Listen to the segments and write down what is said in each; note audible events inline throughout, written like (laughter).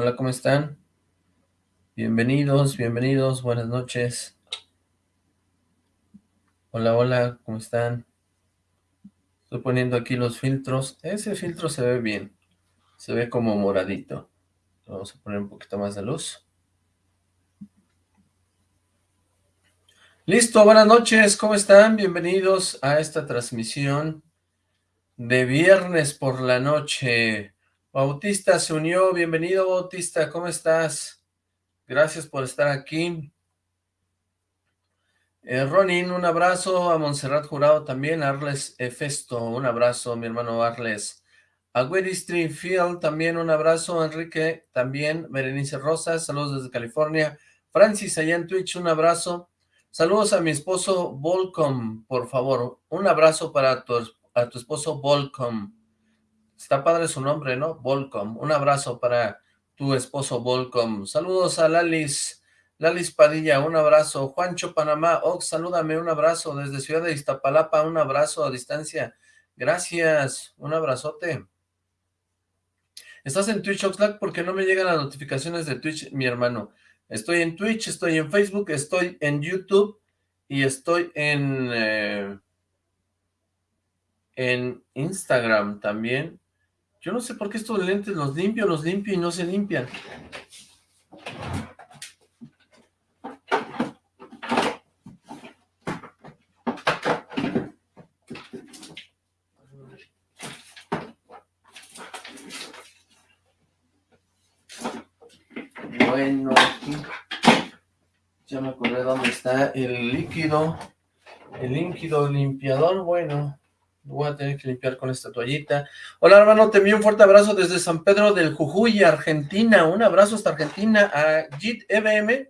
Hola, ¿cómo están? Bienvenidos, bienvenidos, buenas noches. Hola, hola, ¿cómo están? Estoy poniendo aquí los filtros. Ese filtro se ve bien. Se ve como moradito. Vamos a poner un poquito más de luz. Listo, buenas noches, ¿cómo están? Bienvenidos a esta transmisión de viernes por la noche. Bautista se unió, bienvenido Bautista, ¿cómo estás? Gracias por estar aquí. Eh, Ronin, un abrazo, a Montserrat Jurado también, Arles Efesto, un abrazo, mi hermano Arles. A Weddy Field también un abrazo, Enrique también, Berenice Rosas, saludos desde California. Francis, allá en Twitch, un abrazo. Saludos a mi esposo Volcom, por favor, un abrazo para a tu esposo Volcom. Está padre su nombre, ¿no? Volcom. Un abrazo para tu esposo Volcom. Saludos a Lalis, Lalis Padilla, un abrazo. Juancho Panamá, Ox, salúdame, un abrazo. Desde Ciudad de Iztapalapa, un abrazo a distancia. Gracias, un abrazote. ¿Estás en Twitch, Oxlack? Porque no me llegan las notificaciones de Twitch, mi hermano. Estoy en Twitch, estoy en Facebook, estoy en YouTube y estoy en, eh, en Instagram también. Yo no sé por qué estos lentes los limpio, los limpio y no se limpian. Bueno, aquí ya me acordé dónde está el líquido, el líquido limpiador, bueno, Voy a tener que limpiar con esta toallita. Hola, hermano, te envío un fuerte abrazo desde San Pedro del Jujuy, Argentina. Un abrazo hasta Argentina a JIT EBM.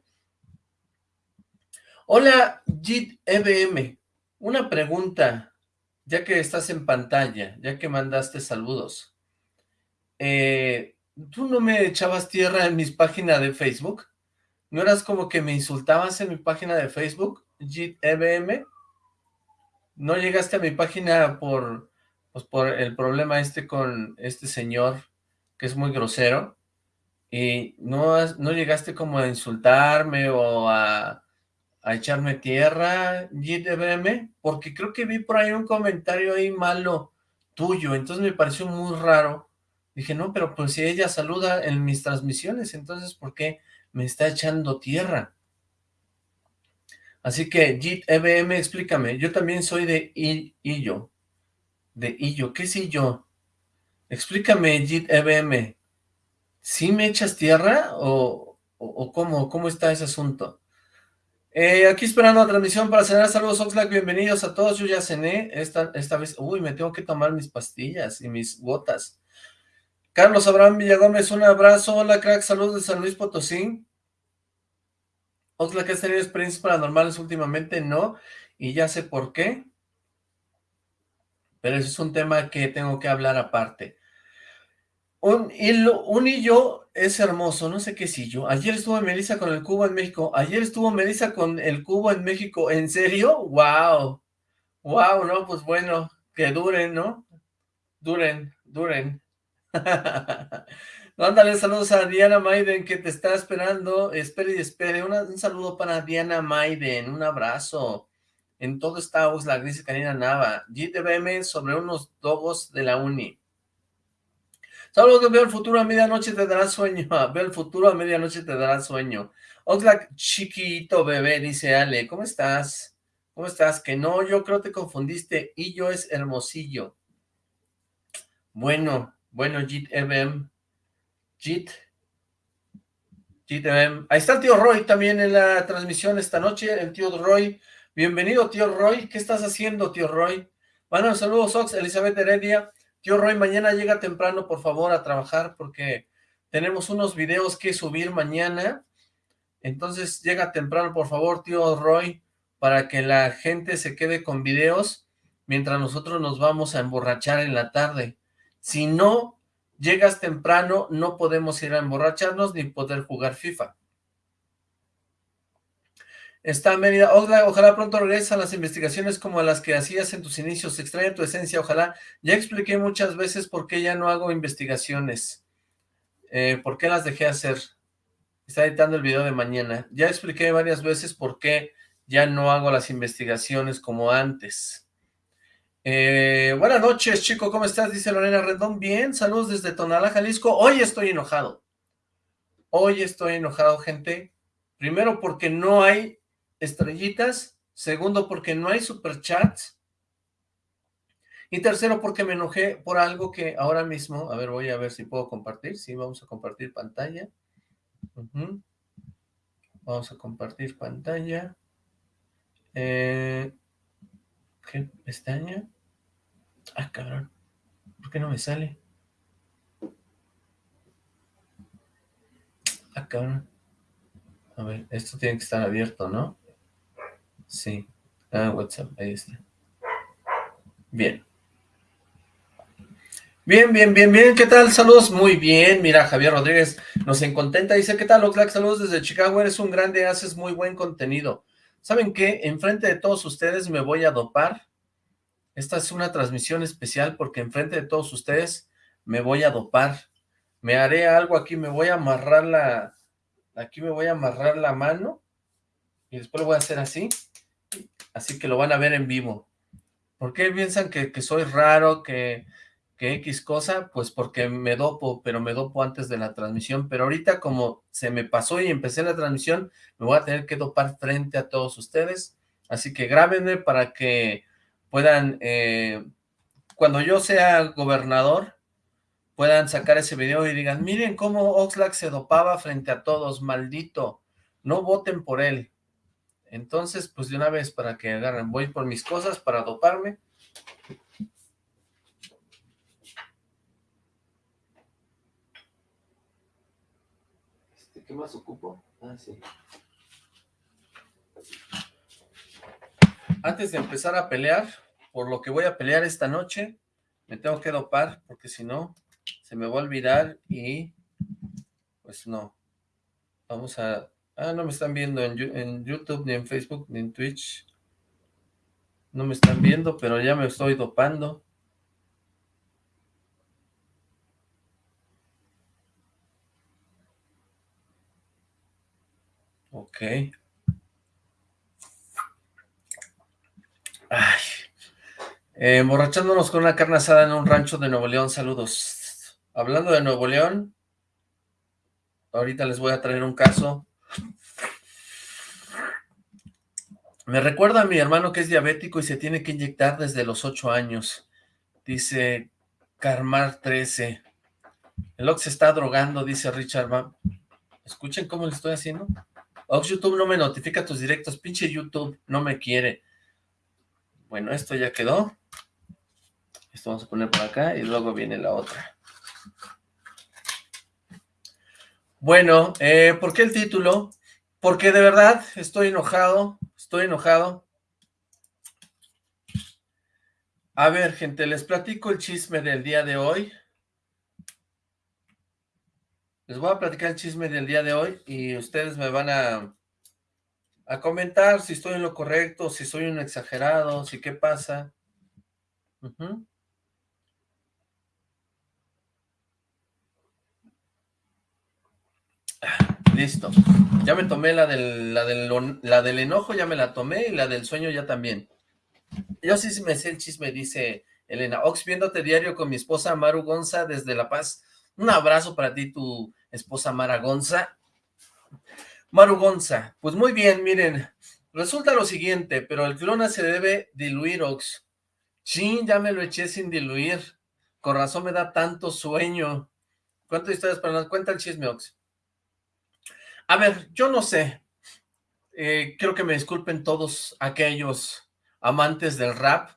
Hola, JIT EBM. Una pregunta, ya que estás en pantalla, ya que mandaste saludos. Eh, ¿Tú no me echabas tierra en mis páginas de Facebook? ¿No eras como que me insultabas en mi página de Facebook, JIT EBM? No llegaste a mi página por, pues por el problema este con este señor que es muy grosero y no, no llegaste como a insultarme o a, a echarme tierra, GTBM, porque creo que vi por ahí un comentario ahí malo tuyo, entonces me pareció muy raro. Dije, no, pero pues si ella saluda en mis transmisiones, entonces ¿por qué me está echando tierra? Así que, JIT EBM, explícame. Yo también soy de Illo. De Illo. ¿Qué es Illo? Explícame, JIT EBM. ¿Sí me echas tierra o, o, cómo, cómo está ese asunto? Eh, aquí esperando la transmisión para cenar. Saludos, Oxlack. Bienvenidos a todos. Yo ya cené esta, esta vez. Uy, me tengo que tomar mis pastillas y mis gotas. Carlos Abraham Villagómez, un abrazo. Hola, crack. Saludos de San Luis Potosí. ¿Que has tenido experiencias paranormales últimamente? No, y ya sé por qué. Pero ese es un tema que tengo que hablar aparte. Un, hilo, un hillo es hermoso, no sé qué es hillo. Ayer estuvo Melissa con el cubo en México. Ayer estuvo Melissa con el cubo en México. ¿En serio? ¡Wow! ¡Wow! No, pues bueno, que duren, ¿no? Duren, duren. (laughs) Ándale, saludos a Diana Maiden que te está esperando. Espere y espere. un saludo para Diana Maiden. Un abrazo. En todo está la dice Karina Nava. GTBM sobre unos dogos de la uni. Saludos que veo el futuro a medianoche te dará sueño. (laughs) Veo el futuro a medianoche te dará sueño. Oxlack chiquito bebé, dice Ale. ¿Cómo estás? ¿Cómo estás? Que no, yo creo te confundiste. Y yo es hermosillo. Bueno, bueno, GTBM. Jit. Em, ahí está el tío Roy también en la transmisión esta noche, el tío Roy. Bienvenido, tío Roy. ¿Qué estás haciendo, tío Roy? Bueno, saludos, Ox, Elizabeth Heredia. Tío Roy, mañana llega temprano, por favor, a trabajar, porque tenemos unos videos que subir mañana. Entonces, llega temprano, por favor, tío Roy, para que la gente se quede con videos mientras nosotros nos vamos a emborrachar en la tarde. Si no, llegas temprano, no podemos ir a emborracharnos ni poder jugar FIFA. Está Mérida, ojalá, pronto regreses a las investigaciones como las que hacías en tus inicios, extraña tu esencia, ojalá. Ya expliqué muchas veces por qué ya no hago investigaciones. Eh, ¿Por qué las dejé hacer? Está editando el video de mañana. Ya expliqué varias veces por qué ya no hago las investigaciones como antes. Eh, buenas noches, chico, ¿cómo estás? Dice Lorena Rendón. Bien, saludos desde Tonalá, Jalisco. Hoy estoy enojado. Hoy estoy enojado, gente. Primero porque no hay estrellitas. Segundo porque no hay superchats. Y tercero porque me enojé por algo que ahora mismo... A ver, voy a ver si puedo compartir. Sí, vamos a compartir pantalla. Vamos a compartir pantalla. Eh, ¿Qué pestaña? Ah, cabrón. ¿Por qué no me sale? Ah, cabrón. A ver, esto tiene que estar abierto, ¿no? Sí. Ah, WhatsApp, ahí está. Bien. Bien, bien, bien, bien, ¿qué tal? Saludos, muy bien, mira, Javier Rodríguez nos encontenta, dice, ¿qué tal, Oxlack? Saludos desde Chicago, eres un grande, haces muy buen contenido. ¿Saben qué? Enfrente de todos ustedes me voy a dopar. Esta es una transmisión especial porque enfrente de todos ustedes me voy a dopar. Me haré algo aquí, me voy a amarrar la... Aquí me voy a amarrar la mano y después lo voy a hacer así. Así que lo van a ver en vivo. ¿Por qué piensan que, que soy raro, que que X cosa, pues porque me dopo, pero me dopo antes de la transmisión, pero ahorita como se me pasó y empecé la transmisión, me voy a tener que dopar frente a todos ustedes, así que grábenme para que puedan, eh, cuando yo sea gobernador, puedan sacar ese video y digan, miren cómo Oxlack se dopaba frente a todos, maldito, no voten por él. Entonces, pues de una vez para que agarren, voy por mis cosas para doparme, ¿Qué más ocupo? Ah, sí. Antes de empezar a pelear, por lo que voy a pelear esta noche, me tengo que dopar, porque si no, se me va a olvidar y pues no. Vamos a... Ah, no me están viendo en, YouTube, ni en Facebook, ni en Twitch. No me están viendo, pero ya me estoy dopando. Ok. Ay. Eh, emborrachándonos con una carne asada en un rancho de Nuevo León, saludos. Hablando de Nuevo León, ahorita les voy a traer un caso. Me recuerda a mi hermano que es diabético y se tiene que inyectar desde los 8 años. Dice Carmar 13. El Ox se está drogando, dice Richard. Escuchen cómo le estoy haciendo. Ox YouTube no me notifica tus directos, pinche YouTube no me quiere. Bueno, esto ya quedó. Esto vamos a poner por acá y luego viene la otra. Bueno, eh, ¿por qué el título? Porque de verdad estoy enojado, estoy enojado. A ver, gente, les platico el chisme del día de hoy. Les voy a platicar el chisme del día de hoy y ustedes me van a, a comentar si estoy en lo correcto, si soy un exagerado, si qué pasa. Listo. Ya me tomé la del, la, del, la del enojo, ya me la tomé, y la del sueño ya también. Yo sí me sé el chisme, dice Elena. Ox, viéndote diario con mi esposa Maru Gonza desde La Paz. Un abrazo para ti, tu esposa Mara Gonza. Maru Gonza, pues muy bien, miren, resulta lo siguiente, pero el clona se debe diluir, Ox. Sí, ya me lo eché sin diluir. Con razón me da tanto sueño. ¿Cuántas historias para nos cuenta el chisme, Ox? A ver, yo no sé. Eh, creo que me disculpen todos aquellos amantes del rap.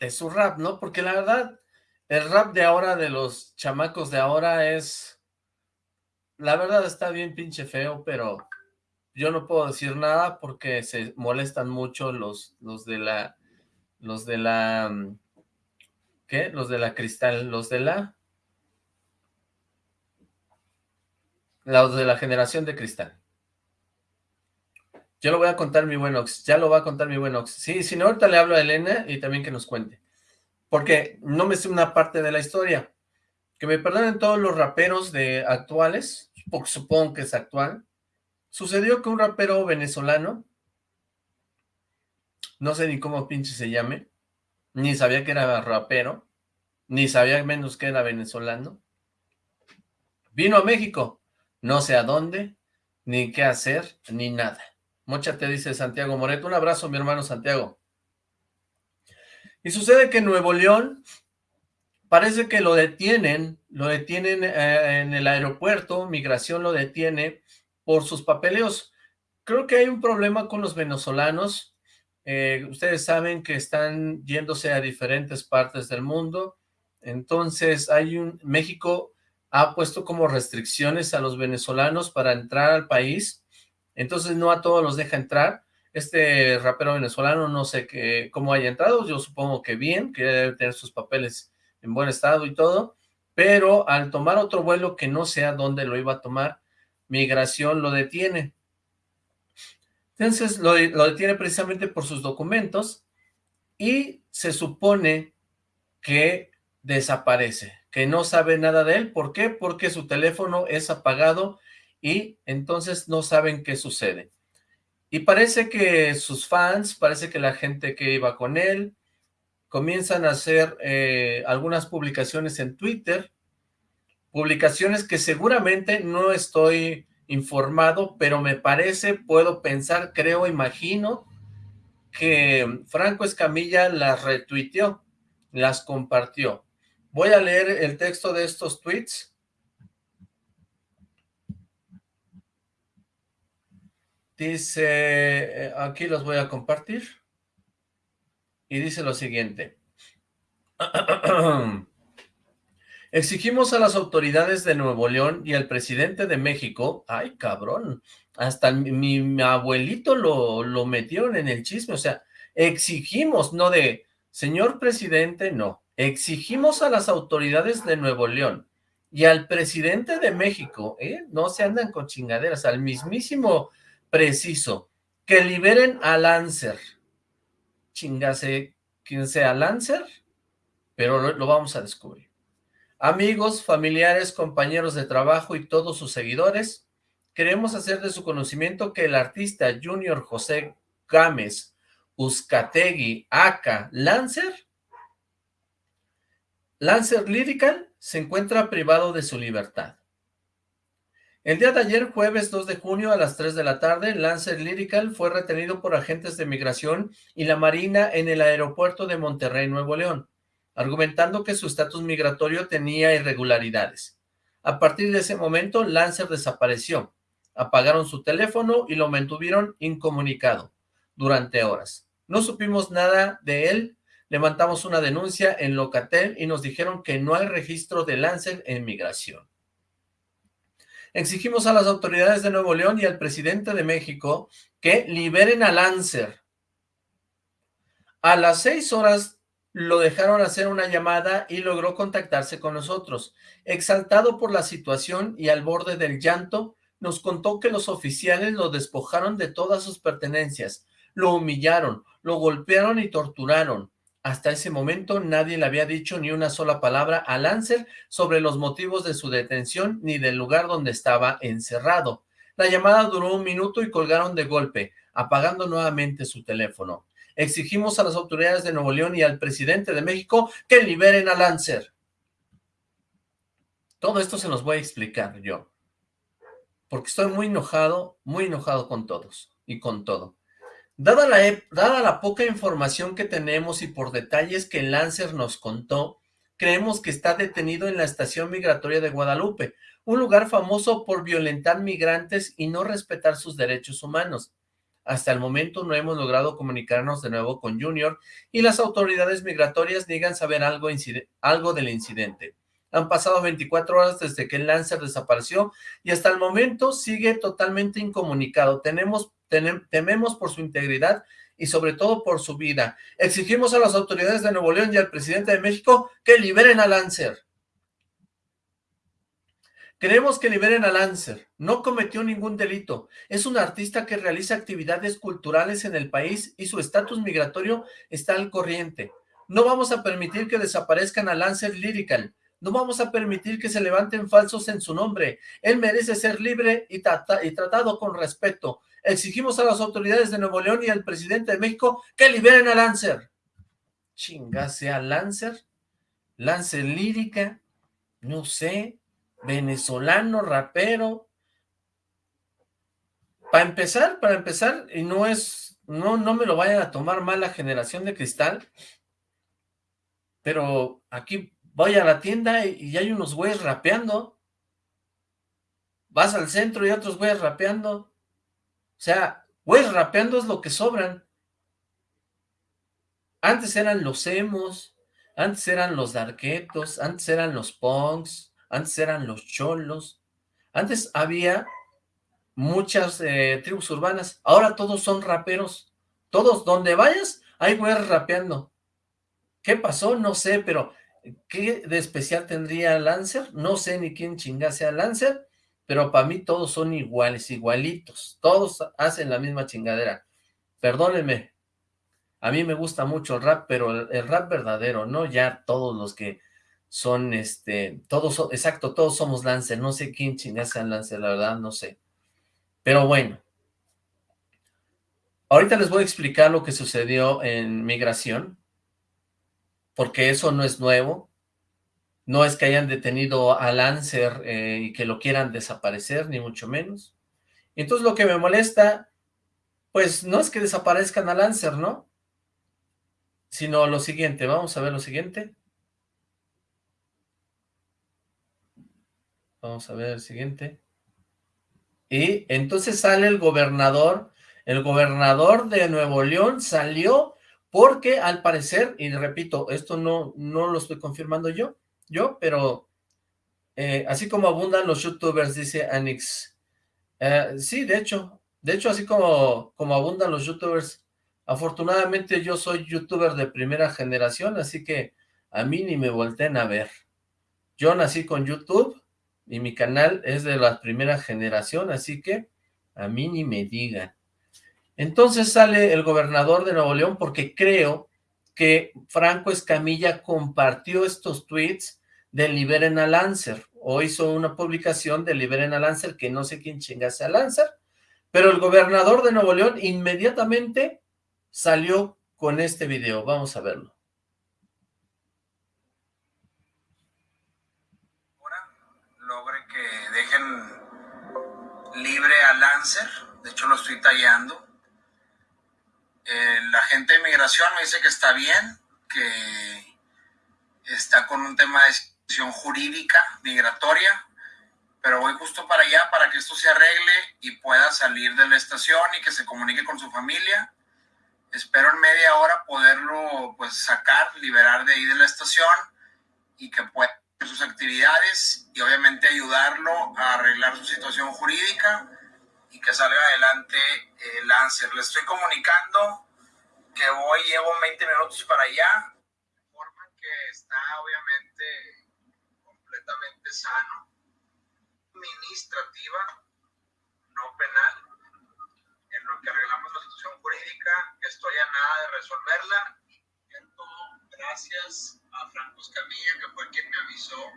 De su rap, ¿no? Porque la verdad, el rap de ahora, de los chamacos de ahora es... La verdad está bien pinche feo, pero yo no puedo decir nada porque se molestan mucho los, los de la... Los de la... Mm, ¿Qué? Los de la cristal, los de la... Los de la generación de cristal. Yo lo voy a contar mi buen Ox, ya lo va a contar mi buen Ox. Sí, si no, ahorita le hablo a Elena y también que nos cuente porque no me sé una parte de la historia. que me perdonen todos los raperos de actuales, porque supongo que es actual, sucedió que un rapero venezolano, no sé ni cómo pinche se llame, ni sabía que era rapero, ni sabía menos que era venezolano, vino a México, no sé a dónde, ni qué hacer, ni nada. Mocha te dice Santiago Moreto, un abrazo mi hermano Santiago. Y sucede que en Nuevo León parece que lo detienen, lo detienen eh, en el aeropuerto, migración lo detiene por sus papeleos. Creo que hay un problema con los venezolanos, eh, ustedes saben que están yéndose a diferentes partes del mundo, entonces hay un, México ha puesto como restricciones a los venezolanos para entrar al país, entonces no a todos los deja entrar, este rapero venezolano no sé qué, cómo haya entrado, yo supongo que bien, que debe tener sus papeles en buen estado y todo, pero al tomar otro vuelo que no sea dónde lo iba a tomar, migración lo detiene. Entonces lo, lo detiene precisamente por sus documentos y se supone que desaparece, que no sabe nada de él. ¿Por qué? Porque su teléfono es apagado y entonces no saben qué sucede. Y parece que sus fans, parece que la gente que iba con él, comienzan a hacer eh, algunas publicaciones en Twitter, publicaciones que seguramente no estoy informado, pero me parece, puedo pensar, creo, imagino, que Franco Escamilla las retuiteó, las compartió. Voy a leer el texto de estos tweets Dice, eh, aquí los voy a compartir. Y dice lo siguiente. (clears throat) Exigimos a las autoridades de Nuevo León y al presidente de México, ay cabrón, hasta mi, abuelito lo, lo metieron en el chisme, o sea, exigimos, no de, señor presidente, no, exigimos a las autoridades de Nuevo León y al presidente de México, ¿eh? no se andan con chingaderas, al mismísimo preciso, que liberen a Lancer. Chingase quien sea Lancer, pero lo, vamos a descubrir. Amigos, familiares, compañeros de trabajo y todos sus seguidores, queremos hacer de su conocimiento que el artista Junior José Gámez Uzcategui Aka Lancer, Lancer Lyrical, se encuentra privado de su libertad. El día de ayer, jueves 2 de junio a las 3 de la tarde, Lancer Lyrical fue retenido por agentes de migración y la Marina en el aeropuerto de Monterrey, Nuevo León, argumentando que su estatus migratorio tenía irregularidades. A partir de ese momento, Lancer desapareció. Apagaron su teléfono y lo mantuvieron incomunicado durante horas. No supimos nada de él, levantamos una denuncia en Locatel y nos dijeron que no hay registro de Lancer en migración. Exigimos a las autoridades de Nuevo León y al presidente de México que liberen a Lancer. A las seis horas lo dejaron hacer una llamada y logró contactarse con nosotros. Exaltado por la situación y al borde del llanto, nos contó que los oficiales lo despojaron de todas sus pertenencias, lo humillaron, lo golpearon y torturaron. Hasta ese momento nadie le había dicho ni una sola palabra a Lancer sobre los motivos de su detención ni del lugar donde estaba encerrado. La llamada duró un minuto y colgaron de golpe, apagando nuevamente su teléfono. Exigimos a las autoridades de Nuevo León y al presidente de México que liberen a Lancer. Todo esto se los voy a explicar yo, porque estoy muy enojado, muy enojado con todos y con todo. Dada la, poca información que tenemos y por detalles que Lancer nos contó, creemos que está detenido en la estación migratoria de Guadalupe, un lugar famoso por violentar migrantes y no respetar sus derechos humanos. Hasta el momento no hemos logrado comunicarnos de nuevo con Junior y las autoridades migratorias niegan saber algo del incidente. Han pasado 24 horas desde que el Lancer desapareció y hasta el momento sigue totalmente incomunicado. Tenemos tememos por su integridad y sobre todo por su vida. Exigimos a las autoridades de Nuevo León y al presidente de México que liberen a Lancer. Queremos que liberen a Lancer. No cometió ningún delito. Es un artista que realiza actividades culturales en el país y su estatus migratorio está al corriente. No vamos a permitir que desaparezcan a Lancer Lyrical. No vamos a permitir que se levanten falsos en su nombre. Él merece ser libre y, y tratado con respeto. Exigimos a las autoridades de Nuevo León y al presidente de México que liberen a Lancer. Chingase a Lancer. Lancer lírica. No sé. Venezolano, rapero. Para empezar, para empezar, y no es, no, no me lo vayan a tomar mal la generación de cristal, pero aquí voy a la tienda y, hay unos güeyes rapeando. Vas al centro y otros güeyes rapeando. O sea, güeyes rapeando es lo que sobran. Antes eran los emos, antes eran los darquetos, antes eran los punks, antes eran los cholos. Antes había muchas eh, tribus urbanas. Ahora todos son raperos. Todos, donde vayas, hay güeyes rapeando. ¿Qué pasó? No sé, pero ¿qué de especial tendría Lancer? No sé ni quién chingase a Lancer, pero para mí todos son iguales, igualitos. Todos hacen la misma chingadera. Perdónenme, a mí me gusta mucho el rap, pero el, rap verdadero, no ya todos los que son, este, todos, exacto, todos somos Lancer. No sé quién chingase a Lancer, la verdad, no sé. Pero bueno, ahorita les voy a explicar lo que sucedió en migración porque eso no es nuevo, no es que hayan detenido a Lancer eh, y que lo quieran desaparecer, ni mucho menos. Entonces lo que me molesta, pues no es que desaparezcan a Lancer, ¿no? Sino lo siguiente, vamos a ver lo siguiente. Vamos a ver el siguiente. Y entonces sale el gobernador, el gobernador de Nuevo León salió porque al parecer, y repito, esto no, no lo estoy confirmando yo, yo, pero eh, así como abundan los youtubers, dice Anix. Eh, sí, de hecho, de hecho, así como, como abundan los youtubers, afortunadamente yo soy youtuber de primera generación, así que a mí ni me volteen a ver. Yo nací con YouTube y mi canal es de la primera generación, así que a mí ni me digan. Entonces sale el gobernador de Nuevo León porque creo que Franco Escamilla compartió estos tweets de Liberen a Lancer, o hizo una publicación de Liberen a Lancer, que no sé quién chingase a Lancer, pero el gobernador de Nuevo León inmediatamente salió con este video. Vamos a verlo. Logre que dejen libre a Lancer, de hecho lo estoy tallando, eh, la gente de migración me dice que está bien, que está con un tema de situación jurídica migratoria, pero voy justo para allá para que esto se arregle y pueda salir de la estación y que se comunique con su familia. Espero en media hora poderlo pues sacar, liberar de ahí de la estación y que pueda hacer sus actividades y obviamente ayudarlo a arreglar su situación jurídica y que salga adelante el Lancer. Le estoy comunicando que voy, llevo 20 minutos para allá, de forma que está obviamente completamente sano, administrativa, no penal, en lo que arreglamos la situación jurídica, que estoy a nada de resolverla. Gracias a Franco Escamilla, que fue quien me avisó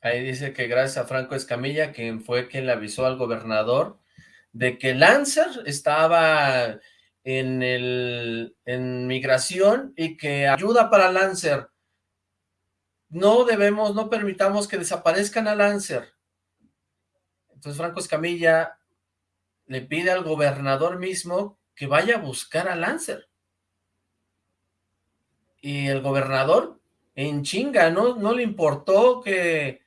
Ahí dice que gracias a Franco Escamilla, quien fue quien le avisó al gobernador de que Lancer estaba en, el, en migración y que ayuda para Lancer. No debemos, no permitamos que desaparezcan a Lancer. Entonces Franco Escamilla le pide al gobernador mismo que vaya a buscar a Lancer. Y el gobernador en chinga, ¿no? No le importó que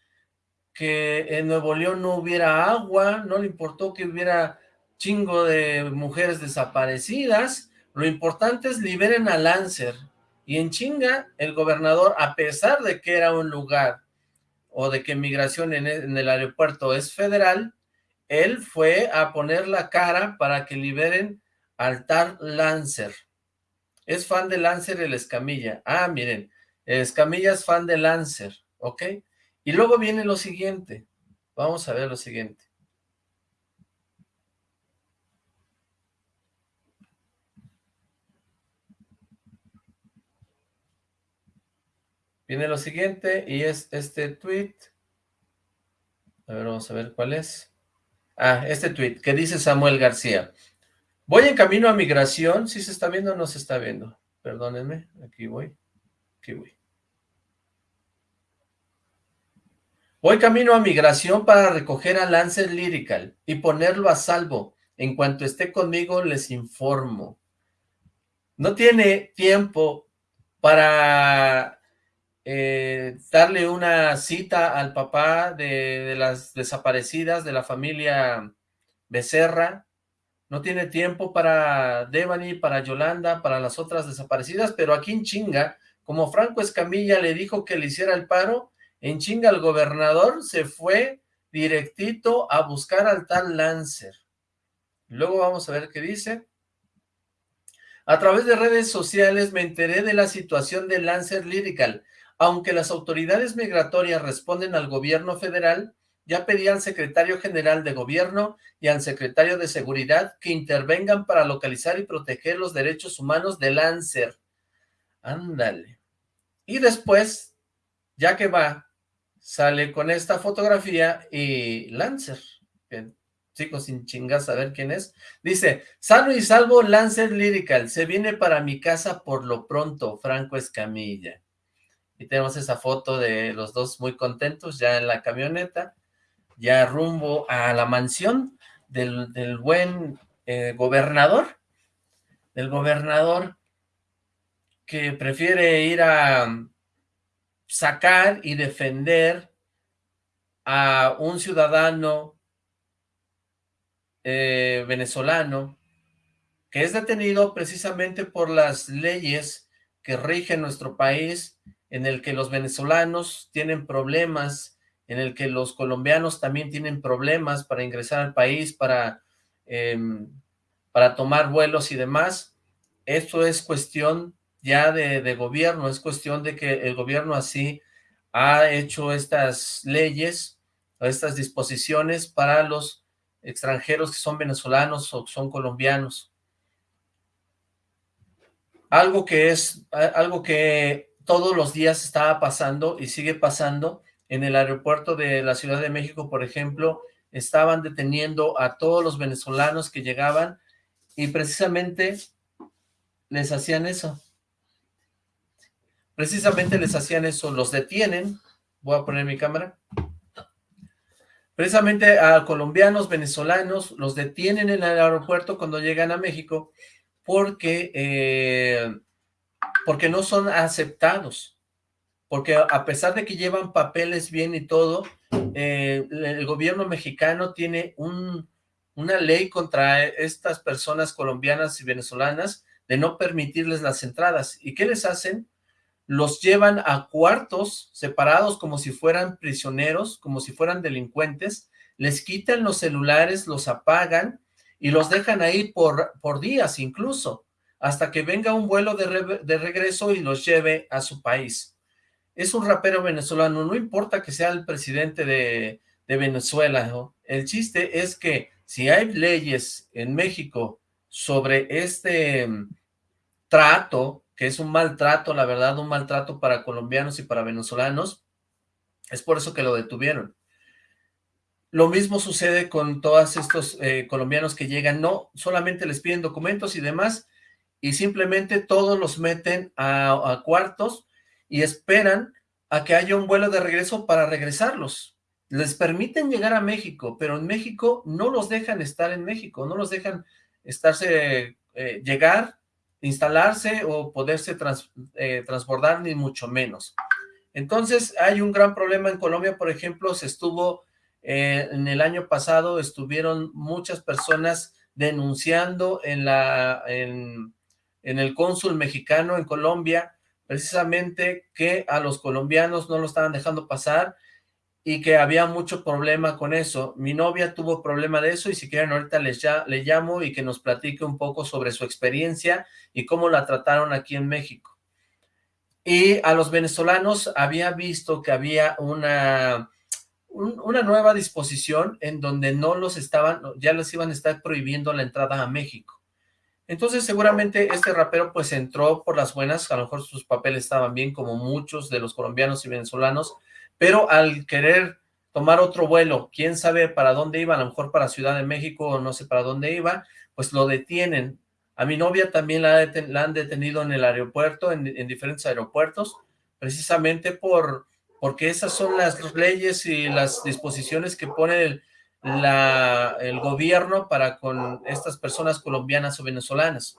que en Nuevo León no hubiera agua, no le importó que hubiera chingo de mujeres desaparecidas, lo importante es liberen a Lancer, y en chinga el gobernador, a pesar de que era un lugar, o de que migración en el, aeropuerto es federal, él fue a poner la cara para que liberen al tal Lancer. Es fan de Lancer el Escamilla. Ah, miren, Escamilla es fan de Lancer, ¿ok? Y luego viene lo siguiente. Vamos a ver lo siguiente. Viene lo siguiente y es este tweet. A ver, vamos a ver cuál es. Ah, este tweet que dice Samuel García. Voy en camino a migración. ¿Sí se está viendo o no se está viendo? Perdónenme, aquí voy. Aquí voy. Voy camino a migración para recoger a Lancer Lyrical y ponerlo a salvo. En cuanto esté conmigo, les informo. No tiene tiempo para eh, darle una cita al papá de, de, las desaparecidas de la familia Becerra. No tiene tiempo para Devani, para Yolanda, para las otras desaparecidas, pero aquí en chinga, como Franco Escamilla le dijo que le hiciera el paro, en chinga el gobernador se fue directito a buscar al tal Lancer. Luego vamos a ver qué dice. A través de redes sociales me enteré de la situación de Lancer Lyrical. Aunque las autoridades migratorias responden al gobierno federal, ya pedí al secretario general de gobierno y al secretario de seguridad que intervengan para localizar y proteger los derechos humanos de Lancer. Ándale. Y después, ya que va sale con esta fotografía y Lancer, sigo sin chingas a ver quién es, dice, sano y salvo Lancer Lyrical, se viene para mi casa por lo pronto, Franco Escamilla. Y tenemos esa foto de los dos muy contentos ya en la camioneta, ya rumbo a la mansión del, del buen eh, gobernador, del gobernador que prefiere ir a sacar y defender a un ciudadano eh, venezolano que es detenido precisamente por las leyes que rigen nuestro país, en el que los venezolanos tienen problemas, en el que los colombianos también tienen problemas para ingresar al país, para, eh, para tomar vuelos y demás. Esto es cuestión ya de, gobierno, es cuestión de que el gobierno así ha hecho estas leyes, estas disposiciones para los extranjeros que son venezolanos o son colombianos. Algo que es, algo que todos los días estaba pasando y sigue pasando en el aeropuerto de la Ciudad de México, por ejemplo, estaban deteniendo a todos los venezolanos que llegaban y precisamente les hacían eso precisamente les hacían eso, los detienen, voy a poner mi cámara, precisamente a colombianos, venezolanos, los detienen en el aeropuerto cuando llegan a México porque, eh, porque no son aceptados, porque a pesar de que llevan papeles bien y todo, eh, el gobierno mexicano tiene un, una ley contra estas personas colombianas y venezolanas de no permitirles las entradas. ¿Y qué les hacen? Los llevan a cuartos separados como si fueran prisioneros, como si fueran delincuentes, les quitan los celulares, los apagan y los dejan ahí por, por días incluso, hasta que venga un vuelo de, de regreso y los lleve a su país. Es un rapero venezolano, no importa que sea el presidente de, de Venezuela, el chiste es que si hay leyes en México sobre este mm, trato que es un maltrato, la verdad, un maltrato para colombianos y para venezolanos, es por eso que lo detuvieron. Lo mismo sucede con todos estos eh, colombianos que llegan, no solamente les piden documentos y demás, y simplemente todos los meten a, cuartos y esperan a que haya un vuelo de regreso para regresarlos. Les permiten llegar a México, pero en México no los dejan estar en México, no los dejan estarse, eh, llegar, instalarse o poderse eh, transbordar, ni mucho menos. Entonces, hay un gran problema en Colombia, por ejemplo, se estuvo, eh, en el año pasado, estuvieron muchas personas denunciando en, la, en, en el cónsul mexicano en Colombia, precisamente que a los colombianos no lo estaban dejando pasar, y que había mucho problema con eso. Mi novia tuvo problema de eso y si quieren ahorita les ya, le llamo y que nos platique un poco sobre su experiencia y cómo la trataron aquí en México. Y a los venezolanos había visto que había una, una nueva disposición en donde no los estaban, ya les iban a estar prohibiendo la entrada a México. Entonces seguramente este rapero pues entró por las buenas, a lo mejor sus papeles estaban bien como muchos de los colombianos y venezolanos, pero al querer tomar otro vuelo, quién sabe para dónde iba, a lo mejor para Ciudad de México o no sé para dónde iba, pues lo detienen. A mi novia también la, han detenido en el aeropuerto, en, diferentes aeropuertos, precisamente por porque esas son las leyes y las disposiciones que pone el, gobierno para con estas personas colombianas o venezolanas.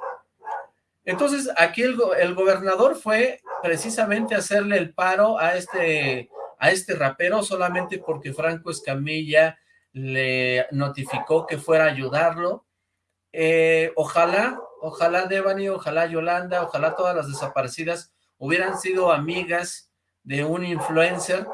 Entonces, aquí el, el, gobernador fue precisamente hacerle el paro a este, a este rapero solamente porque Franco Escamilla le notificó que fuera a ayudarlo. Eh, ojalá, ojalá Devani, ojalá Yolanda, ojalá todas las desaparecidas hubieran sido amigas de un influencer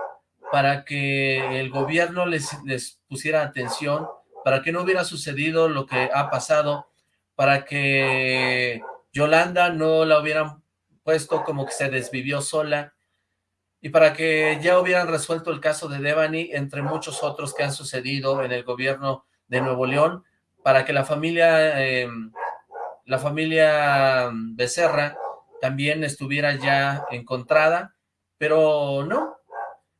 para que el gobierno les, les pusiera atención, para que no hubiera sucedido lo que ha pasado, para que Yolanda no la hubieran puesto como que se desvivió sola, y para que ya hubieran resuelto el caso de Devani, entre muchos otros que han sucedido en el gobierno de Nuevo León, para que la familia, em, la familia Becerra también estuviera ya encontrada, pero no,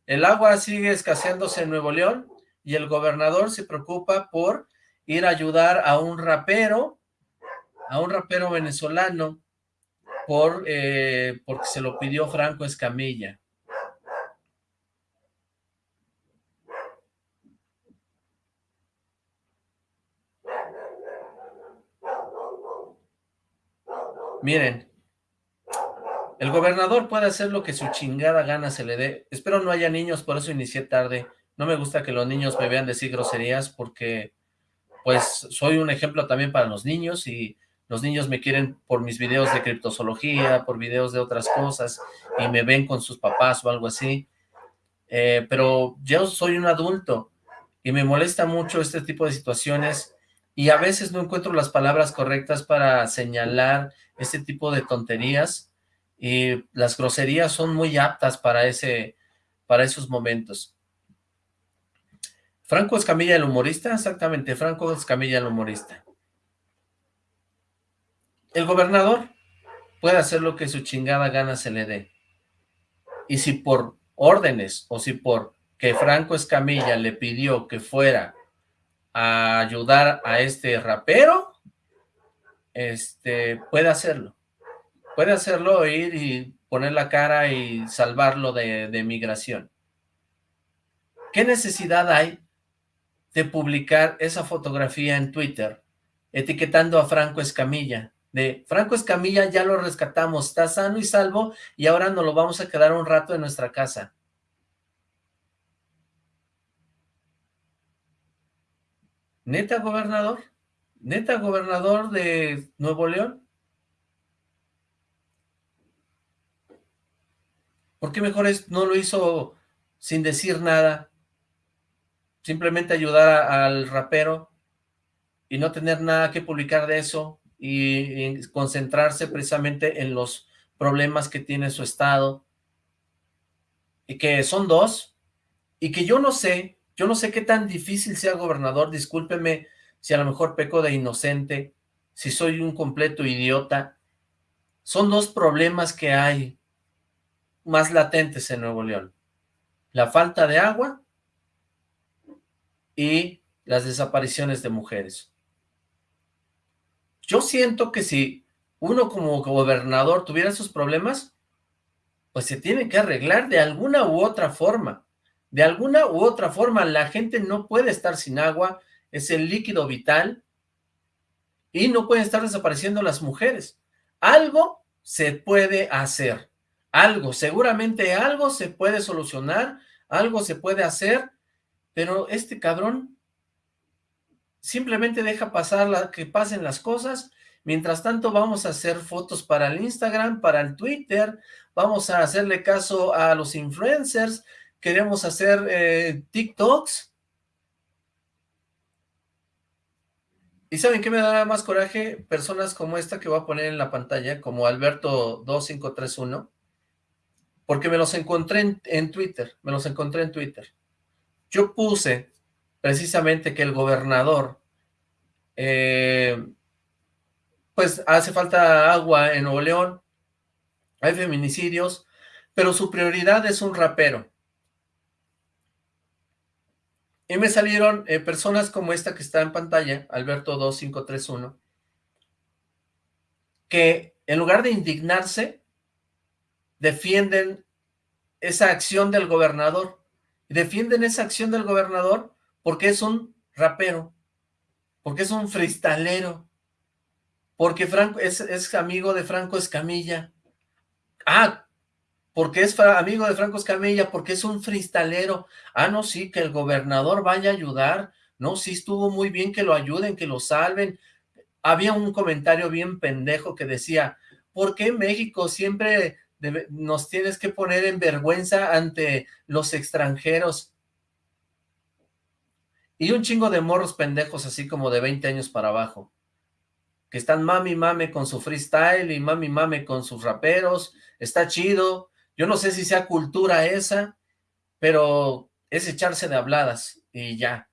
el agua sigue escaseándose en Nuevo León y el gobernador se preocupa por ir a ayudar a un rapero, a un rapero venezolano, por, eh, porque se lo pidió Franco Escamilla. Miren, el gobernador puede hacer lo que su chingada gana se le dé. Espero no haya niños, por eso inicié tarde. No me gusta que los niños me vean decir groserías porque, pues, soy un ejemplo también para los niños y los niños me quieren por mis videos de criptozoología, por videos de otras cosas y me ven con sus papás o algo así. Eh, pero yo soy un adulto y me molesta mucho este tipo de situaciones y a veces no encuentro las palabras correctas para señalar este tipo de tonterías y las groserías son muy aptas para, ese, para esos momentos. Franco Escamilla el humorista, exactamente, Franco Escamilla el humorista. El gobernador puede hacer lo que su chingada gana se le dé. Y si por órdenes o si por que Franco Escamilla le pidió que fuera a ayudar a este rapero, este, puede hacerlo puede hacerlo, ir y poner la cara y salvarlo de, de migración. ¿Qué necesidad hay de publicar esa fotografía en Twitter, etiquetando a Franco Escamilla? De Franco Escamilla ya lo rescatamos, está sano y salvo y ahora nos lo vamos a quedar un rato en nuestra casa. ¿Neta, gobernador? ¿Neta, gobernador de Nuevo León? ¿Por qué mejor no lo hizo sin decir nada? Simplemente ayudar al rapero y no tener nada que publicar de eso y, concentrarse precisamente en los problemas que tiene su estado y que son dos y que yo no sé, yo no sé qué tan difícil sea gobernador, discúlpeme si a lo mejor peco de inocente, si soy un completo idiota, son dos problemas que hay más latentes en Nuevo León. La falta de agua y las desapariciones de mujeres. Yo siento que si uno como gobernador tuviera esos problemas, pues se tiene que arreglar de alguna u otra forma. De alguna u otra forma, la gente no puede estar sin agua, es el líquido vital, y no pueden estar desapareciendo las mujeres. Algo se puede hacer algo, seguramente algo se puede solucionar, algo se puede hacer, pero este cabrón simplemente deja pasar que pasen las cosas, mientras tanto vamos a hacer fotos para el Instagram, para el Twitter, vamos a hacerle caso a los influencers, queremos hacer eh, TikToks, ¿Y saben qué me da más coraje? Personas como esta que voy a poner en la pantalla, como Alberto2531, porque me los encontré en, Twitter, me los encontré en Twitter. Yo puse precisamente que el gobernador, eh, pues hace falta agua en Nuevo León, hay feminicidios, pero su prioridad es un rapero. Y me salieron eh, personas como esta que está en pantalla, Alberto 2531, que en lugar de indignarse, defienden esa acción del gobernador. Defienden esa acción del gobernador porque es un rapero, porque es un freestalero, porque Franco es, es amigo de Franco Escamilla. Ah, porque es amigo de Franco Escamilla, porque es un freestalero. Ah, no, sí, que el gobernador vaya a ayudar. No, sí, estuvo muy bien que lo ayuden, que lo salven. Había un comentario bien pendejo que decía, ¿por qué México siempre nos tienes que poner en vergüenza ante los extranjeros. Y un chingo de morros pendejos así como de 20 años para abajo, que están mami mame con su freestyle y mami mame con sus raperos, está chido, yo no sé si sea cultura esa, pero es echarse de habladas y ya.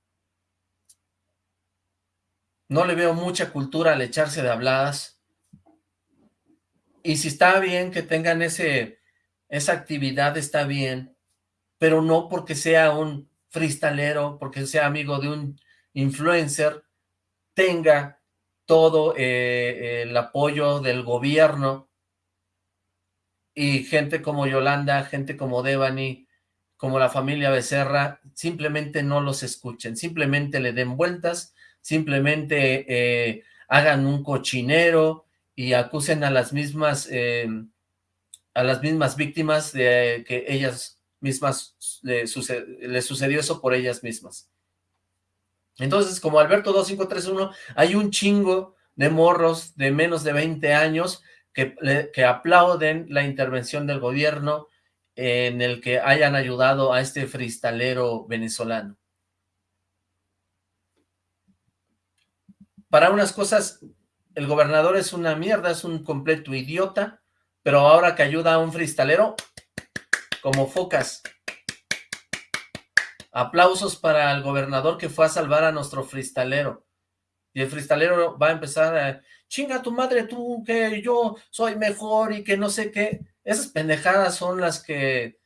No le veo mucha cultura al echarse de habladas, y si está bien que tengan ese, esa actividad, está bien, pero no porque sea un freestalero, porque sea amigo de un influencer, tenga todo eh, el apoyo del gobierno y gente como Yolanda, gente como Devani, como la familia Becerra, simplemente no los escuchen, simplemente le den vueltas, simplemente eh, hagan un cochinero, y acusen a las mismas eh, a las mismas víctimas de que ellas mismas les sucedió eso por ellas mismas. Entonces, como Alberto 2531, hay un chingo de morros de menos de 20 años que, aplauden la intervención del gobierno en el que hayan ayudado a este freestalero venezolano. Para unas cosas el gobernador es una mierda, es un completo idiota, pero ahora que ayuda a un freestalero, como focas. Aplausos para el gobernador que fue a salvar a nuestro freestalero. Y el freestalero va a empezar a, chinga tu madre tú, que yo soy mejor y que no sé qué. Esas pendejadas son las que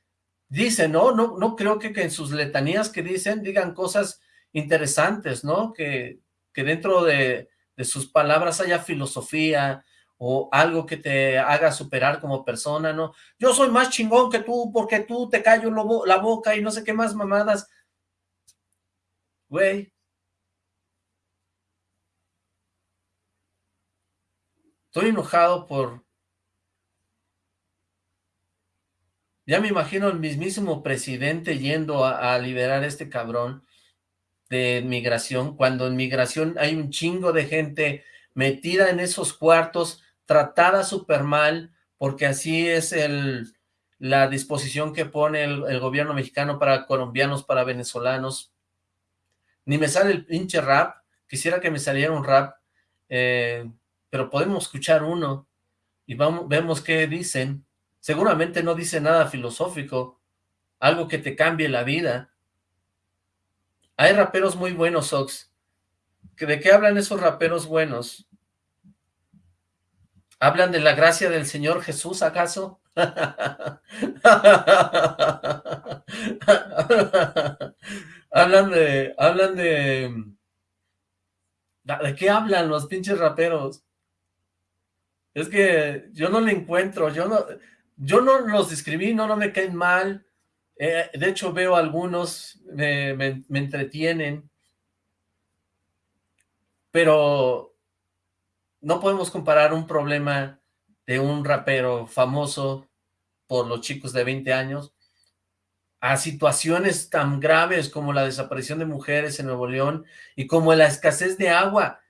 dicen, ¿no? No, no creo que, que en sus letanías que dicen digan cosas interesantes, ¿no? Que, que dentro de de sus palabras haya filosofía o algo que te haga superar como persona, ¿no? Yo soy más chingón que tú porque tú te callo la boca y no sé qué más mamadas. Güey. Estoy enojado por... Ya me imagino el mismísimo presidente yendo a, liberar a este cabrón de migración, cuando en migración hay un chingo de gente metida en esos cuartos, tratada súper mal, porque así es el, la disposición que pone el, gobierno mexicano para colombianos, para venezolanos. Ni me sale el pinche rap, quisiera que me saliera un rap, eh, pero podemos escuchar uno y vemos qué dicen. Seguramente no dice nada filosófico, algo que te cambie la vida. Hay raperos muy buenos, Ox. ¿De qué hablan esos raperos buenos? ¿Hablan de la gracia del Señor Jesús, acaso? (laughs) hablan de... Hablan de... ¿De qué hablan los pinches raperos? Es que yo no le encuentro, yo no, yo no los describí, no, me caen mal, eh, de hecho, veo algunos, me, me, entretienen, pero no podemos comparar un problema de un rapero famoso por los chicos de 20 años a situaciones tan graves como la desaparición de mujeres en Nuevo León y como la escasez de agua.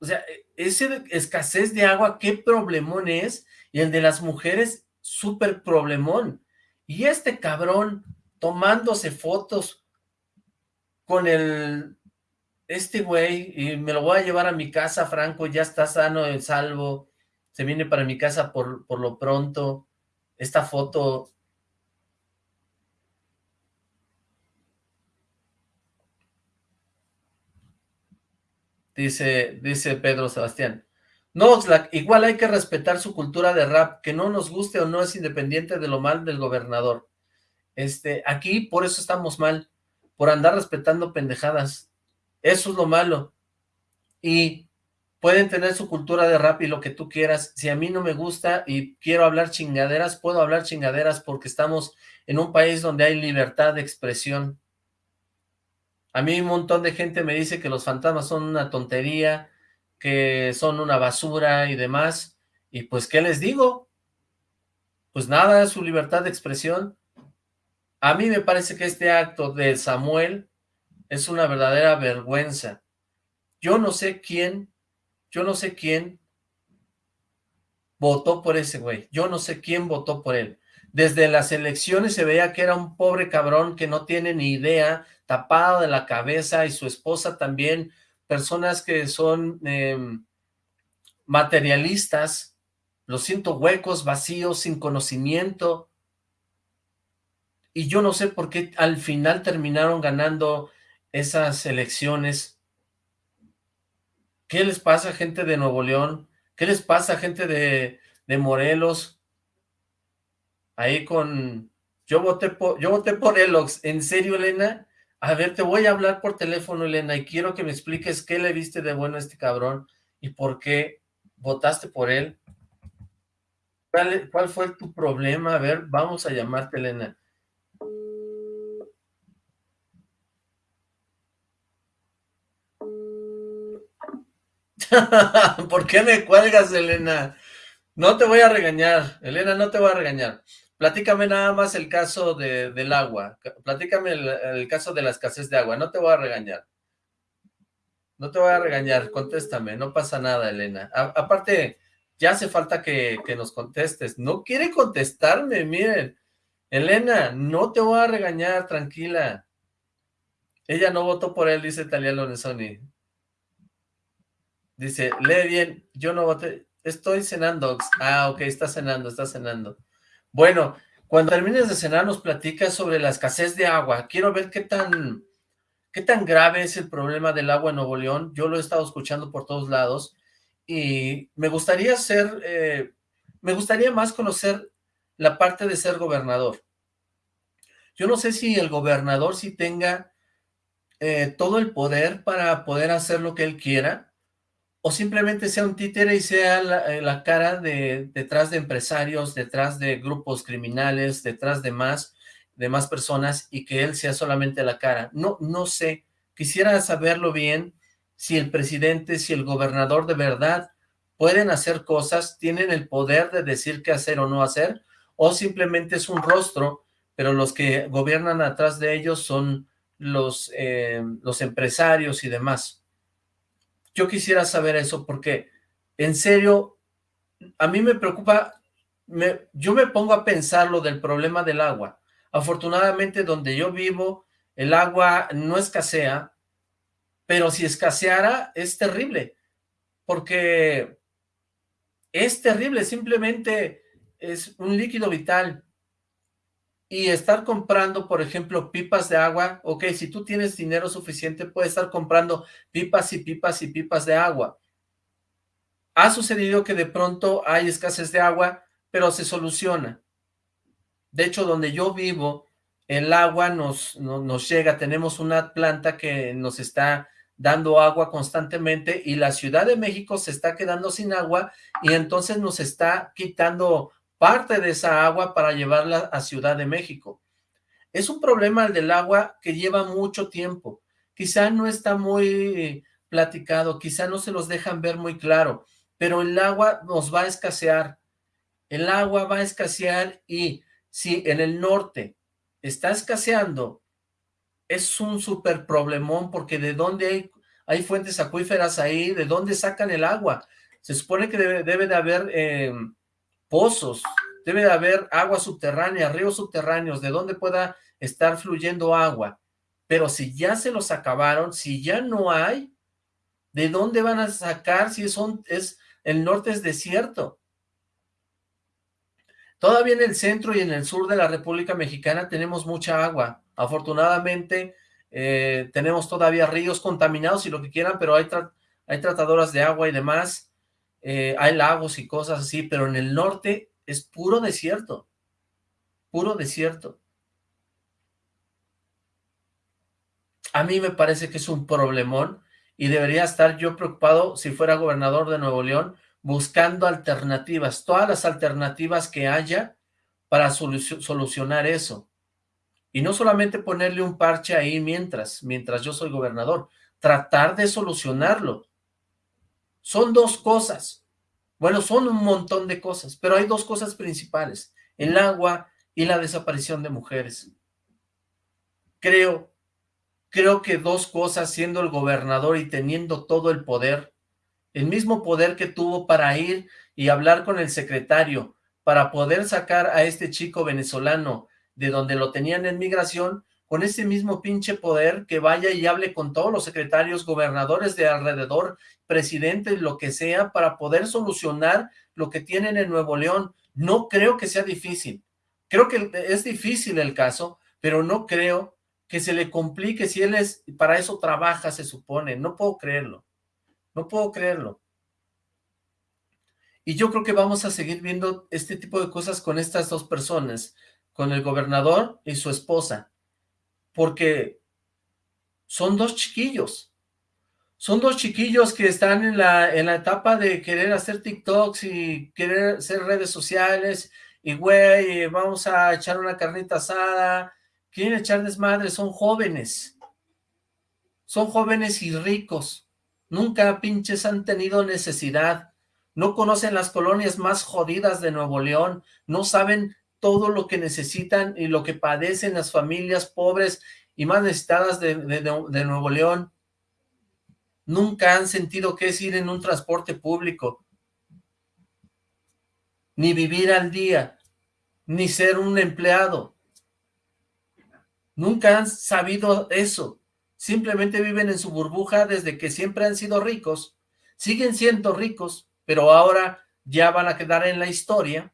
O sea, ese escasez de agua, qué problemón es, y el de las mujeres, súper problemón. Y este cabrón tomándose fotos con el, este güey, y me lo voy a llevar a mi casa, Franco, ya está sano y salvo, se viene para mi casa por, por lo pronto, esta foto dice, dice Pedro Sebastián. No, Oxlack, igual hay que respetar su cultura de rap, que no nos guste o no es independiente de lo mal del gobernador. Este, aquí por eso estamos mal, por andar respetando pendejadas. Eso es lo malo. Y pueden tener su cultura de rap y lo que tú quieras. Si a mí no me gusta y quiero hablar chingaderas, puedo hablar chingaderas porque estamos en un país donde hay libertad de expresión. A mí un montón de gente me dice que los fantasmas son una tontería, que son una basura y demás, y pues, ¿qué les digo? Pues nada, es su libertad de expresión. A mí me parece que este acto de Samuel es una verdadera vergüenza. Yo no sé quién, yo no sé quién votó por ese güey. Yo no sé quién votó por él. Desde las elecciones se veía que era un pobre cabrón que no tiene ni idea, tapado de la cabeza, y su esposa también, personas que son em, materialistas, los siento huecos, vacíos, sin conocimiento, y yo no sé por qué al final terminaron ganando esas elecciones. ¿Qué les pasa a gente de Nuevo León? ¿Qué les pasa a gente de, de Morelos? Ahí con... Yo voté por, yo voté por Elox. ¿En serio, Elena? A ver, te voy a hablar por teléfono, Elena, y quiero que me expliques qué le viste de bueno a este cabrón y por qué votaste por él. ¿Cuál, fue tu problema? A ver, vamos a llamarte, Elena. (laughs) ¿Por qué me cuelgas, Elena? No te voy a regañar, Elena, no te voy a regañar. Platícame nada más el caso de, del agua. Platícame el, caso de la escasez de agua. No te voy a regañar. No te voy a regañar. Contéstame. No pasa nada, Elena. aparte, ya hace falta que, nos contestes. No quiere contestarme, miren. Elena, no te voy a regañar, tranquila. Ella no votó por él, dice Talia Lorenzoni. Dice, lee bien, yo no voté. Estoy cenando. Ah, ok, está cenando, está cenando. Bueno, cuando termines de cenar nos platicas sobre la escasez de agua. Quiero ver qué tan, qué tan grave es el problema del agua en Nuevo León. Yo lo he estado escuchando por todos lados y me gustaría ser, eh, me gustaría más conocer la parte de ser gobernador. Yo no sé si el gobernador sí tenga eh, todo el poder para poder hacer lo que él quiera, o simplemente sea un títere y sea la, eh, cara de detrás de empresarios, detrás de grupos criminales, detrás de más, de más personas y que él sea solamente la cara. No, no sé, quisiera saberlo bien, si el presidente, si el gobernador de verdad pueden hacer cosas, tienen el poder de decir qué hacer o no hacer, o simplemente es un rostro, pero los que gobiernan atrás de ellos son los, eh, los empresarios y demás. Yo quisiera saber eso porque, en serio, a mí me preocupa, me, yo me pongo a pensar lo del problema del agua. Afortunadamente, donde yo vivo, el agua no escasea, pero si escaseara, es terrible, porque es terrible, simplemente es un líquido vital, y estar comprando, por ejemplo, pipas de agua, ok, si tú tienes dinero suficiente, puedes estar comprando pipas y pipas y pipas de agua. Ha sucedido que de pronto hay escasez de agua, pero se soluciona. De hecho, donde yo vivo, el agua nos, nos llega, tenemos una planta que nos está dando agua constantemente y la Ciudad de México se está quedando sin agua y entonces nos está quitando parte de esa agua para llevarla a Ciudad de México. Es un problema el del agua que lleva mucho tiempo. Quizá no está muy platicado, quizá no se los dejan ver muy claro, pero el agua nos va a escasear. El agua va a escasear y si en el norte está escaseando, es un súper problemón porque de dónde hay, hay, fuentes acuíferas ahí, de dónde sacan el agua. Se supone que debe, de haber... Eh, pozos, debe de haber agua subterránea, ríos subterráneos, de donde pueda estar fluyendo agua. Pero si ya se los acabaron, si ya no hay, ¿de dónde van a sacar si son, es, el norte es desierto? Todavía en el centro y en el sur de la República Mexicana tenemos mucha agua. Afortunadamente, eh, tenemos todavía ríos contaminados y lo que quieran, pero hay, hay tratadoras de agua y demás, eh, hay lagos y cosas así, pero en el norte es puro desierto, puro desierto. A mí me parece que es un problemón y debería estar yo preocupado si fuera gobernador de Nuevo León buscando alternativas, todas las alternativas que haya para solucionar eso. Y no solamente ponerle un parche ahí mientras, mientras yo soy gobernador, tratar de solucionarlo. Son dos cosas. Bueno, son un montón de cosas, pero hay dos cosas principales, el agua y la desaparición de mujeres. Creo, creo que dos cosas, siendo el gobernador y teniendo todo el poder, el mismo poder que tuvo para ir y hablar con el secretario, para poder sacar a este chico venezolano de donde lo tenían en migración, con ese mismo pinche poder que vaya y hable con todos los secretarios, gobernadores de alrededor, presidentes, lo que sea, para poder solucionar lo que tienen en Nuevo León. No creo que sea difícil. Creo que es difícil el caso, pero no creo que se le complique si él es, para eso trabaja, se supone. No puedo creerlo. No puedo creerlo. Y yo creo que vamos a seguir viendo este tipo de cosas con estas dos personas, con el gobernador y su esposa, porque son dos chiquillos, son dos chiquillos que están en la, en la etapa de querer hacer TikToks y querer hacer redes sociales, y güey, vamos a echar una carnita asada, quieren echar desmadre, son jóvenes, son jóvenes y ricos, nunca pinches han tenido necesidad, no conocen las colonias más jodidas de Nuevo León, no saben todo lo que necesitan y lo que padecen las familias pobres y más necesitadas de, Nuevo León. Nunca han sentido qué es ir en un transporte público, ni vivir al día, ni ser un empleado. Nunca han sabido eso. Simplemente viven en su burbuja desde que siempre han sido ricos. Siguen siendo ricos, pero ahora ya van a quedar en la historia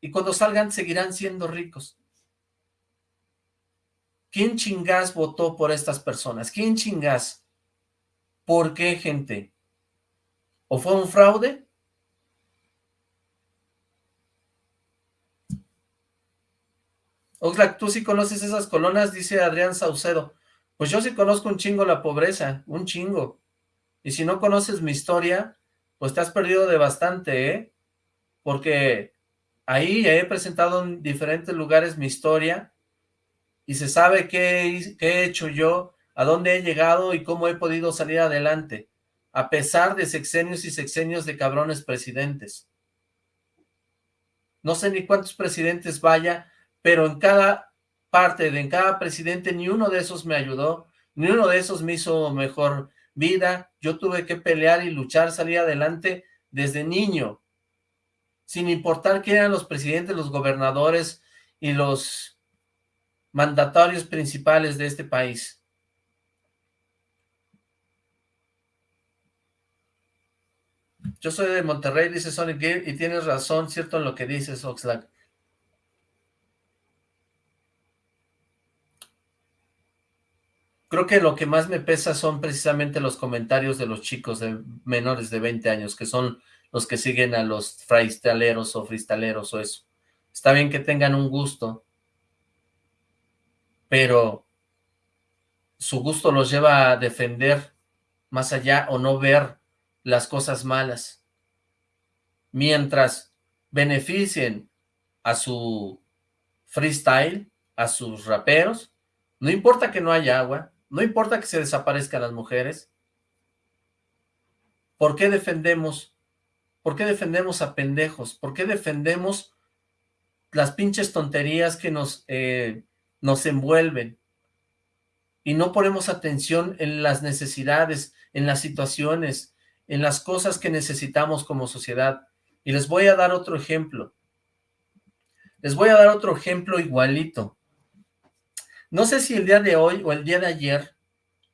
y cuando salgan seguirán siendo ricos. ¿Quién chingás votó por estas personas? ¿Quién chingás? ¿Por qué, gente? ¿O fue un fraude? Oxlack, ¿tú sí conoces esas colonas? Dice Adrián Saucedo. Pues yo sí conozco un chingo la pobreza, un chingo. Y si no conoces mi historia, pues te has perdido de bastante, ¿eh? Porque ahí he presentado en diferentes lugares mi historia y se sabe qué, he hecho yo, a dónde he llegado y cómo he podido salir adelante, a pesar de sexenios y sexenios de cabrones presidentes. No sé ni cuántos presidentes vaya, pero en cada parte, de en cada presidente, ni uno de esos me ayudó, ni uno de esos me hizo mejor vida, yo tuve que pelear y luchar, salir adelante desde niño, sin importar quién eran los presidentes, los gobernadores y los mandatarios principales de este país. Yo soy de Monterrey, dice Sonic y tienes razón, cierto en lo que dices, Oxlack. Creo que lo que más me pesa son precisamente los comentarios de los chicos de menores de 20 años, que son los que siguen a los freestaleros o freestaleros o eso. Está bien que tengan un gusto, pero su gusto los lleva a defender más allá o no ver las cosas malas. Mientras beneficien a su freestyle, a sus raperos, no importa que no haya agua, no importa que se desaparezcan las mujeres. ¿Por qué defendemos? ¿Por qué defendemos a pendejos? ¿Por qué defendemos las pinches tonterías que nos, eh, nos envuelven? Y no ponemos atención en las necesidades, en las situaciones, en las cosas que necesitamos como sociedad. Y les voy a dar otro ejemplo. Les voy a dar otro ejemplo igualito. No sé si el día de hoy o el día de ayer,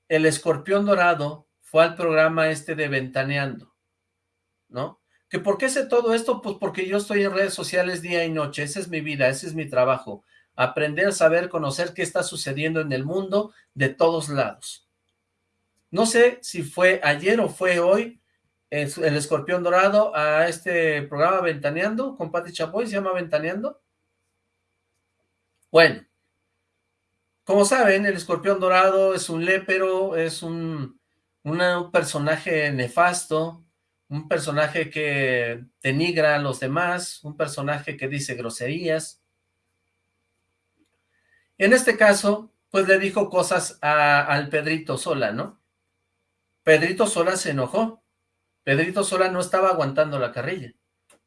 el escorpión dorado fue al programa este de Ventaneando, ¿no? ¿Que por qué sé todo esto? Pues porque yo estoy en redes sociales día y noche, esa es mi vida, ese es mi trabajo, aprender, saber, conocer qué está sucediendo en el mundo de todos lados. No sé si fue ayer o fue hoy, el, escorpión dorado a este programa Ventaneando con Pati Chapoy, se llama Ventaneando. Bueno, como saben, el escorpión dorado es un lépero, es un, un personaje nefasto, un personaje que denigra a los demás, un personaje que dice groserías. En este caso, pues le dijo cosas al Pedrito Sola, ¿no? Pedrito Sola se enojó. Pedrito Sola no estaba aguantando la carrilla.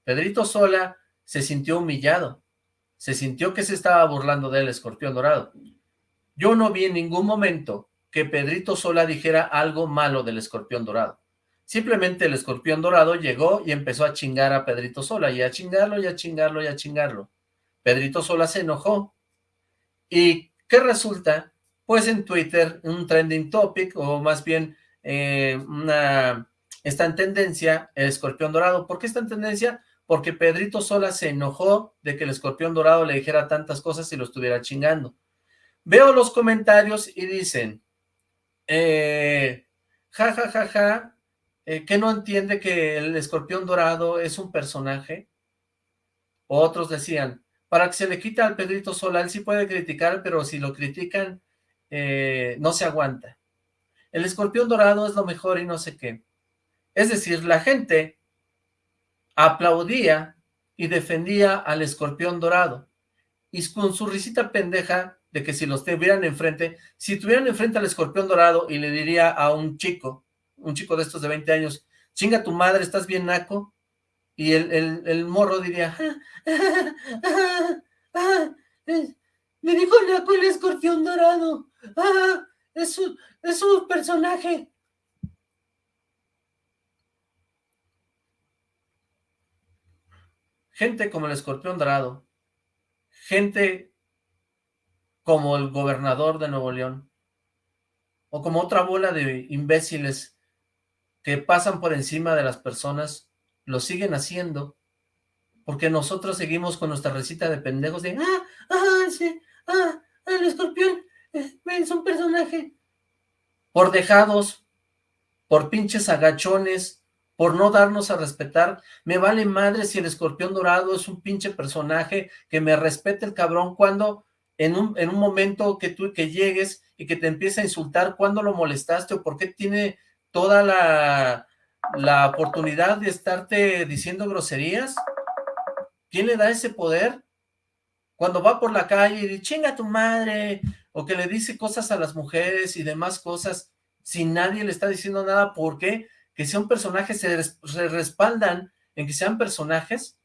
Pedrito Sola se sintió humillado. Se sintió que se estaba burlando del escorpión dorado. Yo no vi en ningún momento que Pedrito Sola dijera algo malo del escorpión dorado. Simplemente el escorpión dorado llegó y empezó a chingar a Pedrito Sola, y a chingarlo, y a chingarlo, y a chingarlo. Pedrito Sola se enojó. ¿Y qué resulta? Pues en Twitter, un trending topic, o más bien eh, una, está en tendencia el escorpión dorado. ¿Por qué está en tendencia? Porque Pedrito Sola se enojó de que el escorpión dorado le dijera tantas cosas y lo estuviera chingando. Veo los comentarios y dicen, eh, ja, ja, ja, ja, eh, que no entiende que el escorpión dorado es un personaje. Otros decían, para que se le quite al Pedrito Sola, él sí puede criticar, pero si lo critican, eh, no se aguanta. El escorpión dorado es lo mejor y no sé qué. Es decir, la gente aplaudía y defendía al escorpión dorado. Y con su risita pendeja de que si los tuvieran enfrente, si tuvieran enfrente al escorpión dorado y le diría a un chico, un chico de estos de 20 años, chinga tu madre, ¿estás bien naco? Y el, morro diría, ah, ah, me dijo naco el escorpión dorado, ah, es su, es su personaje. Gente como el escorpión dorado, gente como el gobernador de Nuevo León, o como otra bola de imbéciles que pasan por encima de las personas, lo siguen haciendo, porque nosotros seguimos con nuestra recita de pendejos de, ah, ah, sí, ah, el escorpión eh, es un personaje. Por dejados, por pinches agachones, por no darnos a respetar, me vale madre si el escorpión dorado es un pinche personaje, que me respete el cabrón cuando en un, en un momento que tú que llegues y que te empiece a insultar, cuando lo molestaste o por qué tiene toda la, la oportunidad de estarte diciendo groserías? ¿Quién le da ese poder? Cuando va por la calle y dice, chinga tu madre, o que le dice cosas a las mujeres y demás cosas, si nadie le está diciendo nada, ¿por qué? Que sea un personaje, se, se respaldan en que sean personajes,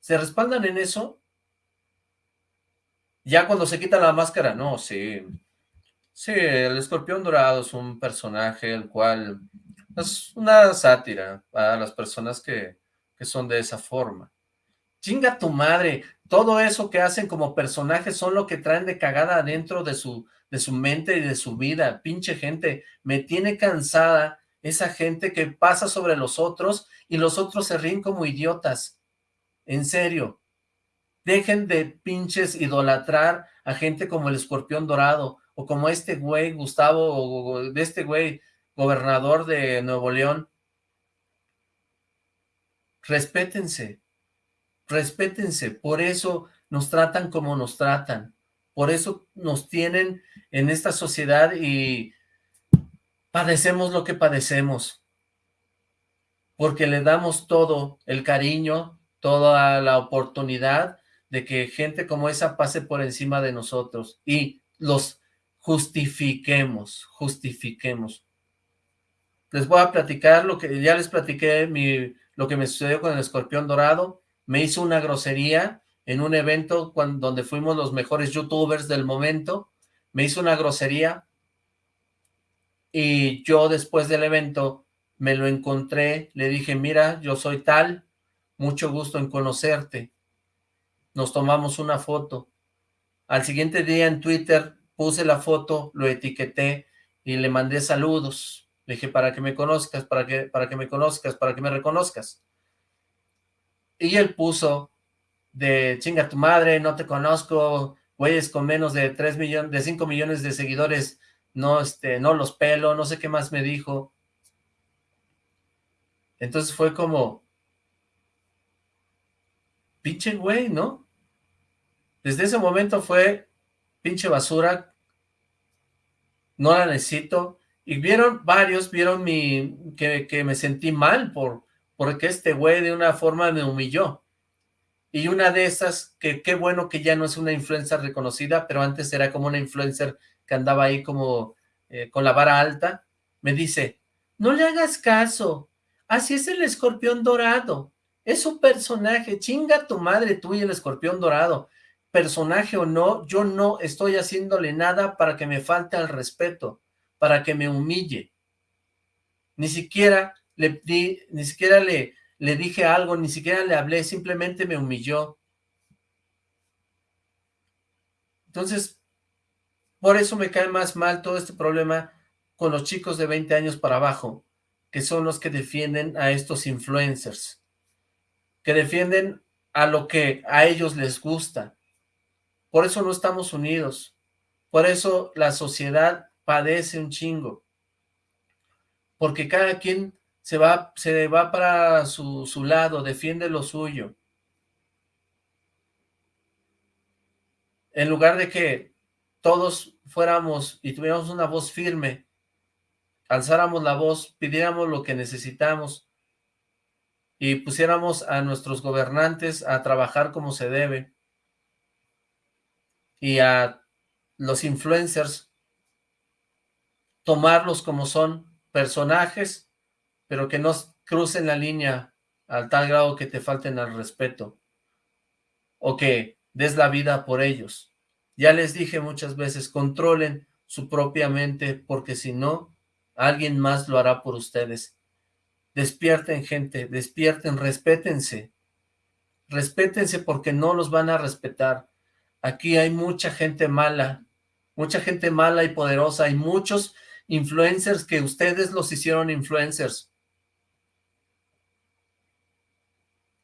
se respaldan en eso, ya cuando se quita la máscara, no, sí, Sí, el escorpión dorado es un personaje el cual es una sátira para las personas que, son de esa forma. Chinga tu madre, todo eso que hacen como personajes son lo que traen de cagada dentro de su, de su mente y de su vida. Pinche gente, me tiene cansada esa gente que pasa sobre los otros y los otros se ríen como idiotas. En serio, dejen de pinches idolatrar a gente como el escorpión dorado o como este güey, Gustavo, o de este güey, gobernador de Nuevo León. Respétense, respétense, por eso nos tratan como nos tratan, por eso nos tienen en esta sociedad y padecemos lo que padecemos, porque le damos todo el cariño, toda la oportunidad de que gente como esa pase por encima de nosotros y los justifiquemos, justifiquemos. Les voy a platicar lo que ya les platiqué, mi, lo que me sucedió con el escorpión dorado. Me hizo una grosería en un evento cuando, donde fuimos los mejores youtubers del momento. Me hizo una grosería y yo después del evento me lo encontré, le dije, mira, yo soy tal, mucho gusto en conocerte. Nos tomamos una foto. Al siguiente día en Twitter puse la foto, lo etiqueté y le mandé saludos. Le dije, para que me conozcas, para que, para que me conozcas, para que me reconozcas. Y él puso de chinga tu madre, no te conozco, güeyes con menos de 3 millones, de 5 millones de seguidores, no, este, no los pelo, no sé qué más me dijo. Entonces fue como, pinche güey, ¿no? Desde ese momento fue pinche basura, no la necesito, y vieron varios, vieron mi, que, que me sentí mal por, porque este güey de una forma me humilló, y una de esas, que qué bueno que ya no es una influencer reconocida, pero antes era como una influencer que andaba ahí como eh, con la vara alta, me dice, no le hagas caso, así es el escorpión dorado, es un personaje, chinga tu madre tú y el escorpión dorado, personaje o no, yo no estoy haciéndole nada para que me falte al respeto, para que me humille, ni siquiera le ni siquiera le, le dije algo, ni siquiera le hablé, simplemente me humilló. Entonces, por eso me cae más mal todo este problema con los chicos de 20 años para abajo, que son los que defienden a estos influencers, que defienden a lo que a ellos les gusta. Por eso no estamos unidos, por eso la sociedad padece un chingo, porque cada quien se va, se va para su, su lado, defiende lo suyo. En lugar de que todos fuéramos y tuviéramos una voz firme, alzáramos la voz, pidiéramos lo que necesitamos y pusiéramos a nuestros gobernantes a trabajar como se debe y a los influencers tomarlos como son personajes pero que no crucen la línea al tal grado que te falten al respeto, o que des la vida por ellos. Ya les dije muchas veces, controlen su propia mente, porque si no, alguien más lo hará por ustedes. Despierten, gente, despierten, respétense. Respétense porque no los van a respetar. Aquí hay mucha gente mala, mucha gente mala y poderosa, hay muchos influencers que ustedes los hicieron influencers.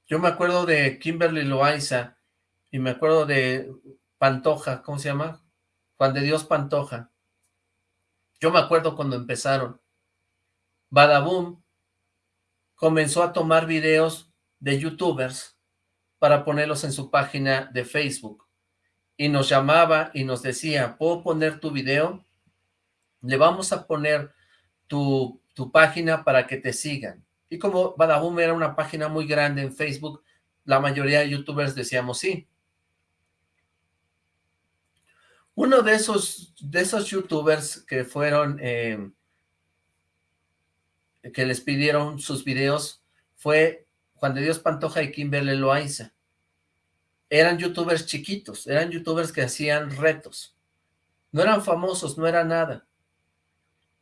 Yo me acuerdo de Kimberly Loaiza y me acuerdo de Pantoja, ¿cómo se llama? Juan de Dios Pantoja. Yo me acuerdo cuando empezaron. Badaboom comenzó a tomar videos de youtubers para ponerlos en su página de Facebook. Y nos llamaba y nos decía, ¿puedo poner tu video? Le vamos a poner tu, tu página para que te sigan. Y como Badaboom era una página muy grande en Facebook, la mayoría de youtubers decíamos sí. Uno de esos, de esos youtubers que fueron, eh, que les pidieron sus videos, fue Juan de Dios Pantoja y Kimberly Loaiza. Eran youtubers chiquitos, eran youtubers que hacían retos. No eran famosos, no era nada.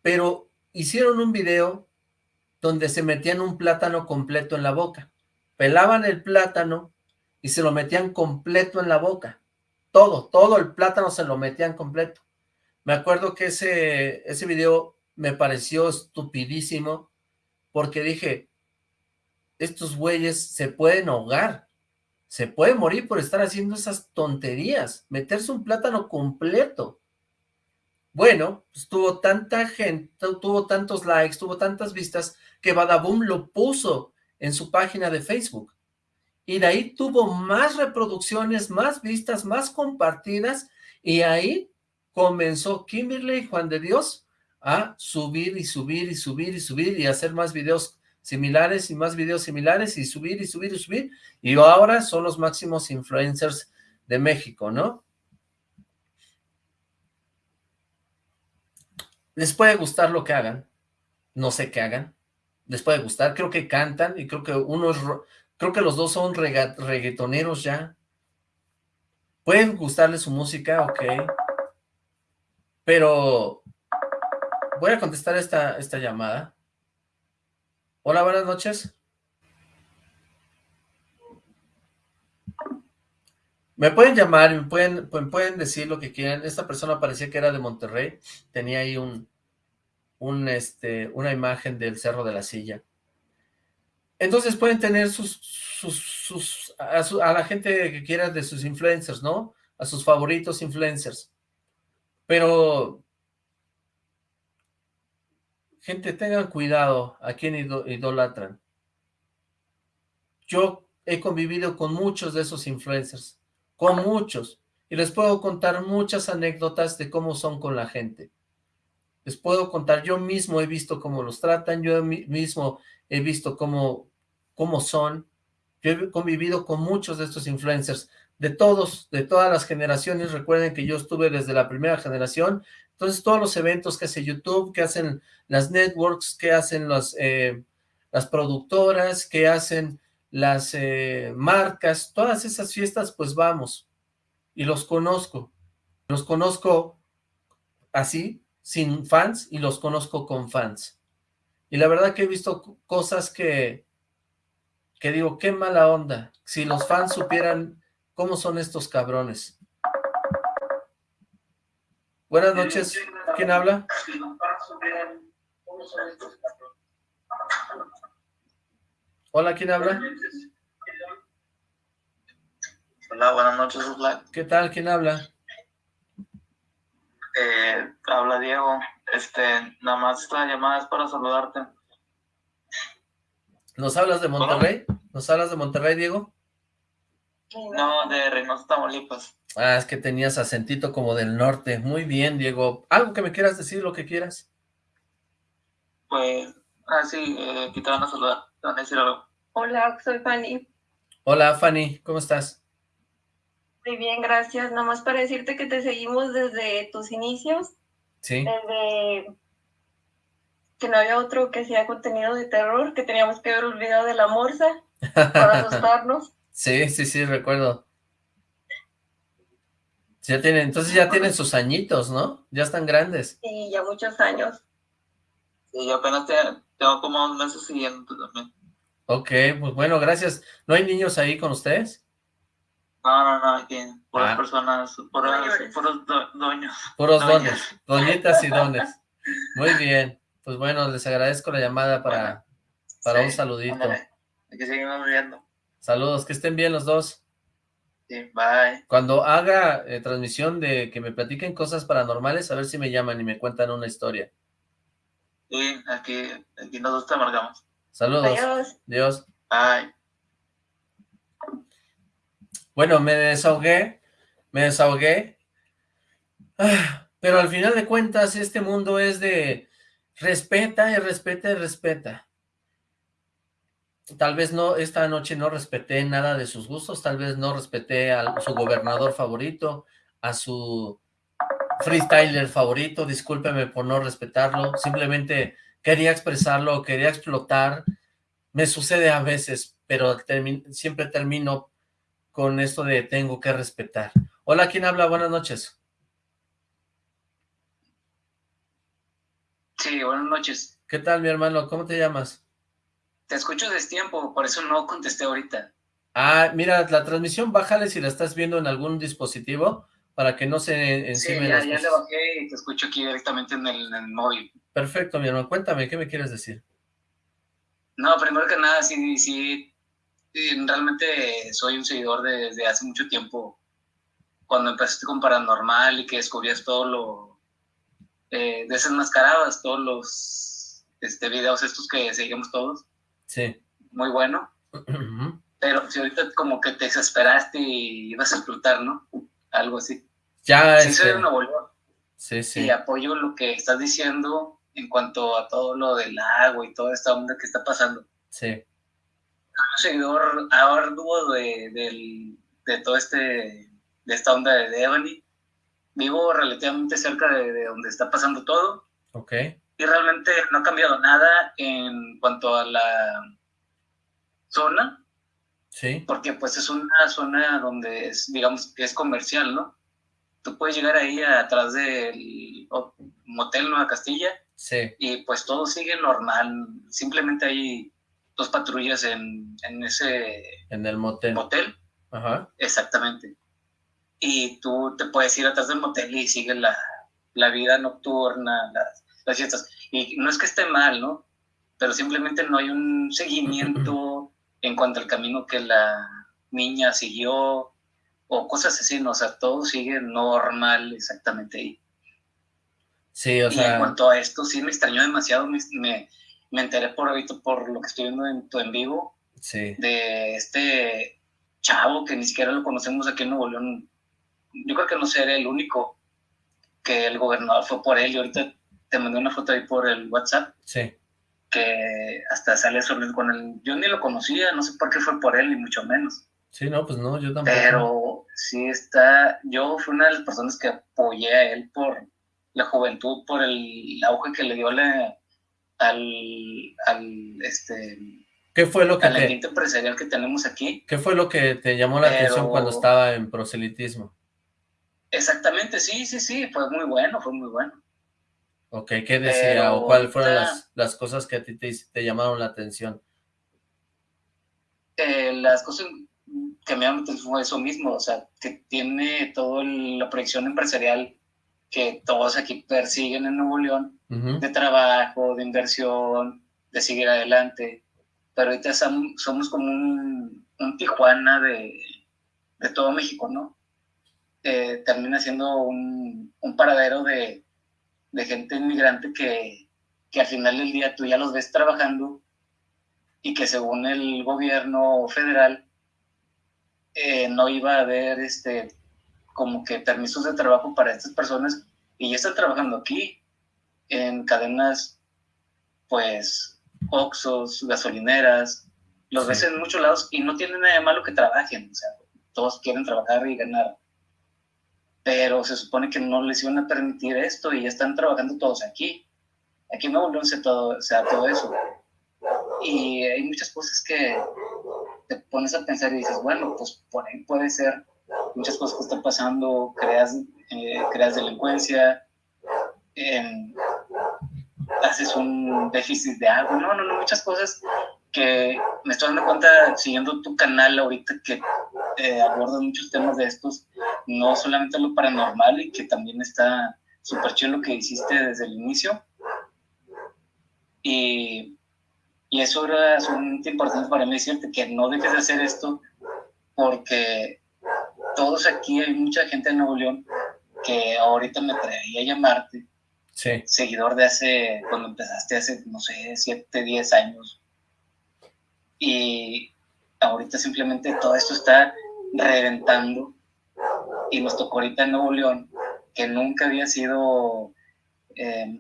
Pero hicieron un video donde se metían un plátano completo en la boca. Pelaban el plátano y se lo metían completo en la boca. Todo, todo el plátano se lo metían completo. Me acuerdo que ese, ese video me pareció estupidísimo porque dije, estos güeyes se pueden ahogar, se pueden morir por estar haciendo esas tonterías, meterse un plátano completo. Bueno, pues tuvo tanta gente, tuvo tantos likes, tuvo tantas vistas, que Badaboom lo puso en su página de Facebook. Y de ahí tuvo más reproducciones, más vistas, más compartidas, y ahí comenzó Kimberly Juan de Dios a subir y subir y subir y subir y hacer más videos similares y más videos similares y subir y subir y subir, y ahora son los máximos influencers de México, ¿no? les puede gustar lo que hagan, no sé qué hagan, les puede gustar, creo que cantan y creo que uno creo que los dos son reggaetoneros ya, pueden gustarles su música, ok, pero voy a contestar esta, esta llamada. Hola, buenas noches. Me pueden llamar, me pueden, pueden decir lo que quieran. Esta persona parecía que era de Monterrey. Tenía ahí un, un, este, una imagen del Cerro de la Silla. Entonces pueden tener sus, sus, sus a, la gente que quiera de sus influencers, ¿no? A sus favoritos influencers. Pero Gente, tengan cuidado a quien idolatran. Yo he convivido con muchos de esos influencers, con muchos, y les puedo contar muchas anécdotas de cómo son con la gente. Les puedo contar, yo mismo he visto cómo los tratan, yo mismo he visto cómo, cómo son. Yo he convivido con muchos de estos influencers, de todos, de todas las generaciones. Recuerden que yo estuve desde la primera generación, entonces todos los eventos que hace YouTube, que hacen las networks, que hacen las, eh, las productoras, que hacen las eh, marcas, todas esas fiestas, pues vamos, y los conozco. Los conozco así, sin fans, y los conozco con fans. Y la verdad que he visto cosas que, que digo, qué mala onda. Si los fans supieran cómo son estos cabrones. Buenas noches, ¿quién habla? Hola, ¿quién habla? Hola, buenas noches, Black. ¿Qué tal? ¿Quién habla? Eh, habla Diego. Este, nada más esta llamada es para saludarte. ¿Nos hablas de Monterrey? ¿Nos hablas de Monterrey, Diego? No, de Reynosa, Tamaulipas. Ah, es que tenías acentito como del norte. Muy bien, Diego. ¿Algo que me quieras decir, lo que quieras? Pues, ah, sí, eh, aquí te van a saludar. Hola, soy Fanny. Hola, Fanny, ¿cómo estás? Muy bien, gracias. Nomás para decirte que te seguimos desde tus inicios. Sí. Desde que no había otro que hacía contenido de terror, que teníamos que ver el video de la morsa para (laughs) asustarnos. Sí, sí, sí, recuerdo. Ya tienen, entonces ya tienen sus añitos, ¿no? Ya están grandes. Sí, ya muchos años. Sí, yo apenas tengo como un mes siguiente también. Ok, pues bueno, gracias. ¿No hay niños ahí con ustedes? No, no, no, aquí, puras ah. personas, puros, puros doños. Puros dones, doñitas y (laughs) dones. Muy bien, pues bueno, les agradezco la llamada para, para un saludito. Aquí seguimos viendo. Saludos, que estén bien los dos. Sí, bye. Cuando haga eh, transmisión de que me platiquen cosas paranormales, a ver si me llaman y me cuentan una historia. Sí, aquí, aquí nosotros te amargamos. Saludos. Adiós. Adiós. Bye. Bueno, me desahogué, me desahogué, ah, pero al final de cuentas este mundo es de respeta y respeta y respeta. Tal vez no, esta noche no respeté nada de sus gustos, tal vez no respeté a su gobernador favorito, a su freestyler favorito, discúlpeme por no respetarlo, simplemente quería expresarlo, quería explotar, me sucede a veces, pero siempre termino con esto de tengo que respetar. Hola, ¿quién habla? Buenas noches. Sí, buenas noches. ¿Qué tal, mi hermano? ¿Cómo te llamas? Te escucho desde tiempo, por eso no contesté ahorita. Ah, mira, la transmisión, bájale si la estás viendo en algún dispositivo, para que no se encime sí, ya, ya le bajé y te escucho aquí directamente en el, móvil. Perfecto, mi hermano. Cuéntame, ¿qué me quieres decir? No, primero que nada, sí, sí, realmente soy un seguidor desde hace mucho tiempo. Cuando empezaste con Paranormal y que descubrías todo lo... Eh, desenmascarabas todos los este, videos estos que seguimos todos. Sí. Muy bueno. Pero si ahorita como que te desesperaste y ibas a explotar, ¿no? algo así. Ya, sí, soy una Sí, sí. Y apoyo lo que estás diciendo en cuanto a todo lo del agua y toda esta onda que está pasando. Sí. Un seguidor arduo de, de, de todo este, de esta onda de Devani. Vivo relativamente cerca de, de donde está pasando todo. Ok. Y realmente no ha cambiado nada en cuanto a la zona Sí. Porque pues es una zona donde es, digamos, que es comercial, ¿no? Tú puedes llegar ahí atrás del motel Nueva Castilla. Sí. Y pues todo sigue normal. Simplemente hay dos patrullas en, en ese... En el motel. Motel. Ajá. Exactamente. Y tú te puedes ir atrás del motel y sigue la, la vida nocturna, las, las fiestas. Y no es que esté mal, ¿no? Pero simplemente no hay un seguimiento (laughs) en cuanto al camino que la niña siguió o cosas así, ¿no? o sea, todo sigue normal exactamente ahí. Sí, o sea... Y en cuanto a esto, sí me extrañó demasiado, me, me, enteré por ahorita, por lo que estoy viendo en tu en vivo, sí. de este chavo que ni siquiera lo conocemos aquí en Nuevo León. Yo creo que no seré el único que el gobernador fue por él y ahorita te mandé una foto ahí por el WhatsApp. Sí. Que hasta sale sobre con él. Yo ni lo conocía, no sé por qué fue por él, ni mucho menos. Sí, no, pues no, yo tampoco. Pero sí está, yo fui una de las personas que apoyé a él por la juventud, por el auge que le dio al, al, este... ¿Qué fue lo que al ambiente empresarial que tenemos aquí. ¿Qué fue lo que te llamó la atención cuando estaba en proselitismo? Exactamente, sí, sí, sí, fue muy bueno, fue muy bueno. Ok, ¿qué decía o cuáles fueron las, las, cosas que a ti te, te llamaron la atención? Eh, las cosas que me llamaron fue eso mismo, o sea, que tiene toda la proyección empresarial que todos aquí persiguen en Nuevo León, de trabajo, de inversión, de seguir adelante, pero ahorita somos como un, Tijuana de, de, todo México, ¿no? Eh, termina siendo un, un paradero de, de, gente inmigrante que, que al final del día tú ya los ves trabajando y que según el gobierno federal eh, no iba a haber este, como que permisos de trabajo para estas personas y ya están trabajando aquí en cadenas, pues, Oxos, gasolineras, los ves en muchos lados y no tienen nada de malo que trabajen, o sea, todos quieren trabajar y ganar, pero se supone que no les iban a permitir esto y están trabajando todos aquí. Aquí en Nuevo León se, todo, se todo eso. Y hay muchas cosas que te pones a pensar y dices, bueno, pues por puede ser muchas cosas que están pasando, creas, eh, creas delincuencia, haces un déficit de agua, no, no, no, muchas cosas que me estoy dando cuenta siguiendo tu canal ahorita que eh, abordas muchos temas de estos, no solamente lo paranormal y que también está súper chido lo que hiciste desde el inicio. Y y eso era sumamente importante para mí decirte que no dejes de hacer esto porque todos aquí, hay mucha gente en Nuevo León que ahorita me traía a llamarte. Sí. Seguidor de hace, cuando empezaste hace, no sé, 7, 10 años. Y ahorita simplemente todo esto está reventando. Y nos tocó ahorita en Nuevo León, que nunca había sido eh,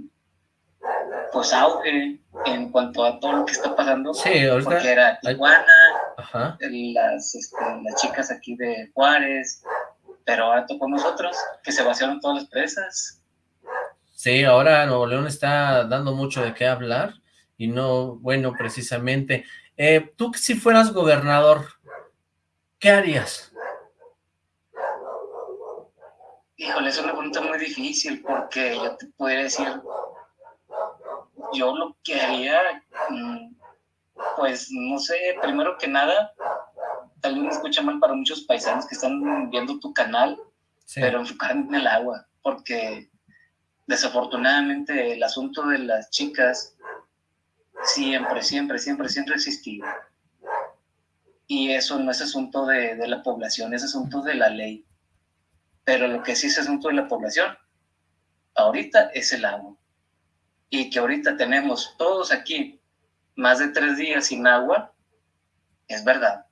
pues auge en cuanto a todo lo que está pasando. Sí, ahorita. Porque era Tijuana, Las, este, las chicas aquí de Juárez, pero ahora tocó nosotros, que se vaciaron todas las presas. Sí, ahora Nuevo León está dando mucho de qué hablar, y no, bueno, precisamente. Eh, tú si fueras gobernador, ¿qué harías? Híjole, es una pregunta muy difícil, porque yo te podría decir yo lo que haría, mm, pues no sé, primero que nada, tal vez me escucha mal para muchos paisanos que están viendo tu canal, pero enfocarme en el agua, porque desafortunadamente el asunto de las chicas siempre, siempre, siempre, siempre ha existido. Y eso no es asunto de, de la población, es asunto de la ley. Pero lo que sí es asunto de la población, ahorita es el agua y que ahorita tenemos todos aquí más de tres días sin agua, es verdad.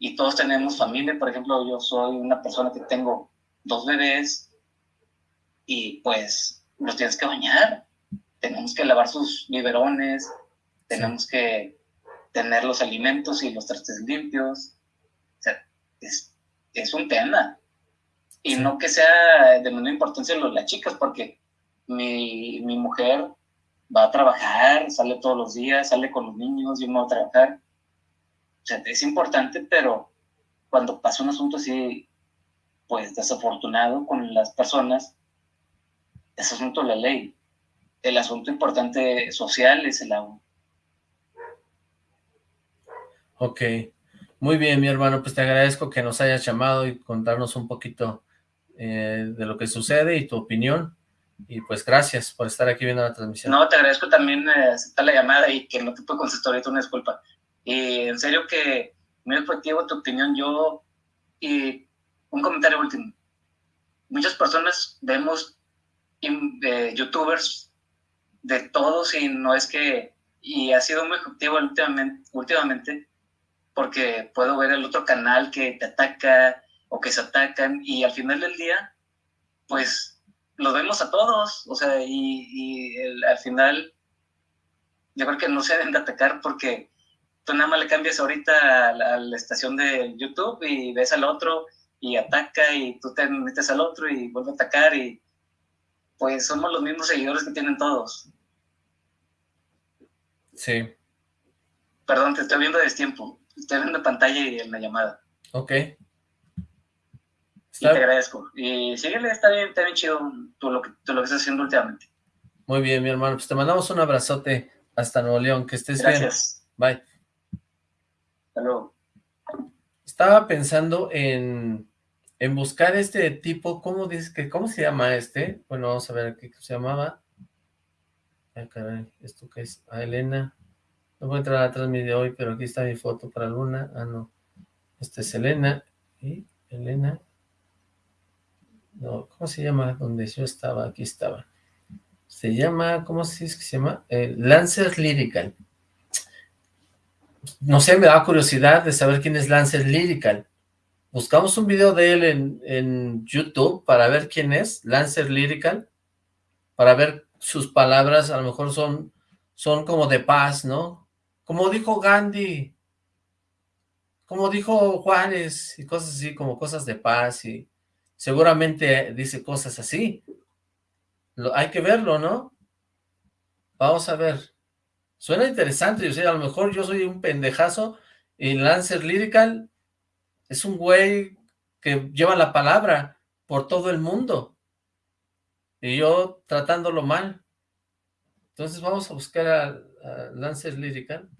Y todos tenemos familia, por ejemplo, yo soy una persona que tengo dos bebés y pues los tienes que bañar, tenemos que lavar sus biberones, tenemos que tener los alimentos y los trastes limpios. O sea, es, es un tema. Y no que sea de menor importancia las chicas, porque mi, mi mujer va a trabajar, sale todos los días, sale con los niños, yo me voy a trabajar. O sea, es importante, pero cuando pasa un asunto así, pues desafortunado con las personas, es asunto de la ley. El asunto importante social es el agua. Ok, muy bien mi hermano, pues te agradezco que nos hayas llamado y contarnos un poquito eh, de lo que sucede y tu opinión. Y pues gracias por estar aquí viendo la transmisión. No, te agradezco también eh, aceptar la llamada y que no te puedo contestar ahorita una disculpa. Y en serio que muy efectivo tu opinión, yo, y un comentario último. Muchas personas vemos eh, youtubers de todos y no es que, y ha sido muy efectivo últimamente, últimamente porque puedo ver el otro canal que te ataca o que se atacan y al final del día, pues los vemos a todos, o sea, y, al final yo creo que no se deben de atacar porque tú nada más le cambias ahorita a la, estación de YouTube y ves al otro y ataca y tú te metes al otro y vuelve a atacar y pues somos los mismos seguidores que tienen todos. Sí. Perdón, te estoy viendo a destiempo. Estoy viendo pantalla y en la llamada. Ok. Y te agradezco. Y síguele, está bien, está bien chido tú lo, que, tú lo que estás haciendo últimamente. Muy bien, mi hermano. Pues te mandamos un abrazote hasta Nuevo León. Que estés Gracias. bien. Bye. Hasta luego. Estaba pensando en, en buscar este tipo, ¿cómo dices que, cómo se llama este? Bueno, vamos a ver qué se llamaba. Ay, caray, ¿esto qué es? Ah, Elena. No voy a entrar atrás mi de hoy, pero aquí está mi foto para Luna. Ah, no. Esta es Elena. Y Elena. No, ¿cómo se llama? Donde yo estaba, aquí estaba. Se llama, ¿cómo se dice que se llama? Eh, Lancer Lyrical. No sé, me da curiosidad de saber quién es Lancer Lyrical. Buscamos un video de él en, en YouTube para ver quién es, Lancer Lyrical, para ver sus palabras, a lo mejor son, son como de paz, ¿no? Como dijo Gandhi, como dijo Juárez, y cosas así, como cosas de paz, y seguramente dice cosas así. Hay que verlo, ¿no? Vamos a ver. Suena interesante, yo sé, a lo mejor yo soy un pendejazo y Lancer Lyrical es un güey que lleva la palabra por todo el mundo. Y yo tratándolo mal. Entonces vamos a buscar a, Lancer Lyrical.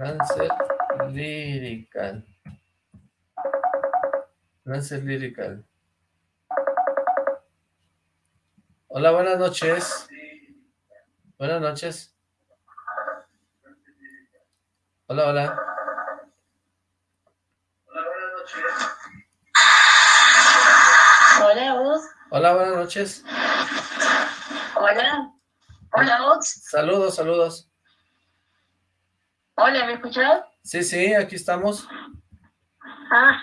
Lancer Lyrical. Lancer Lyrical. Hola, buenas noches. Buenas noches. Hola, hola. Hola, buenas noches. Hola, vos. Hola, buenas noches. Hola. Hola, vos. Saludos, saludos. Hola, ¿me escuchás? Sí, sí, aquí estamos. Ah,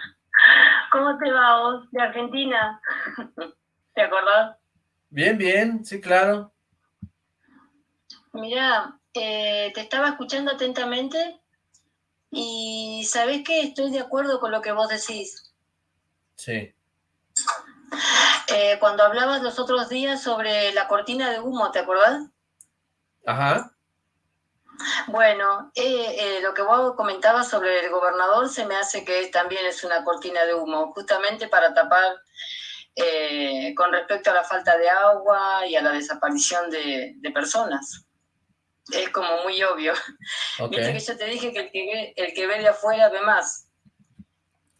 ¿cómo te va vos? De Argentina. (laughs) ¿Te acordás? Bien, bien, sí, claro. Mira, eh, te estaba escuchando atentamente y sabés que estoy de acuerdo con lo que vos decís. Sí. Eh, cuando hablabas los otros días sobre la cortina de humo, ¿te acordás? Ajá. Bueno, eh, lo que vos comentabas sobre el gobernador se me hace que también es una cortina de humo, justamente para tapar con respecto a la falta de agua y a la desaparición de personas es como muy obvio. (laughs) Viste que yo te dije que el que ve, el que ve de afuera ve más.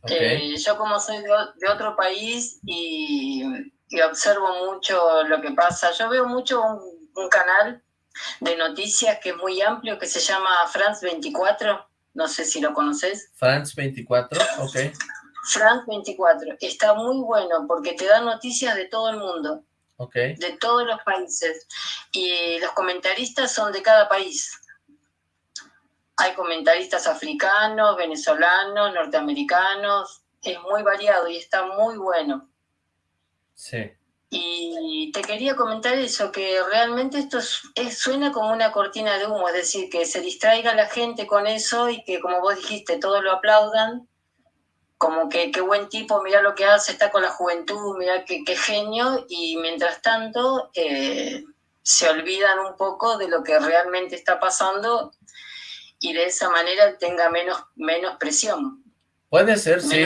Eh, yo como soy de, otro país y, observo mucho lo que pasa, yo veo mucho un, canal de noticias que es muy amplio, que se llama France 24, no sé si lo conoces. France 24, ok. France 24, está muy bueno porque te da noticias de todo el mundo de todos los países. Y los comentaristas son de cada país. Hay comentaristas africanos, venezolanos, norteamericanos, es muy variado y está muy bueno. Sí. Y te quería comentar eso, que realmente esto es, suena como una cortina de humo, es decir, que se distraiga la gente con eso y que, como vos dijiste, todos lo aplaudan, como que qué buen tipo, mira lo que hace, está con la juventud, mira qué, genio, y mientras tanto eh, se olvidan un poco de lo que realmente está pasando y de esa manera tenga menos, menos presión. Puede ser, sí.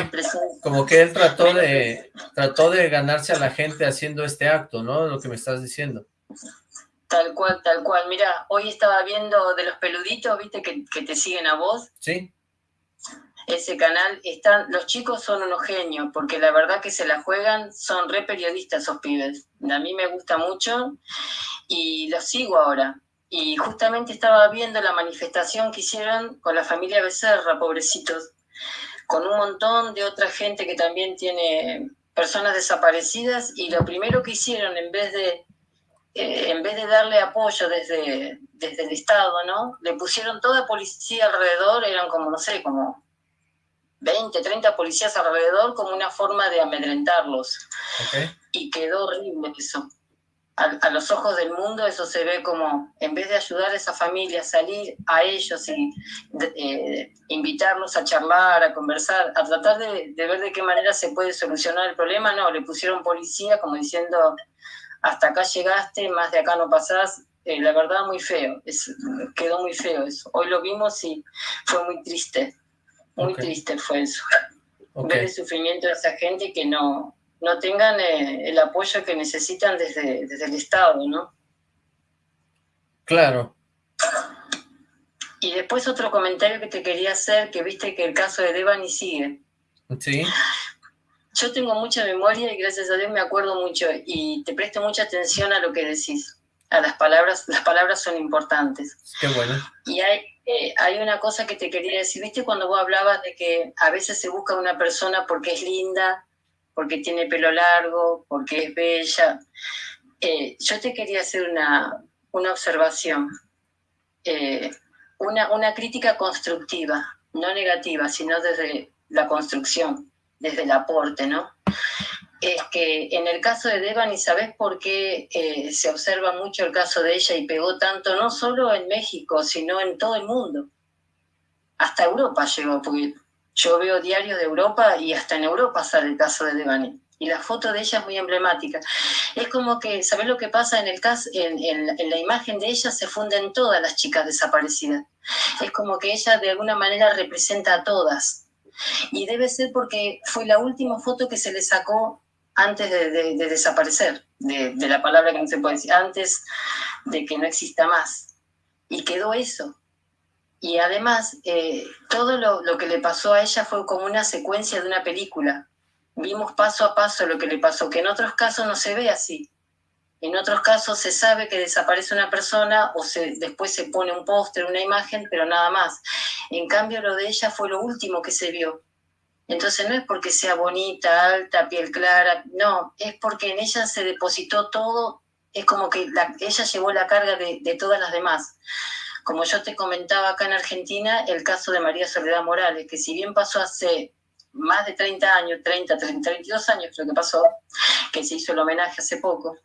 Como que él trató de, trató de ganarse a la gente haciendo este acto, ¿no? Lo que me estás diciendo. Tal cual, tal cual. Mira, hoy estaba viendo de los peluditos, ¿viste? Que, que te siguen a vos. Sí ese canal, están, los chicos son unos genios, porque la verdad que se la juegan, son re periodistas esos pibes. A mí me gusta mucho y los sigo ahora. Y justamente estaba viendo la manifestación que hicieron con la familia Becerra, pobrecitos, con un montón de otra gente que también tiene personas desaparecidas y lo primero que hicieron en vez de eh, en vez de darle apoyo desde, desde el Estado, ¿no? Le pusieron toda policía alrededor, eran como, no sé, como 20, 30 policías alrededor como una forma de amedrentarlos. Y quedó horrible eso. A, los ojos del mundo eso se ve como, en vez de ayudar a esa familia a salir a ellos y eh, invitarlos a charlar, a conversar, a tratar de, de, ver de qué manera se puede solucionar el problema, no, le pusieron policía como diciendo, hasta acá llegaste, más de acá no pasás. Eh, la verdad, muy feo, es, quedó muy feo eso. Hoy lo vimos y fue muy triste, muy triste fue eso. Ver el sufrimiento de esa gente que no, no tengan eh, el apoyo que necesitan desde, desde el Estado, ¿no? Claro. Y después otro comentario que te quería hacer, que viste que el caso de Devani sigue. Sí. Yo tengo mucha memoria y gracias a Dios me acuerdo mucho y te presto mucha atención a lo que decís, a las palabras, las palabras son importantes. Qué bueno. Y hay, eh, hay una cosa que te quería decir, viste cuando vos hablabas de que a veces se busca una persona porque es linda, porque tiene pelo largo, porque es bella. Eh, yo te quería hacer una, una observación, eh, una, una crítica constructiva, no negativa, sino desde la construcción desde el aporte, ¿no? Es que en el caso de Devani, ¿sabes por qué eh, se observa mucho el caso de ella y pegó tanto, no solo en México, sino en todo el mundo? Hasta Europa llegó, porque yo veo diarios de Europa y hasta en Europa sale el caso de Devani. Y la foto de ella es muy emblemática. Es como que, ¿sabes lo que pasa en el caso? En, en la imagen de ella se funden todas las chicas desaparecidas. Es como que ella de alguna manera representa a todas y debe ser porque fue la última foto que se le sacó antes de, desaparecer, de, la palabra que no se puede decir, antes de que no exista más. Y quedó eso. Y además, eh, todo lo, que le pasó a ella fue como una secuencia de una película. Vimos paso a paso lo que le pasó, que en otros casos no se ve así. En otros casos se sabe que desaparece una persona o se, después se pone un póster, una imagen, pero nada más. En cambio, lo de ella fue lo último que se vio. Entonces no es porque sea bonita, alta, piel clara, no, es porque en ella se depositó todo, es como que ella llevó la carga de todas las demás. Como yo te comentaba acá en Argentina, el caso de María Soledad Morales, que si bien pasó hace más de 30 años, 30, 32 años creo que pasó, que se hizo el homenaje hace poco,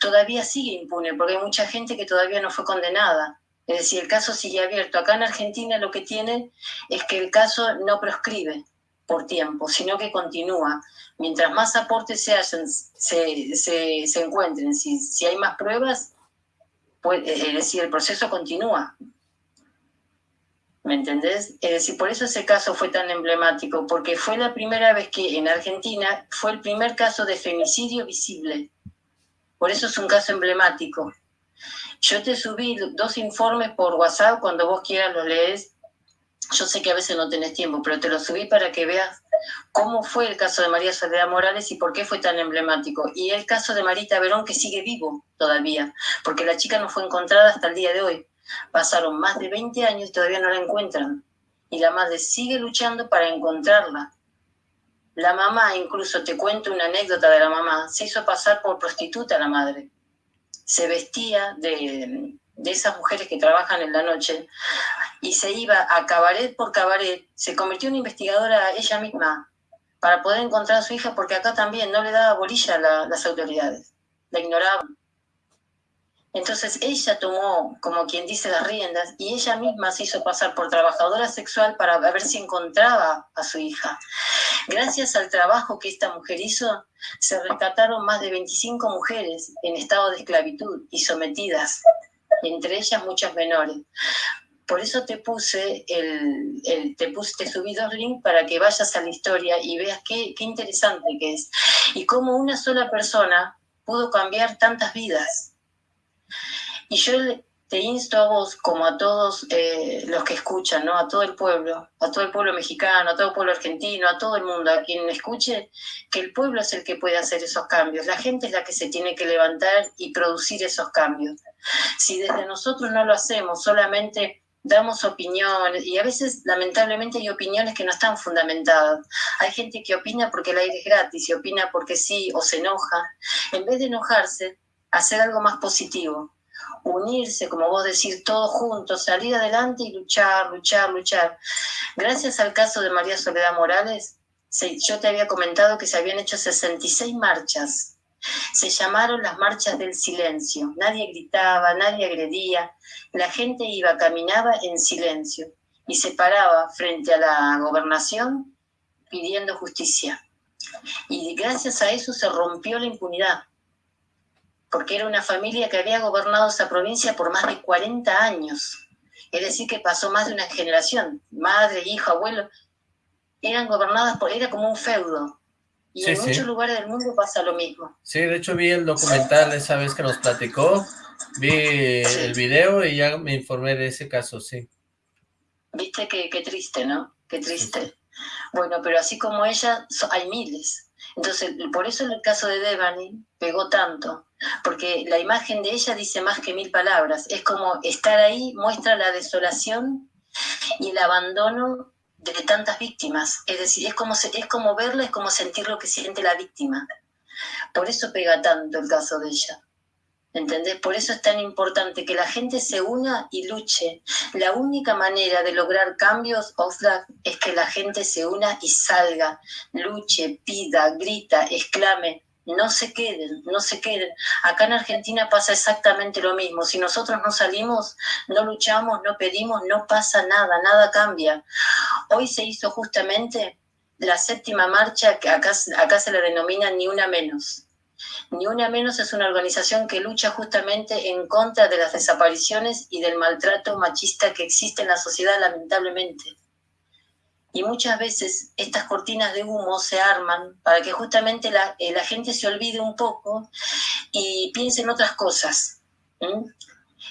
todavía sigue impune, porque hay mucha gente que todavía no fue condenada. Es decir, el caso sigue abierto. Acá en Argentina lo que tiene es que el caso no proscribe por tiempo, sino que continúa. Mientras más aportes se, hacen, se, se, encuentren, si, si, hay más pruebas, pues, es decir, el proceso continúa. ¿Me entendés? Es decir, por eso ese caso fue tan emblemático, porque fue la primera vez que en Argentina fue el primer caso de femicidio visible. Por eso es un caso emblemático. Yo te subí dos informes por WhatsApp, cuando vos quieras los lees. Yo sé que a veces no tenés tiempo, pero te los subí para que veas cómo fue el caso de María Soledad Morales y por qué fue tan emblemático. Y el caso de Marita Verón, que sigue vivo todavía, porque la chica no fue encontrada hasta el día de hoy. Pasaron más de 20 años y todavía no la encuentran. Y la madre sigue luchando para encontrarla. La mamá, incluso te cuento una anécdota de la mamá, se hizo pasar por prostituta la madre. Se vestía de, de esas mujeres que trabajan en la noche y se iba a cabaret por cabaret, se convirtió en investigadora ella misma para poder encontrar a su hija, porque acá también no le daba bolilla a las autoridades, la ignoraban. Entonces ella tomó, como quien dice, las riendas y ella misma se hizo pasar por trabajadora sexual para ver si encontraba a su hija. Gracias al trabajo que esta mujer hizo, se rescataron más de 25 mujeres en estado de esclavitud y sometidas, entre ellas muchas menores. Por eso te puse el, te puse, te subí dos links para que vayas a la historia y veas qué, qué interesante que es. Y cómo una sola persona pudo cambiar tantas vidas y yo te insto a vos, como a todos eh, los que escuchan, ¿no? a todo el pueblo, a todo el pueblo mexicano, a todo el pueblo argentino, a todo el mundo, a quien escuche, que el pueblo es el que puede hacer esos cambios. La gente es la que se tiene que levantar y producir esos cambios. Si desde nosotros no lo hacemos, solamente damos opiniones y a veces lamentablemente hay opiniones que no están fundamentadas. Hay gente que opina porque el aire es gratis y opina porque sí o se enoja. En vez de enojarse, hacer algo más positivo, unirse, como vos decís, todos juntos, salir adelante y luchar, luchar, luchar. Gracias al caso de María Soledad Morales, yo te había comentado que se habían hecho 66 marchas. Se llamaron las marchas del silencio. Nadie gritaba, nadie agredía. La gente iba, caminaba en silencio y se paraba frente a la gobernación pidiendo justicia. Y gracias a eso se rompió la impunidad porque era una familia que había gobernado esa provincia por más de 40 años. Es decir, que pasó más de una generación. Madre, hijo, abuelo, eran gobernadas por, era como un feudo. Y en muchos lugares del mundo pasa lo mismo. Sí, de hecho vi el documental esa vez que nos platicó, vi el video y ya me informé de ese caso, sí. Viste qué, qué triste, ¿no? Qué triste. Bueno, pero así como ella, hay miles. Entonces, por eso en el caso de Devani pegó tanto, porque la imagen de ella dice más que mil palabras. Es como estar ahí, muestra la desolación y el abandono de tantas víctimas. Es decir, es como, es como verla, es como sentir lo que siente la víctima. Por eso pega tanto el caso de ella. ¿Entendés? Por eso es tan importante que la gente se una y luche. La única manera de lograr cambios, Oxlack, es que la gente se una y salga, luche, pida, grita, exclame. No se queden, no se queden. Acá en Argentina pasa exactamente lo mismo. Si nosotros no salimos, no luchamos, no pedimos, no pasa nada, nada cambia. Hoy se hizo justamente la séptima marcha, que acá, acá se la denomina Ni Una Menos ni Una Menos es una organización que lucha justamente en contra de las desapariciones y del maltrato machista que existe en la sociedad, lamentablemente. Y muchas veces estas cortinas de humo se arman para que justamente la, eh, gente se olvide un poco y piense en otras cosas, en,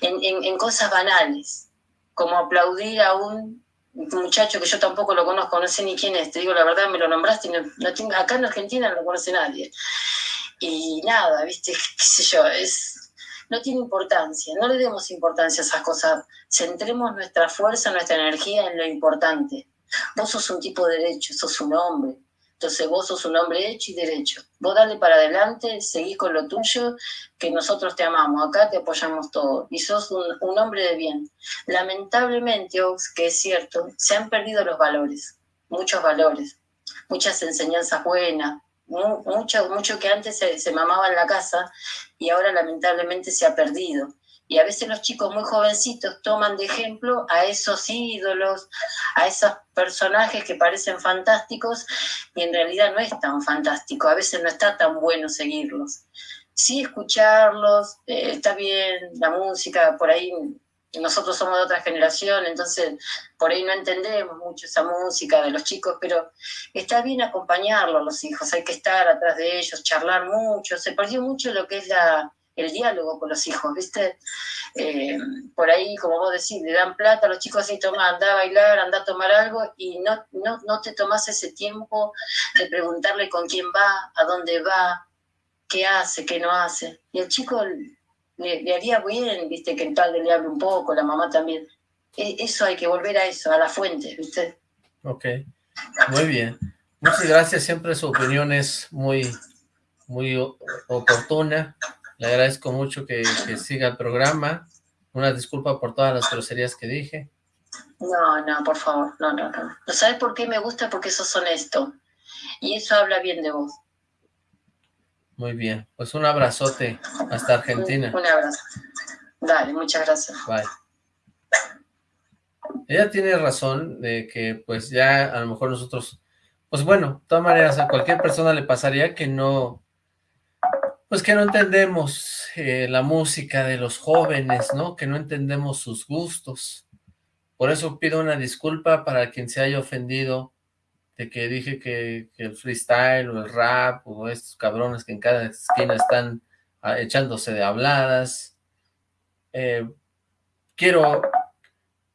en, cosas banales, como aplaudir a un muchacho que yo tampoco lo conozco, no sé ni quién es, te digo la verdad, me lo nombraste, no, acá en Argentina no lo conoce nadie. Y nada, viste, (laughs) qué sé yo, es, no tiene importancia, no le demos importancia a esas cosas, centremos nuestra fuerza, nuestra energía en lo importante. Vos sos un tipo de derecho, sos un hombre, entonces vos sos un hombre hecho y derecho. Vos dale para adelante, seguís con lo tuyo, que nosotros te amamos, acá te apoyamos todo. Y sos un, un hombre de bien. Lamentablemente, Ox, que es cierto, se han perdido los valores, muchos valores, muchas enseñanzas buenas, mucho, mucho que antes se, mamaba en la casa y ahora lamentablemente se ha perdido. Y a veces los chicos muy jovencitos toman de ejemplo a esos ídolos, a esos personajes que parecen fantásticos y en realidad no es tan fantástico, a veces no está tan bueno seguirlos. Sí escucharlos, eh, está bien la música, por ahí nosotros somos de otra generación, entonces por ahí no entendemos mucho esa música de los chicos, pero está bien acompañarlo a los hijos, hay que estar atrás de ellos, charlar mucho, se perdió mucho lo que es la, el diálogo con los hijos, ¿viste? Eh, por ahí, como vos decís, le dan plata a los chicos así, toma, anda a bailar, anda a tomar algo, y no, no, no te tomas ese tiempo de preguntarle con quién va, a dónde va, qué hace, qué no hace. Y el chico le, haría bien, viste, que el padre le hable un poco, la mamá también. E, eso hay que volver a eso, a la fuente, viste. Ok, muy bien. Muchas gracias, siempre su opinión es muy, muy oportuna. Le agradezco mucho que, siga el programa. Una disculpa por todas las groserías que dije. No, no, por favor, no, no, no. ¿Sabes por qué me gusta? Porque sos honesto. Y eso habla bien de vos. Muy bien, pues un abrazote hasta Argentina. Un, abrazo. Dale, muchas gracias. Bye. Ella tiene razón de que pues ya a lo mejor nosotros, pues bueno, de todas maneras a cualquier persona le pasaría que no, pues que no entendemos eh, la música de los jóvenes, ¿no? Que no entendemos sus gustos. Por eso pido una disculpa para quien se haya ofendido que dije que, el freestyle o el rap o estos cabrones que en cada esquina están ah, echándose de habladas. Eh, quiero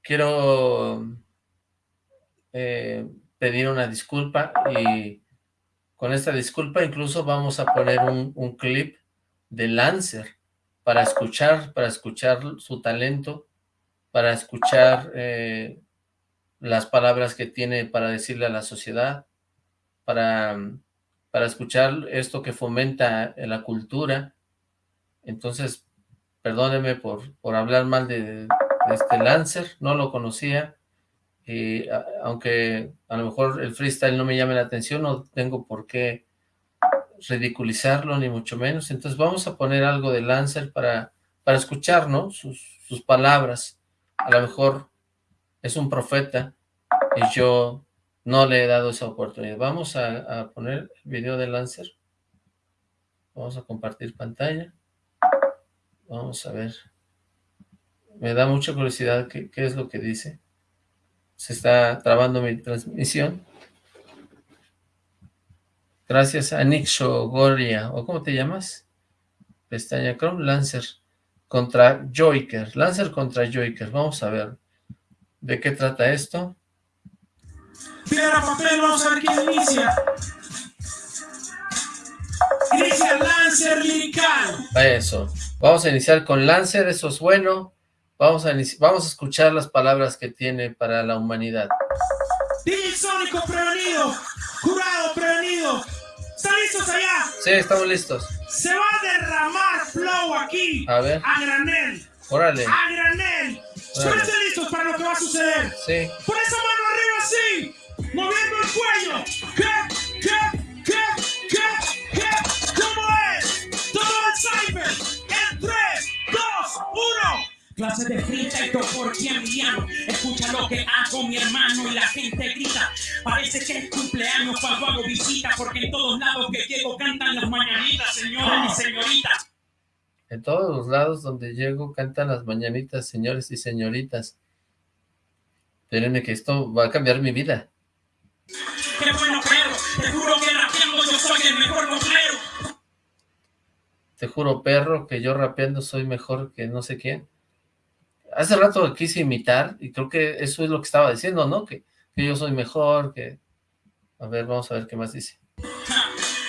quiero eh, pedir una disculpa y con esta disculpa incluso vamos a poner un, clip de Lancer para escuchar, para escuchar su talento, para escuchar eh, las palabras que tiene para decirle a la sociedad, para, para escuchar esto que fomenta la cultura. Entonces, perdóneme por, por hablar mal de, este Lancer, no lo conocía, y aunque a lo mejor el freestyle no me llame la atención, no tengo por qué ridiculizarlo, ni mucho menos. Entonces vamos a poner algo de Lancer para, para escuchar, ¿no? Sus, sus palabras. A lo mejor es un profeta y yo no le he dado esa oportunidad. Vamos a, poner el video de Lancer. Vamos a compartir pantalla. Vamos a ver. Me da mucha curiosidad qué, qué es lo que dice. Se está trabando mi transmisión. Gracias a Nick Shogoria, ¿o cómo te llamas? Pestaña Chrome, Lancer contra Joker. Lancer contra Joker, vamos a ver. ¿De qué trata esto? Piedra, papel, vamos a ver quién inicia. Inicia Lancer Lirical. Eso. Vamos a iniciar con Lancer, eso es bueno. Vamos a, vamos a escuchar las palabras que tiene para la humanidad. DJ Sónico prevenido, jurado prevenido, ¿Están listos allá? Sí, estamos listos. Se va a derramar flow aquí. A ver. A granel. Órale. A granel. Súbense listos para lo que va a suceder. Sí. Por esa mano arriba así. Moviendo el cuello. ¿Qué? ¿Qué? ¿Qué? ¿Qué? ¿Qué? ¿Cómo es? Todo el cyber. En 3, 2, 1. Clase de y por llamo. Escucha lo que hago mi hermano y la gente grita. Parece que es cumpleaños cuando hago visita porque en todos lados que llego cantan las mañanitas, señores y señoritas. En todos los lados donde llego cantan las mañanitas, señores y señoritas. Espérenme que esto va a cambiar mi vida. Qué bueno, perro. Te juro que rapeando yo soy el mejor rockero. Te juro, perro, que yo rapeando soy mejor que no sé quién hace rato quise imitar y creo que eso es lo que estaba diciendo, ¿no? Que, que yo soy mejor, que... A ver, vamos a ver qué más dice.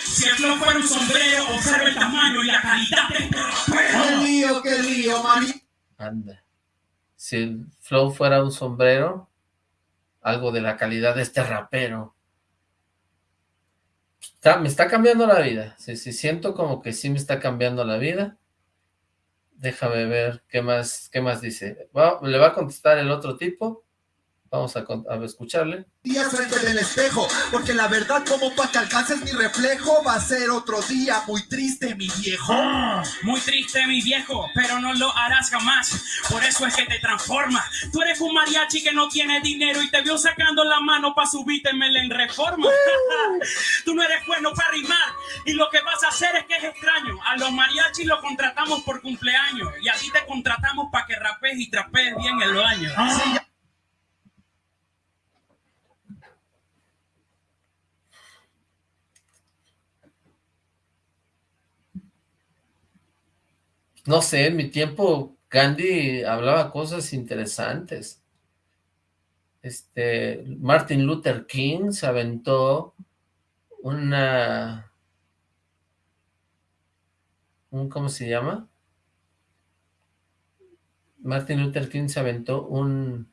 Si el flow fuera un sombrero, observa el tamaño y la calidad del ¡Qué lío, qué lío, mami! Anda. Si el flow fuera un sombrero, algo de la calidad de este rapero. me está cambiando la vida. Sí, sí, siento como que sí me está cambiando la vida. Déjame ver qué más, qué más dice. le va a contestar el otro tipo. Vamos a, a escucharle. Día frente del espejo, porque la verdad como para que alcances mi reflejo va a ser otro día muy triste, mi viejo. Ah, muy triste, mi viejo, pero no lo harás jamás. Por eso es que te transformas. Tú eres un mariachi que no tiene dinero y te vio sacando la mano para subirte en reforma. (laughs) Tú no eres bueno para rimar y lo que vas a hacer es que es extraño. A los mariachis los contratamos por cumpleaños y a ti te contratamos para que rapees y trapees bien el baño. Ah. No sé, en mi tiempo Gandhi hablaba cosas interesantes. Este, Martin Luther King se aventó una... Un, ¿Cómo se llama? Martin Luther King se aventó un...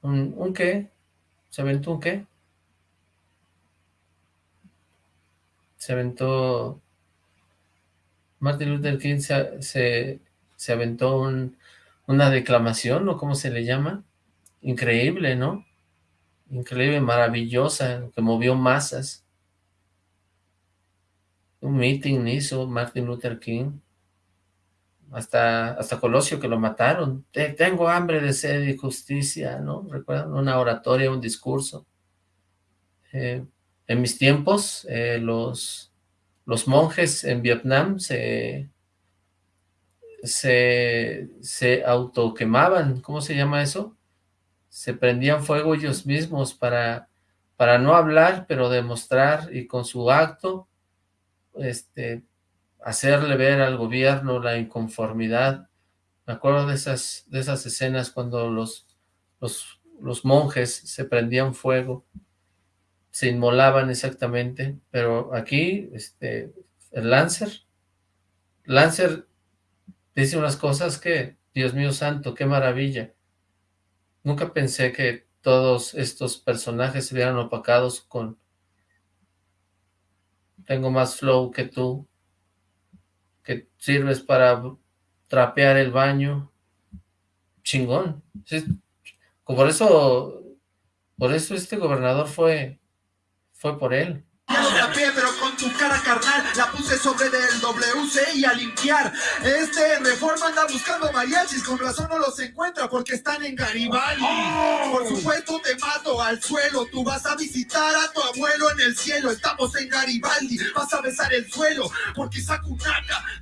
¿Un, un qué? ¿Se aventó un qué? Se aventó Martin Luther King se, aventó una declamación, ¿o cómo se le llama? Increíble, ¿no? Increíble, maravillosa, que movió masas. Un meeting hizo Martin Luther King. Hasta, hasta Colosio que lo mataron. Tengo hambre de sed y justicia, ¿no? ¿Recuerdan? Una oratoria, un discurso. Eh, en mis tiempos, eh, los los monjes en Vietnam se, se, se autoquemaban, ¿cómo se llama eso? Se prendían fuego ellos mismos para, para no hablar, pero demostrar y con su acto este, hacerle ver al gobierno la inconformidad. Me acuerdo de esas, de esas escenas cuando los, los, los monjes se prendían fuego se inmolaban exactamente, pero aquí, este, el Lancer, Lancer dice unas cosas que Dios mío santo, qué maravilla. Nunca pensé que todos estos personajes se vieran opacados con tengo más flow que tú, que sirves para trapear el baño. Chingón. Por eso, por eso este gobernador fue, fue por él tu cara carnal la puse sobre del WC y a limpiar. Este Reforma anda buscando mariachis, con razón no los encuentra porque están en Garibaldi. Oh. Por supuesto te mato al suelo, tú vas a visitar a tu abuelo en el cielo. Estamos en Garibaldi, vas a besar el suelo porque saco un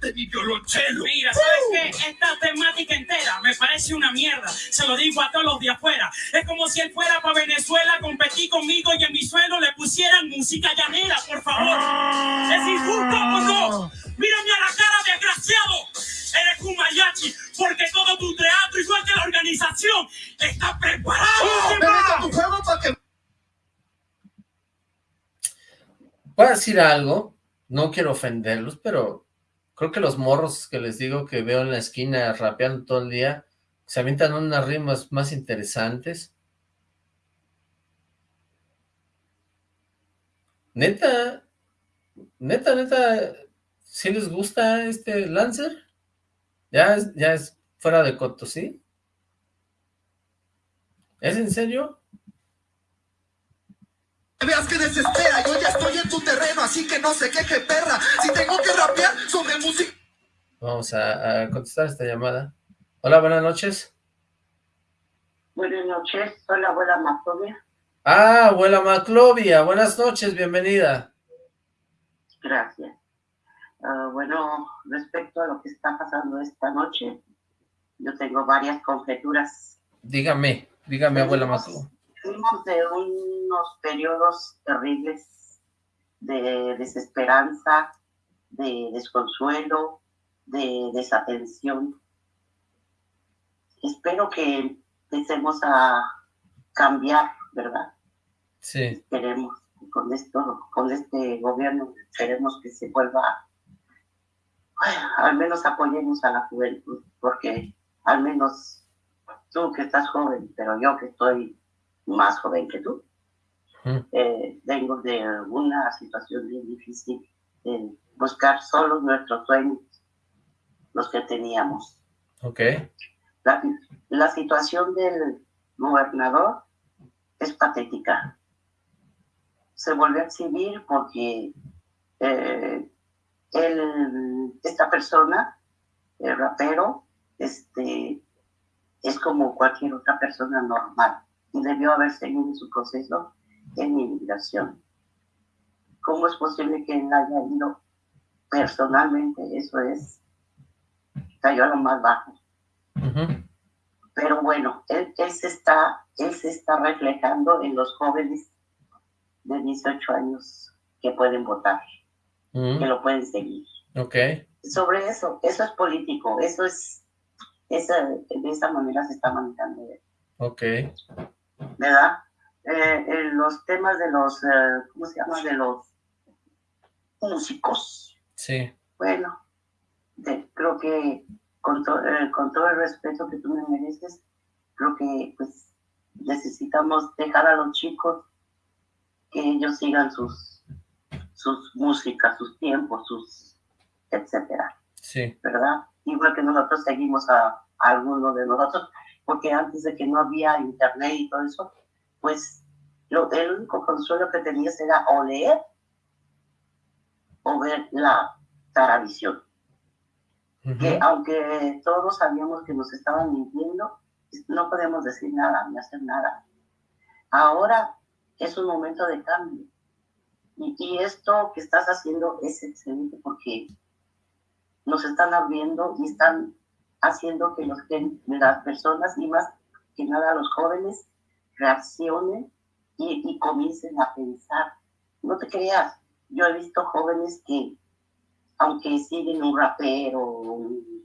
de mi violonchelo. Mira, ¿sabes qué? Esta temática entera me parece una mierda. Se lo digo a todos los de afuera. Es como si él fuera para Venezuela, competí conmigo y en mi suelo le pusieran música llanera. Por favor. Algo, no quiero ofenderlos, pero creo que los morros que les digo que veo en la esquina rapeando todo el día, se avientan unas rimas más interesantes. Neta, neta, neta, ¿sí les gusta este Lancer? Ya es, ya es fuera de coto, ¿sí? ¿Es en serio? Veas que desespera, yo ya estoy en tu terreno, así que no sé qué perra. Si tengo que rapear sobre música. Vamos a, contestar esta llamada. Hola, buenas noches. Buenas noches, hola, abuela Maclovia. Ah, abuela Maclovia, buenas noches, bienvenida. Gracias. Ah, bueno, respecto a lo que está pasando esta noche, yo tengo varias conjeturas. Dígame, dígame, abuela Maclovia. De unos periodos terribles de desesperanza, de desconsuelo, de desatención. Espero que empecemos a cambiar, ¿verdad? Sí. Esperemos con esto, con este gobierno, queremos que se vuelva, al menos apoyemos a la juventud, porque al menos tú que estás joven, pero yo que estoy más joven que tú, eh, vengo de una situación bien difícil, de buscar solo nuestros sueños, los que teníamos. Ok. La, la situación del gobernador es patética se volvió a exhibir porque eh, esta persona, el rapero, este, es como cualquier otra persona normal y debió haber seguido su proceso en inmigración. ¿Cómo es posible que él haya ido personalmente? Eso es, cayó a lo más bajo. Pero bueno, él, él, se está, él se está reflejando en los jóvenes de 18 años que pueden votar, que lo pueden seguir. Ok. Sobre eso, eso es político, eso es, esa, de esa manera se está manejando. Ok. ¿Verdad? Eh, los temas de los, eh, ¿cómo se llama? De los músicos. Sí. Bueno, creo que con, eh, con todo el respeto que tú me mereces, creo que pues necesitamos dejar a los chicos que ellos sigan sus, sus músicas, sus tiempos, sus etcétera. Sí. ¿Verdad? Igual que nosotros seguimos a, a algunos de nosotros, porque antes de que no había internet y todo eso, pues lo, el único consuelo que tenías era o leer o ver la Taravisión. Que aunque todos sabíamos que nos estaban mintiendo, no podemos decir nada ni hacer nada. Ahora es un momento de cambio. Y, esto que estás haciendo es excelente porque nos están abriendo y están haciendo que los, las personas y más que nada los jóvenes reaccionen y, y comiencen a pensar. No te creas, yo he visto jóvenes que, aunque siguen un rapero,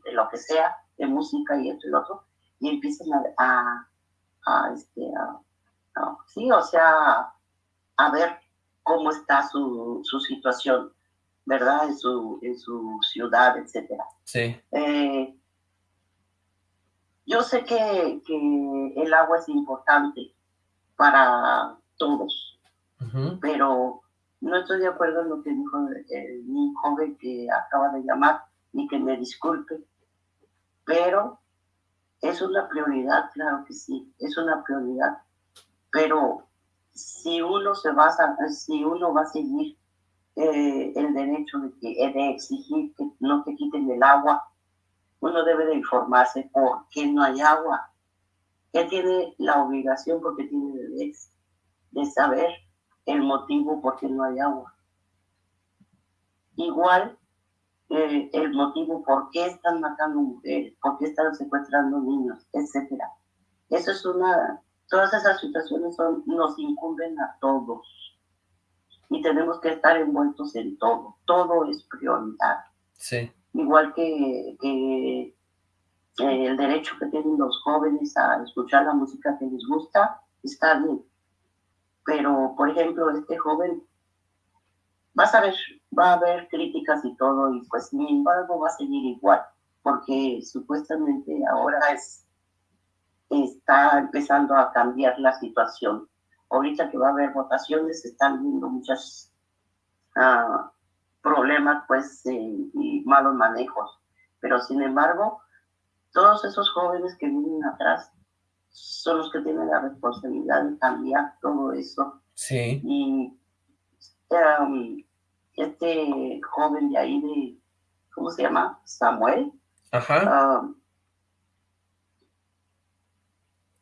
de lo que sea, de música y esto y lo otro, y empiezan a, a, este, a Sí, o sea, a ver cómo está su, su situación, ¿verdad? En su, en su ciudad, etcétera. Sí. Eh, yo sé que, que el agua es importante para todos, pero no estoy de acuerdo en lo que dijo el, mi joven que acaba de llamar y que me disculpe, pero es una prioridad, claro que sí, es una prioridad, pero si uno se basa, si uno va a seguir eh, el derecho de, que, de exigir que no te quiten el agua, uno debe de informarse por qué no hay agua. Él tiene la obligación, porque tiene derecho, de saber el motivo por qué no hay agua. Igual eh, el motivo por qué están matando mujeres, por qué están secuestrando niños, etcétera. Eso es una, todas esas situaciones son, nos incumben a todos y tenemos que estar envueltos en todo. Todo es prioridad. Sí. Igual que, que eh, el derecho que tienen los jóvenes a escuchar la música que les gusta, está bien. Pero, por ejemplo, este joven, vas a ver, va a haber críticas y todo, y pues sin embargo va a seguir igual, porque supuestamente ahora es, está empezando a cambiar la situación. Ahorita que va a haber votaciones, están viendo muchos ah, problemas pues y malos manejos. Pero sin embargo, todos esos jóvenes que vienen atrás son los que tienen la responsabilidad de cambiar todo eso. Sí. Y um, este joven de ahí, de, ¿cómo se llama? Samuel. Ajá. Um,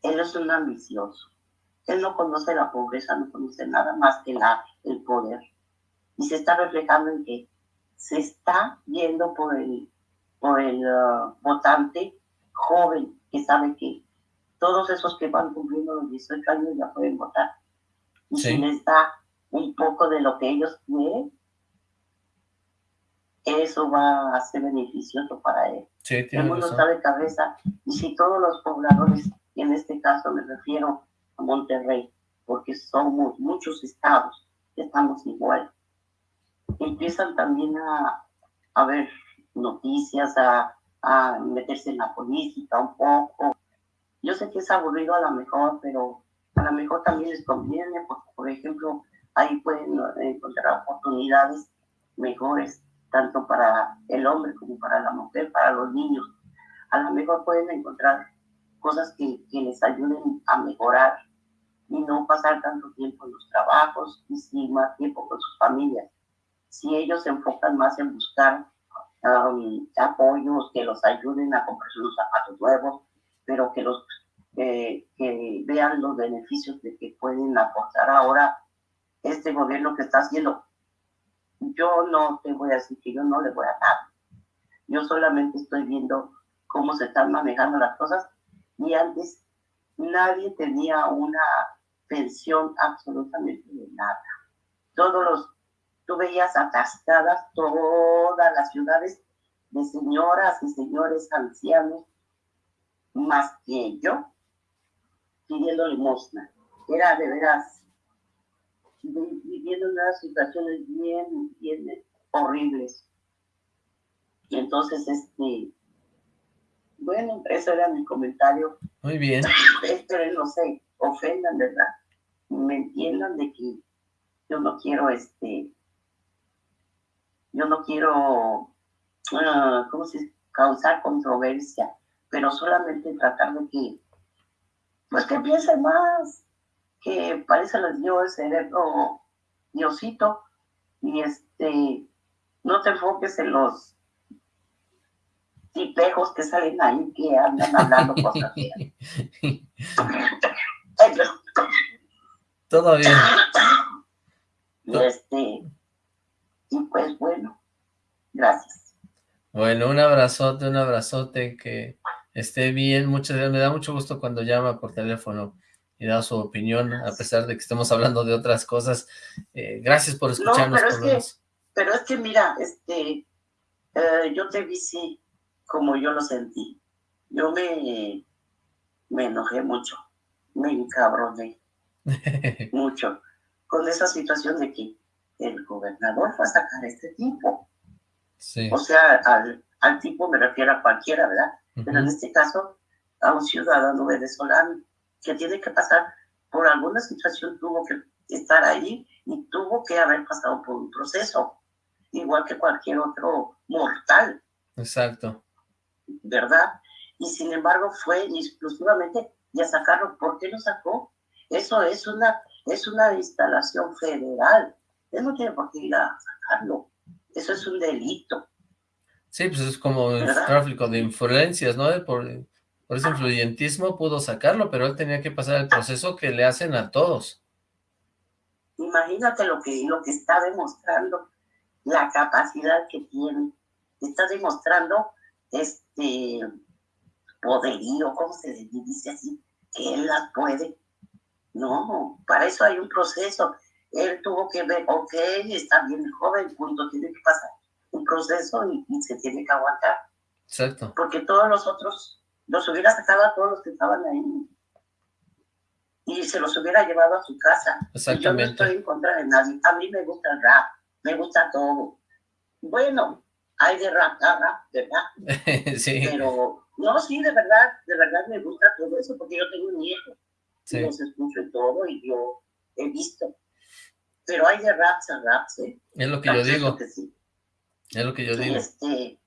él es un ambicioso. Él no conoce la pobreza, no conoce nada más que la, el poder. Y se está reflejando en que se está yendo por el, por el uh, votante joven que sabe que todos esos que van cumpliendo los 18 años ya pueden votar. Y si les da un poco de lo que ellos quieren, eso va a ser beneficioso para él. Sí, el mundo está de cabeza. Y si todos los pobladores, y en este caso me refiero a Monterrey, porque somos muchos estados, estamos igual, empiezan también a, a ver noticias, a, a meterse en la política un poco, yo sé que es aburrido a lo mejor, pero a lo mejor también les conviene, porque, por ejemplo, ahí pueden encontrar oportunidades mejores, tanto para el hombre como para la mujer, para los niños. A lo mejor pueden encontrar cosas que, que les ayuden a mejorar y no pasar tanto tiempo en los trabajos y sí más tiempo con sus familias. Si ellos se enfocan más en buscar um, apoyos que los ayuden a comprar sus zapatos nuevos, pero que los que vean los beneficios de que pueden aportar ahora este gobierno que está haciendo. Yo no te voy a decir que yo no le voy a dar. Yo solamente estoy viendo cómo se están manejando las cosas y antes nadie tenía una pensión absolutamente de nada. Todos los, tú veías atascadas todas las ciudades de señoras y señores ancianos más que yo pidiendo limosna. Era de veras viviendo unas situaciones bien, bien horribles. Y entonces, este, bueno, eso era mi comentario. Muy bien. Espero no sé, ofendan, ¿verdad? Me entiendan de que yo no quiero, este, yo no quiero, uh, ¿cómo se dice? Causar controversia pero solamente tratar de que, pues que piensen más, que parece les dio el cerebro Diosito, y este, no te enfoques en los tipejos que salen ahí que andan hablando cosas (laughs) Todo bien. Y este, y pues bueno, gracias. Bueno, un abrazote, un abrazote que esté bien. Muchas gracias. Me da mucho gusto cuando llama por teléfono y da su opinión, a pesar de que estemos hablando de otras cosas. Eh, gracias por escucharnos. pero, es que, pero es que mira, este, eh, yo te vi sí, como yo lo sentí. Yo me, me enojé mucho, me encabroné (laughs) mucho con esa situación de que el gobernador fue a sacar a este tipo. Sí. O sea, al, al tipo me refiero a cualquiera, ¿verdad? Pero en este caso, a un ciudadano venezolano que tiene que pasar por alguna situación, tuvo que estar ahí y tuvo que haber pasado por un proceso, igual que cualquier otro mortal. Exacto. ¿Verdad? Y sin embargo fue exclusivamente ya sacarlo. ¿Por qué lo sacó? Eso es una, es una instalación federal. Él no tiene por qué ir a sacarlo. Eso es un delito. Sí, pues es como el tráfico de influencias, ¿no? Por, por ese influyentismo pudo sacarlo, pero él tenía que pasar el proceso que le hacen a todos. Imagínate lo que, lo que está demostrando, la capacidad que tiene. Está demostrando este poderío, ¿cómo se dice así? Que él las puede. No, para eso hay un proceso. Él tuvo que ver, ok, está bien joven, punto, tiene que pasar un proceso y, se tiene que aguantar. Exacto. Porque todos los otros los hubiera sacado a todos los que estaban ahí y se los hubiera llevado a su casa. Exactamente. yo no estoy en contra de nadie. A mí me gusta el rap, me gusta todo. Bueno, hay de rap a rap, ¿verdad? (laughs) sí. Pero, no, sí, de verdad, de verdad me gusta todo eso porque yo tengo un hijo. Sí. Los escucho y todo y yo he visto. Pero hay de raps a raps, ¿eh? Es lo que yo digo. Es lo que yo digo. Este,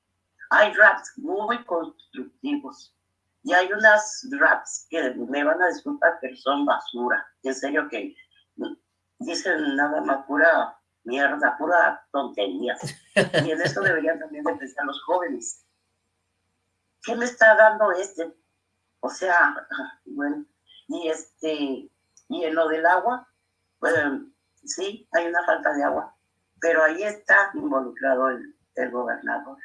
hay raps muy constructivos y hay unas raps que me van a disculpar, pero son basura. En serio que dicen nada más pura mierda, pura tontería. Y en eso deberían también de pensar los jóvenes. ¿Qué me está dando este? O sea, bueno, y este, y en lo del agua, pues sí, hay una falta de agua, pero ahí está involucrado el, el gobernador.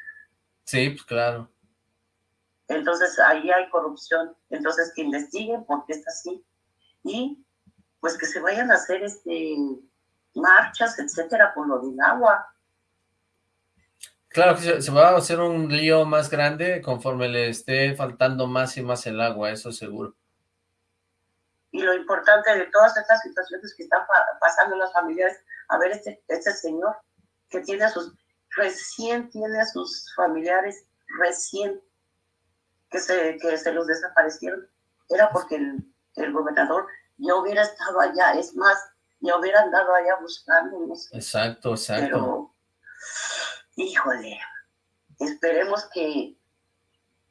Sí, pues claro. Entonces ahí hay corrupción, entonces que investiguen por qué está así y pues que se vayan a hacer este marchas, etcétera, por lo del agua. Claro que se, va a hacer un lío más grande conforme le esté faltando más y más el agua, eso seguro. Y lo importante de todas estas situaciones que están pasando en las familias, a ver, este, este señor que tiene a sus, recién tiene a sus familiares, recién que se, que se los desaparecieron, era porque el, el gobernador ya hubiera estado allá, es más, ya hubiera andado allá buscándonos. Exacto, exacto. Pero, híjole, esperemos que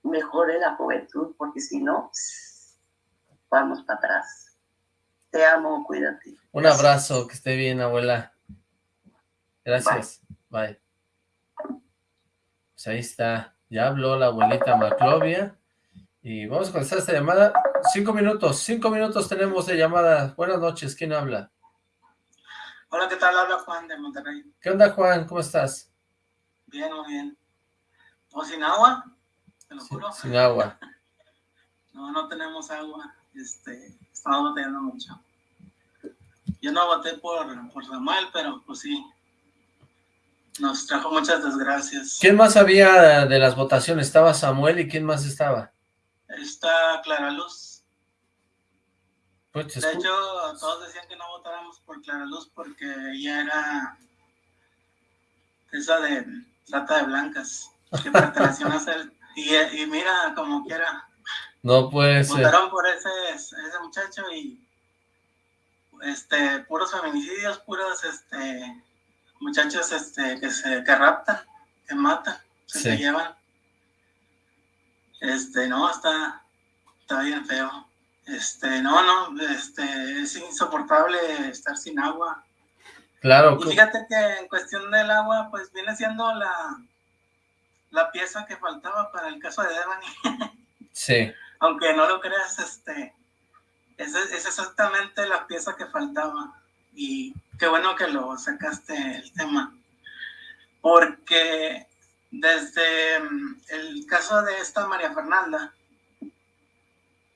mejore la juventud, porque si no, vamos para atrás. Te amo, cuídate. Un abrazo, que esté bien, abuela. Gracias. Bye. Pues ahí está. Ya habló la abuelita Maclovia. Y vamos a comenzar esta llamada. Cinco minutos, cinco minutos tenemos de llamada. Buenas noches, ¿quién habla? Hola, ¿qué tal? Habla Juan de Monterrey. ¿Qué onda, Juan? ¿Cómo estás? Bien, muy bien. ¿O sin agua? Te lo juro. Sin agua. (laughs) no, no tenemos agua. Este, estamos batallando mucho. Yo no voté por, por Samuel, pero pues sí, nos trajo muchas desgracias. ¿Quién más había de las votaciones? ¿Estaba Samuel y quién más estaba? Está Clara Luz. Pues de hecho, todos decían que no votáramos por Clara Luz porque ella era esa de trata de blancas, que pertenecía a ser. Y, y, mira, como quiera. No puede ser. Votaron por ese, ese muchacho y este puros feminicidios, puros este muchachos este, que se que raptan, que matan, que se llevan. Este, no, está, está bien feo. Este, no, no, este, es insoportable estar sin agua. Claro. Y fíjate que en cuestión del agua, pues viene siendo la, la pieza que faltaba para el caso de Devani. (laughs) Sí. Aunque no lo creas, este, es, es exactamente la pieza que faltaba. Y qué bueno que lo sacaste el tema, porque desde mm, el caso de esta María Fernanda,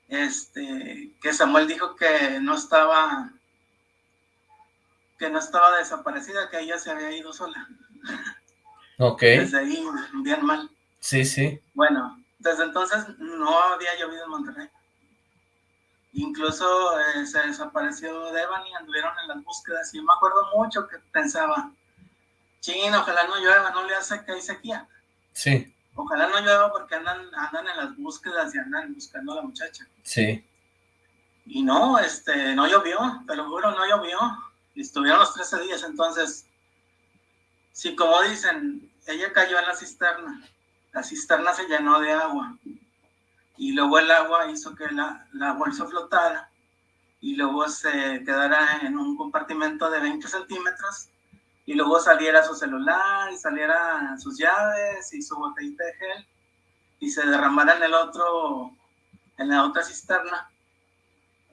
este, que Samuel dijo que no estaba, que no estaba desaparecida, que ella se había ido sola. Ok. Desde ahí, bien mal. Sí, sí. Bueno, desde entonces no había llovido en Monterrey. Incluso eh, se desapareció Devani y anduvieron en las búsquedas. Y yo me acuerdo mucho que pensaba, ching, ojalá no llueva, no le hace que hay sequía. Sí. ojalá no llueva porque andan, andan en las búsquedas y andan buscando a la muchacha. Sí. Y no, este, no llovió, te lo juro, no llovió. Y estuvieron los 13 días, entonces, sí, como dicen, ella cayó en la cisterna. La cisterna se llenó de agua. Y luego el agua hizo que la, la bolsa flotara y luego se quedara en un compartimento de 20 centímetros y luego saliera su celular y saliera sus llaves y su botellita de gel y se derramara en el otro, en la otra cisterna.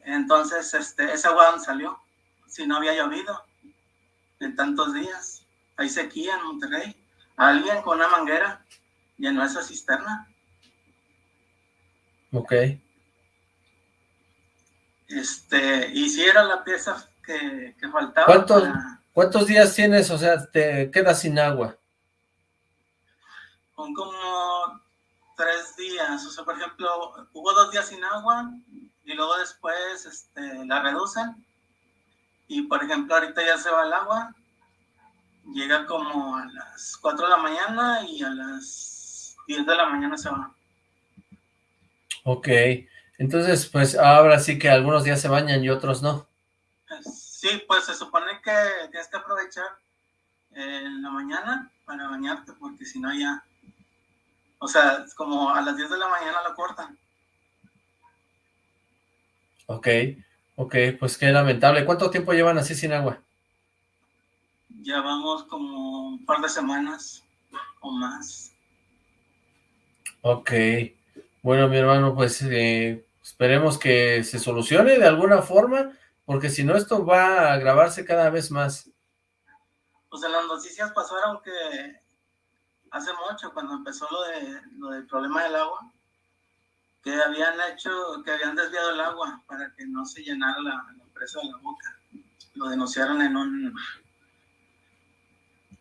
Entonces, este, ese agua salió, si no había llovido en tantos días. Hay sequía en Monterrey. Alguien con una manguera llenó esa cisterna. Ok. Este, y si era la pieza que, que faltaba. ¿Cuántos, para- ¿Cuántos días tienes? O sea, te quedas sin agua. Son como tres días. O sea, por ejemplo, hubo dos días sin agua y luego después este, la reducen. Y por ejemplo, ahorita ya se va el agua. Llega como a las 4 de la mañana y a las 10 de la mañana se va. Ok. Entonces, pues ahora sí que algunos días se bañan y otros no. Sí, pues se supone que tienes que aprovechar en la mañana para bañarte, porque si no ya... O sea, es como a las 10 de la mañana lo cortan. Ok. Ok, pues qué lamentable. ¿Cuánto tiempo llevan así sin agua? Ya vamos como un par de semanas o más. Ok. Bueno, mi hermano, pues eh, esperemos que se solucione de alguna forma, porque si no esto va a agravarse cada vez más. Pues en las noticias pasaron que hace mucho, cuando empezó lo, de, lo del problema del agua, que habían hecho, que habían desviado el agua para que no se llenara la, la presa de la boca. Lo denunciaron en un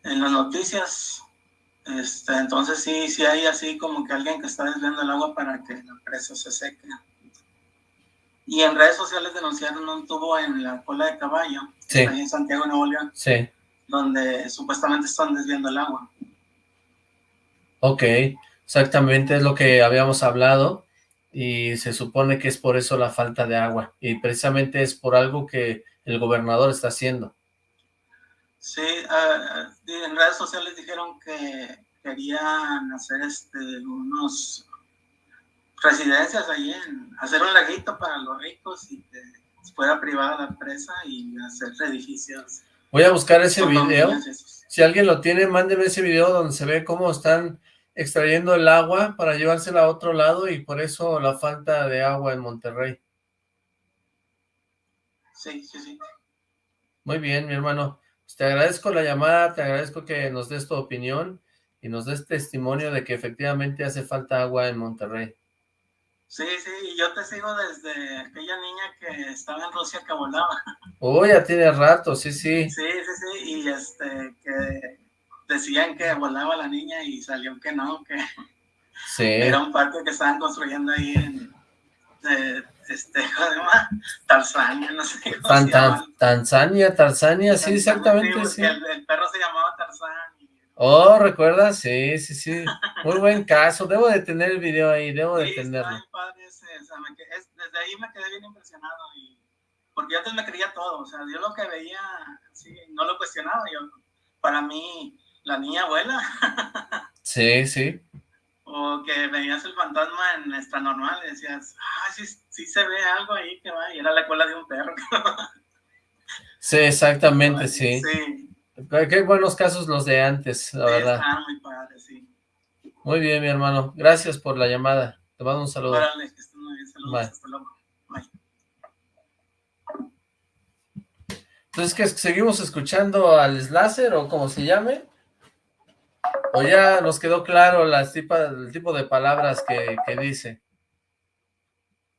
en las noticias. Este, entonces sí, sí hay así como que alguien que está desviando el agua para que la presa se seque. Y en redes sociales denunciaron un tubo en la cola de caballo, Sí. ahí en Santiago, Nuevo León, Sí. donde supuestamente están desviando el agua. Ok, exactamente es lo que habíamos hablado y se supone que es por eso la falta de agua y precisamente es por algo que el gobernador está haciendo. Sí, ah, en redes sociales dijeron que querían hacer este, unos residencias ahí, en, hacer un laguito para los ricos y que fuera privada la presa y hacer edificios. Voy a buscar ese video. Si alguien lo tiene, mándeme ese video donde se ve cómo están extrayendo el agua para llevársela a otro lado y por eso la falta de agua en Monterrey. Sí, sí, sí. Muy bien, mi hermano. Pues te agradezco la llamada, te agradezco que nos des tu opinión y nos des testimonio de que efectivamente hace falta agua en Monterrey. Sí, sí, y yo te sigo desde aquella niña que estaba en Rusia que volaba. (laughs) Oh, ya tiene rato, sí, sí. Sí, sí, sí, y este, que decían que volaba la niña y salió que no, que Sí. era un parque que estaban construyendo ahí en, este, ¿cómo se llama? Tanzania, no sé cómo Tan- se tan- llama. Tanzania, Tanzania, sí, exactamente, sí. El, el perro se llamaba Tarzán. Oh, ¿recuerdas? Sí, sí, sí. Muy buen (laughs) caso. Debo de tener el video ahí, debo de Sí, está tenerlo. bien padre ese, o sea, me quedé- es- desde ahí me quedé bien impresionado y porque yo antes me creía todo, o sea, yo lo que veía, sí, no lo cuestionaba, yo, para mí, la niña abuela, (laughs) Sí, sí. O que veías el fantasma en extra normal y decías, ah, sí, sí se ve algo ahí que va, y era la cola de un perro. (laughs) Sí, exactamente, sí. Sí, Qué buenos casos los de antes, la sí, verdad. sí. Muy bien, mi hermano. Gracias por la llamada. Te mando un saludo. Órale, que estén muy bien, saludos, Bye. hasta luego. Bye. Entonces, ¿qué, ¿seguimos escuchando al Slasher o como se llame? ¿O ya nos quedó claro las tipa- el tipo de palabras que, que dice?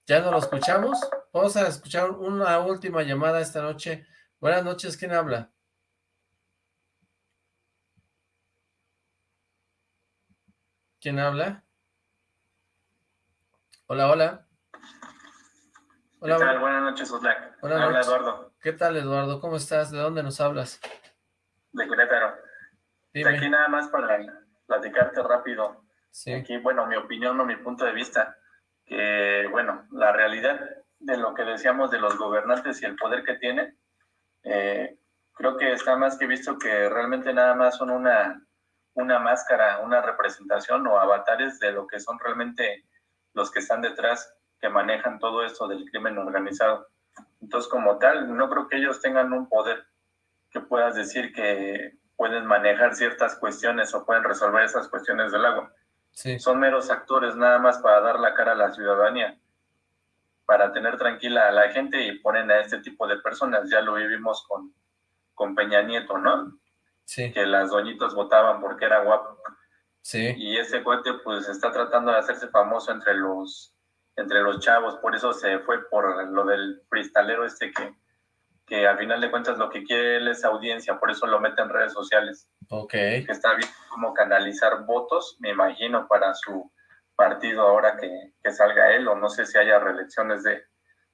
¿Ya no lo escuchamos? Vamos a escuchar una última llamada esta noche. Buenas noches, ¿quién habla? ¿Quién habla? Hola, hola. Hola, ¿Qué tal? Buenas noches, Oslac. Buenas Habla noches. Eduardo, ¿Qué tal, Eduardo? ¿Cómo estás? ¿De dónde nos hablas? de Querétaro. De Dime. aquí nada más para platicarte rápido. Sí. Aquí, bueno, mi opinión o mi punto de vista, que, bueno, la realidad de lo que decíamos de los gobernantes y el poder que tienen, eh, creo que está más que visto que realmente nada más son una, una máscara, una representación o avatares de lo que son realmente los que están detrás, que manejan todo esto del crimen organizado. Entonces, como tal, no creo que ellos tengan un poder que puedas decir que pueden manejar ciertas cuestiones o pueden resolver esas cuestiones del agua. Son meros actores nada más para dar la cara a la ciudadanía, para tener tranquila a la gente y ponen a este tipo de personas. Ya lo vivimos con, con Peña Nieto, ¿no? Sí. Que las doñitas votaban porque era guapo. Sí. Y ese cuate pues está tratando de hacerse famoso entre los entre los chavos, por eso se fue por lo del cristalero este que, que al final de cuentas lo que quiere él es audiencia, por eso lo mete en redes sociales. Ok. Que está bien como canalizar votos, me imagino, para su partido ahora que, que salga él, o no sé si haya reelecciones de,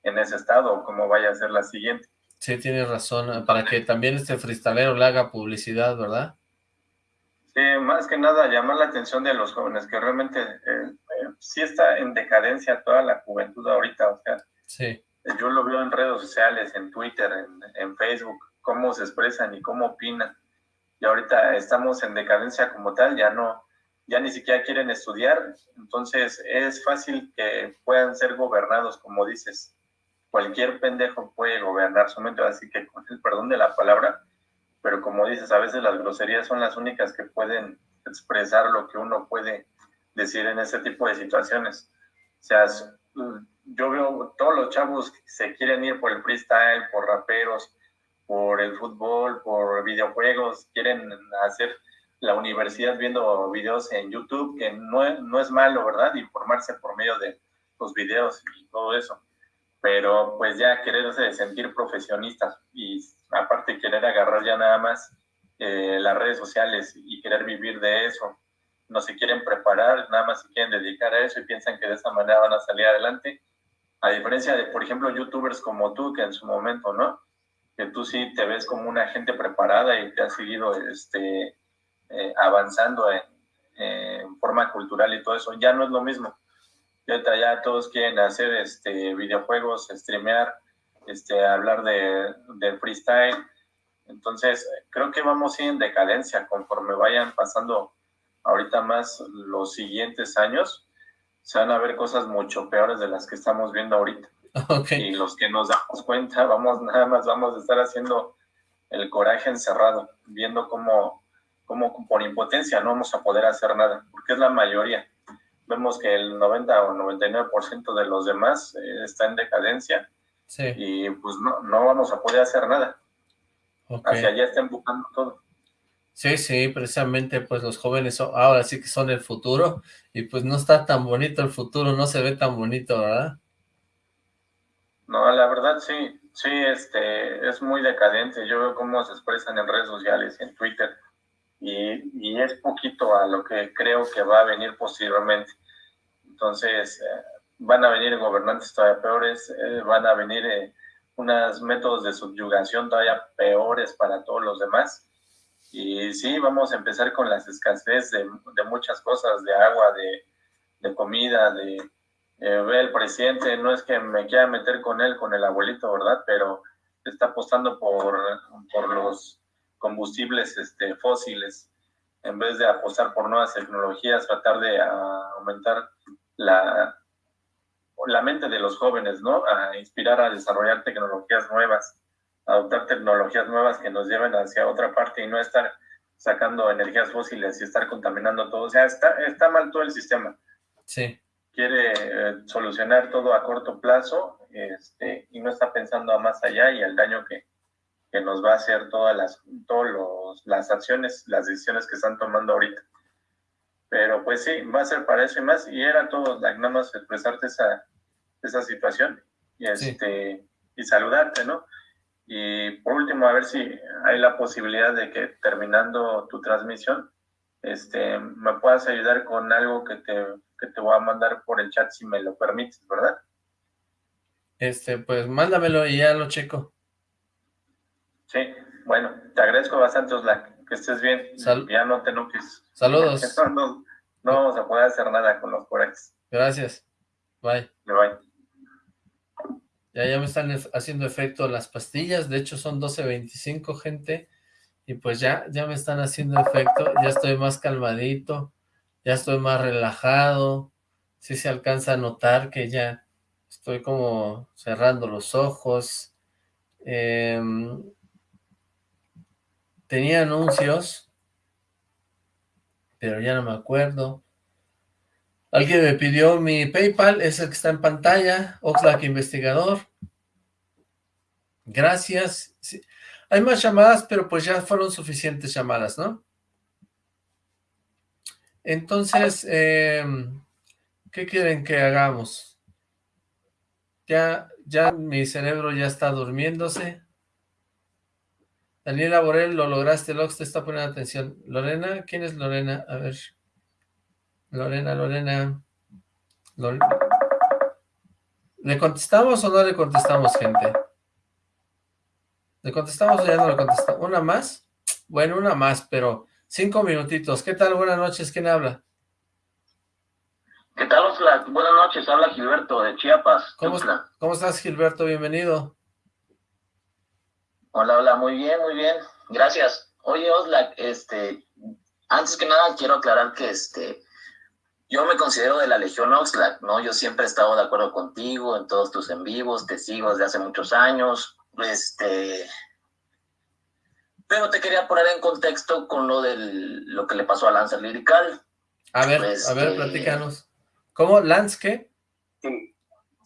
en ese estado, o cómo vaya a ser la siguiente. Sí, tienes razón, para que también este freestalero le haga publicidad, ¿verdad? Sí, más que nada llamar la atención de los jóvenes, que realmente eh, eh, sí está en decadencia toda la juventud ahorita, o sea, sí. Yo lo veo en redes sociales, en Twitter, en, Facebook, cómo se expresan y cómo opinan, y ahorita estamos en decadencia como tal, ya no, ya ni siquiera quieren estudiar, entonces es fácil que puedan ser gobernados, como dices, cualquier pendejo puede gobernar su mente, así que con el perdón de la palabra, pero como dices, a veces las groserías son las únicas que pueden expresar lo que uno puede decir en ese tipo de situaciones. O sea, yo veo todos los chavos que se quieren ir por el freestyle, por raperos, por el fútbol, por videojuegos, quieren hacer la universidad viendo videos en YouTube, que no, no es malo, ¿verdad? Informarse por medio de los videos y todo eso. Pero pues ya quererse sentir profesionistas y aparte querer agarrar ya nada más eh, las redes sociales y querer vivir de eso, no se quieren preparar, nada más se quieren dedicar a eso y piensan que de esa manera van a salir adelante. A diferencia de, por ejemplo, youtubers como tú, que en su momento, ¿no? Que tú sí te ves como una gente preparada y te has seguido este, eh, avanzando en, forma cultural y todo eso, ya no es lo mismo. Ya, ya todos quieren hacer este, videojuegos, streamear, este, hablar de, de freestyle. Entonces, creo que vamos a ir en decadencia conforme vayan pasando ahorita más los siguientes años. Se van a ver cosas mucho peores de las que estamos viendo ahorita. (laughs) Y los que nos damos cuenta, vamos (laughs) nada más vamos a estar haciendo el coraje encerrado, viendo cómo, cómo por impotencia no vamos a poder hacer nada, porque es la mayoría. Vemos que el 90 o 99% de los demás eh, está en decadencia y pues no, no vamos a poder hacer nada. Hacia allá están buscando todo. Sí, sí, precisamente pues los jóvenes ahora sí que son el futuro y pues no está tan bonito el futuro, no se ve tan bonito, ¿verdad? No, la verdad sí, sí, este, es muy decadente. Yo veo cómo se expresan en redes sociales en Twitter y, y es poquito a lo que creo que va a venir posiblemente. Entonces, eh, van a venir gobernantes todavía peores, eh, van a venir eh, unos métodos de subyugación todavía peores para todos los demás. Y sí, vamos a empezar con las escasez de, muchas cosas, de agua, de, comida, de... Eh, el presidente, no es que me quiera meter con él, con el abuelito, ¿verdad? Pero está apostando por, por los combustibles este, fósiles en vez de apostar por nuevas tecnologías, tratar de aumentar la, la mente de los jóvenes, ¿no? A inspirar a desarrollar tecnologías nuevas, adoptar tecnologías nuevas que nos lleven hacia otra parte y no estar sacando energías fósiles y estar contaminando todo. O sea, está, está mal todo el sistema. Sí. Quiere eh, solucionar todo a corto plazo este, y no está pensando a más allá y el daño que, que nos va a hacer todas las, todos las acciones, las decisiones que están tomando ahorita. Pero pues sí, va a ser para eso y más. Y era todo, nada más expresarte esa, esa situación y, este, y saludarte, ¿no? Y por último, a ver si hay la posibilidad de que terminando tu transmisión, este, me puedas ayudar con algo que te, que te voy a mandar por el chat si me lo permites, ¿verdad? Este, pues mándamelo y ya lo checo. Sí, bueno, te agradezco bastante, Oslac que estés bien. ya no te enojes. Saludos. (laughs) No vamos a poder hacer nada con los Corex. Gracias. Bye. Bye. Ya, ya me están haciendo efecto las pastillas, de hecho son 12.25, gente, y pues ya, ya me están haciendo efecto, ya estoy más calmadito, ya estoy más relajado, sí se alcanza a notar que ya estoy como cerrando los ojos, em, tenía anuncios, pero ya no me acuerdo, Alguien me pidió mi PayPal, es el que está en pantalla, Oxlack Investigador. Gracias. Hay más llamadas, pero pues ya fueron suficientes llamadas, ¿no? Entonces, em, ¿qué quieren que hagamos? Ya, ya mi cerebro ya está durmiéndose. Daniela Borel, lo lograste, Lox te está poniendo atención. Lorena, ¿quién es Lorena? A ver. Lorena, Lorena. ¿Le contestamos o no le contestamos, gente? ¿Le contestamos o ya no le contestamos? ¿Una más? Bueno, una más, pero cinco minutitos. ¿Qué tal? Buenas noches, ¿quién habla? ¿Qué tal, Oxlack? Buenas noches, habla Gilberto de Chiapas. ¿Cómo, ¿Cómo estás, Gilberto? Bienvenido. Hola, hola, muy bien, muy bien. Gracias. Oye, Oxlack, este, antes que nada quiero aclarar que este, yo me considero de la Legión Oxlack, ¿no? Yo siempre he estado de acuerdo contigo en todos tus en vivos, te sigo desde hace muchos años, este... Pero te quería poner en contexto con lo del lo que le pasó a Lancer Lirical. A ver, a ver, este, platícanos. ¿Cómo? ¿Lance qué? Sí,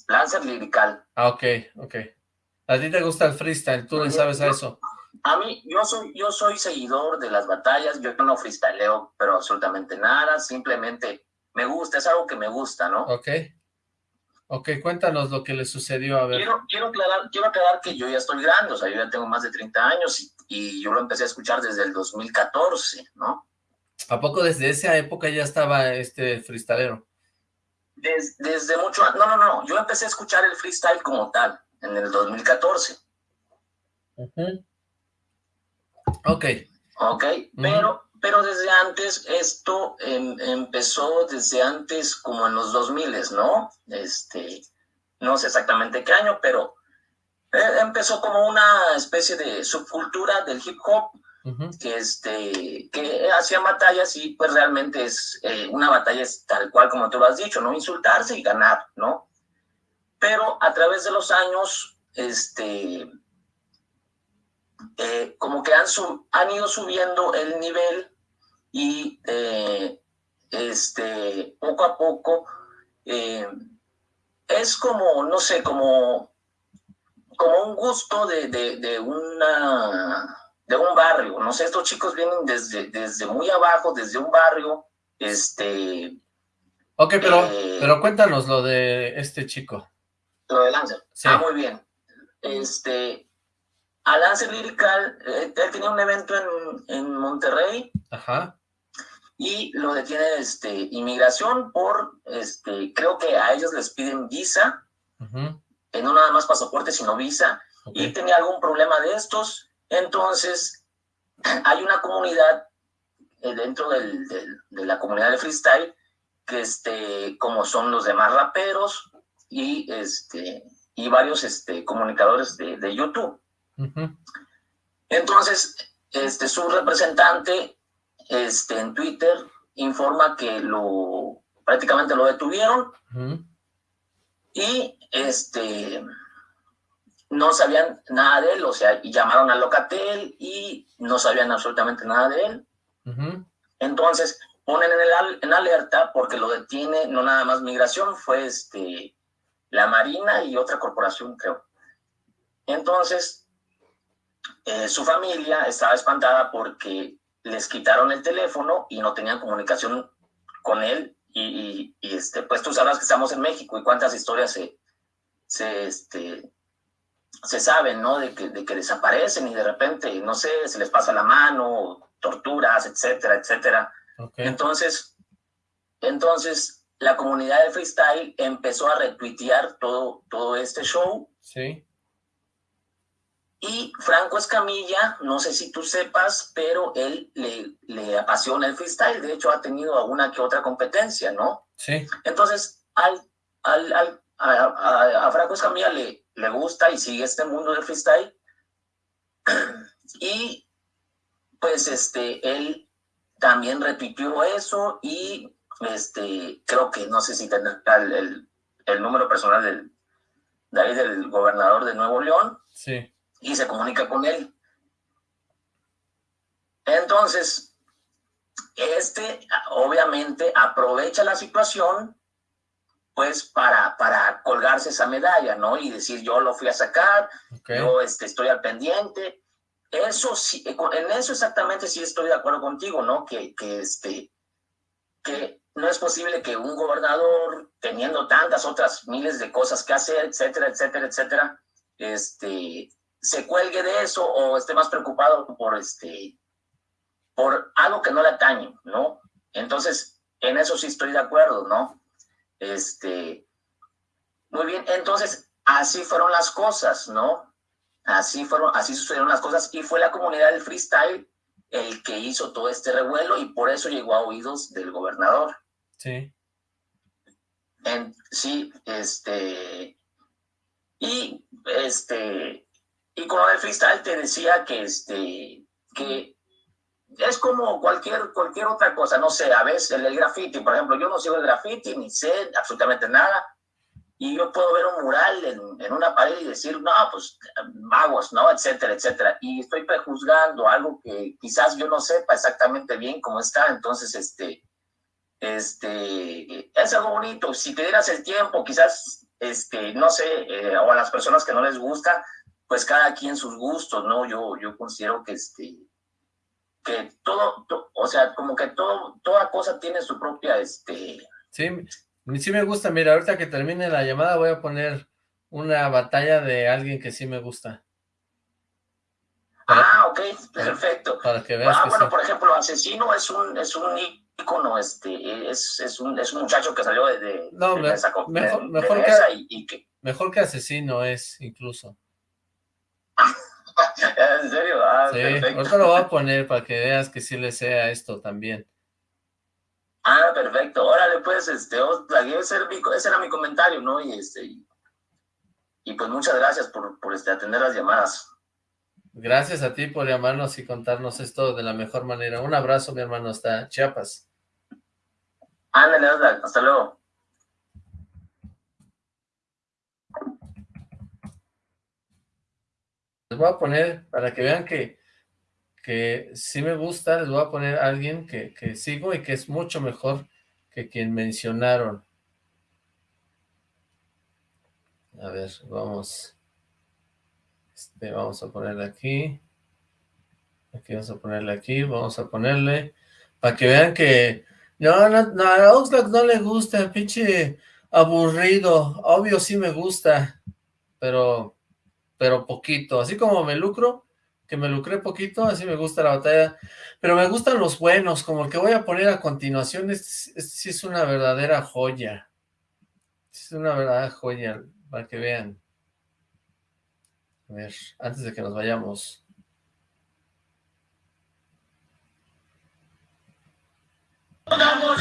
Lancer Lirical. Ah, ok, ok. A ti te gusta el freestyle, tú no sabes a eso. A mí, yo soy, yo soy seguidor de las batallas, yo no freestyleo, pero absolutamente nada, simplemente me gusta, es algo que me gusta, ¿no? Ok. Ok, cuéntanos lo que le sucedió, a ver. Quiero, quiero, aclarar, quiero aclarar que yo ya estoy grande, o sea, yo ya tengo más de 30 años y, y yo lo empecé a escuchar desde el 2014, ¿no? ¿A poco desde esa época ya estaba este freestylero? desde mucho, no, no, no, yo empecé a escuchar el freestyle como tal, en el 2014. Ok. Ok, pero pero desde antes, esto em, empezó desde antes como en los 2000, ¿no? Este, no sé exactamente qué año, pero eh, empezó como una especie de subcultura del hip hop, que, este, que hacía batallas y pues realmente es eh, una batalla es tal cual como tú lo has dicho, ¿no? Insultarse y ganar, ¿no? Pero a través de los años, este, eh, como que han, han ido subiendo el nivel y eh, este, poco a poco eh, es como, no sé, como, como un gusto de, de, una, de un barrio. No sé, estos chicos vienen desde, desde muy abajo, desde un barrio, este... Ok, pero, eh, pero cuéntanos lo de este chico. Lo de Lancer. Sí. Ah, muy bien. Este, a Lancer Lyrical, él tenía un evento en, en Monterrey. Ajá y lo detiene este, inmigración por, este, creo que a ellos les piden visa, eh, no nada más pasaporte, sino visa, y tenía algún problema de estos, entonces (clears throat) hay una comunidad eh, dentro del, de la comunidad de freestyle, que este, como son los demás raperos y, este, y varios este, comunicadores de, de YouTube. Entonces, este, su representante este, en Twitter informa que lo prácticamente lo detuvieron y este no sabían nada de él, o sea, llamaron al Locatel y no sabían absolutamente nada de él. Entonces, ponen en, el, en alerta porque lo detiene no nada más migración, fue este, la Marina y otra corporación, creo. Entonces, eh, su familia estaba espantada porque les quitaron el teléfono y no tenían comunicación con él y, este, pues tú sabrás que estamos en México y cuántas historias se, se, este, se saben, ¿no? De que, de que desaparecen y de repente, no sé, se les pasa la mano, torturas, etcétera, etcétera. Entonces, entonces la comunidad de freestyle empezó a retuitear todo, todo este show. Sí. Y Franco Escamilla, no sé si tú sepas, pero él le, le apasiona el freestyle. De hecho, ha tenido alguna que otra competencia, ¿no? Sí. Entonces, al, al, al a, a, Franco Escamilla le, le gusta y sigue este mundo del freestyle. (clears throat) Y pues este, él también repitió eso y este, creo que no sé si tendrá el, el, número personal del, de ahí del gobernador de Nuevo León. Sí y se comunica con él. Entonces, este obviamente aprovecha la situación pues para, para colgarse esa medalla, ¿no? Y decir, yo lo fui a sacar, yo este, estoy al pendiente. Eso sí, en eso exactamente sí estoy de acuerdo contigo, ¿no? Que, que, este, que no es posible que un gobernador, teniendo tantas otras miles de cosas que hacer, etcétera, etcétera, etcétera, este, se cuelgue de eso o esté más preocupado por este por algo que no le atañe, ¿no? Entonces, en eso sí estoy de acuerdo, ¿no? Este, muy bien, entonces, así fueron las cosas, ¿no? Así fueron, así sucedieron las cosas y fue la comunidad del freestyle el que hizo todo este revuelo y por eso llegó a oídos del gobernador. Sí. En, sí, este, y este, y con el freestyle te decía que, este, que es como cualquier, cualquier otra cosa, no sé, a veces el, graffiti, por ejemplo, yo no sigo el graffiti, ni sé absolutamente nada, y yo puedo ver un mural en, en, una pared y decir, no, pues magos, ¿no? Etcétera, etcétera. Y estoy prejuzgando algo que quizás yo no sepa exactamente bien cómo está. Entonces, este, este, es algo bonito. Si te dieras el tiempo, quizás, este, no sé, eh, o a las personas que no les gusta, pues cada quien sus gustos, ¿no? Yo, yo considero que este, que todo, o sea, como que todo, toda cosa tiene su propia, este... Sí, sí me gusta, mira, ahorita que termine la llamada voy a poner una batalla de alguien que sí me gusta. ah, ok, perfecto. Para que veas Ah, bueno, por ejemplo, Asesino es un, es un ícono, este, es, es, un, es un muchacho que salió de, no, de, mejor, mejor, que, y, que, mejor que Asesino es, incluso. (laughs) ¿En serio? Ah, sí, ahorita lo voy a poner para que veas que sí le sea esto también. Ah, perfecto. Órale, pues, este, ese era mi, ese era mi comentario, ¿no? Y este, y, pues muchas gracias por, por este, atender las llamadas. Gracias a ti por llamarnos y contarnos esto de la mejor manera. Un abrazo, mi hermano, hasta Chiapas. Ándale, hasta luego. Les voy a poner, para que vean que, que sí me gusta, les voy a poner a alguien que, que sigo y que es mucho mejor que quien mencionaron. A ver, vamos. Este, vamos a ponerle aquí. Aquí vamos a ponerle aquí, vamos a ponerle, para que vean que, no, no, no, a Oxlack no le gusta, pinche aburrido, obvio sí me gusta, pero pero poquito. Así como me lucro, que me lucré poquito, así me gusta la batalla. Pero me gustan los buenos, como el que voy a poner a continuación. Este, este sí es una verdadera joya. es una verdadera joya, para que vean. A ver, antes de que nos vayamos. Vamos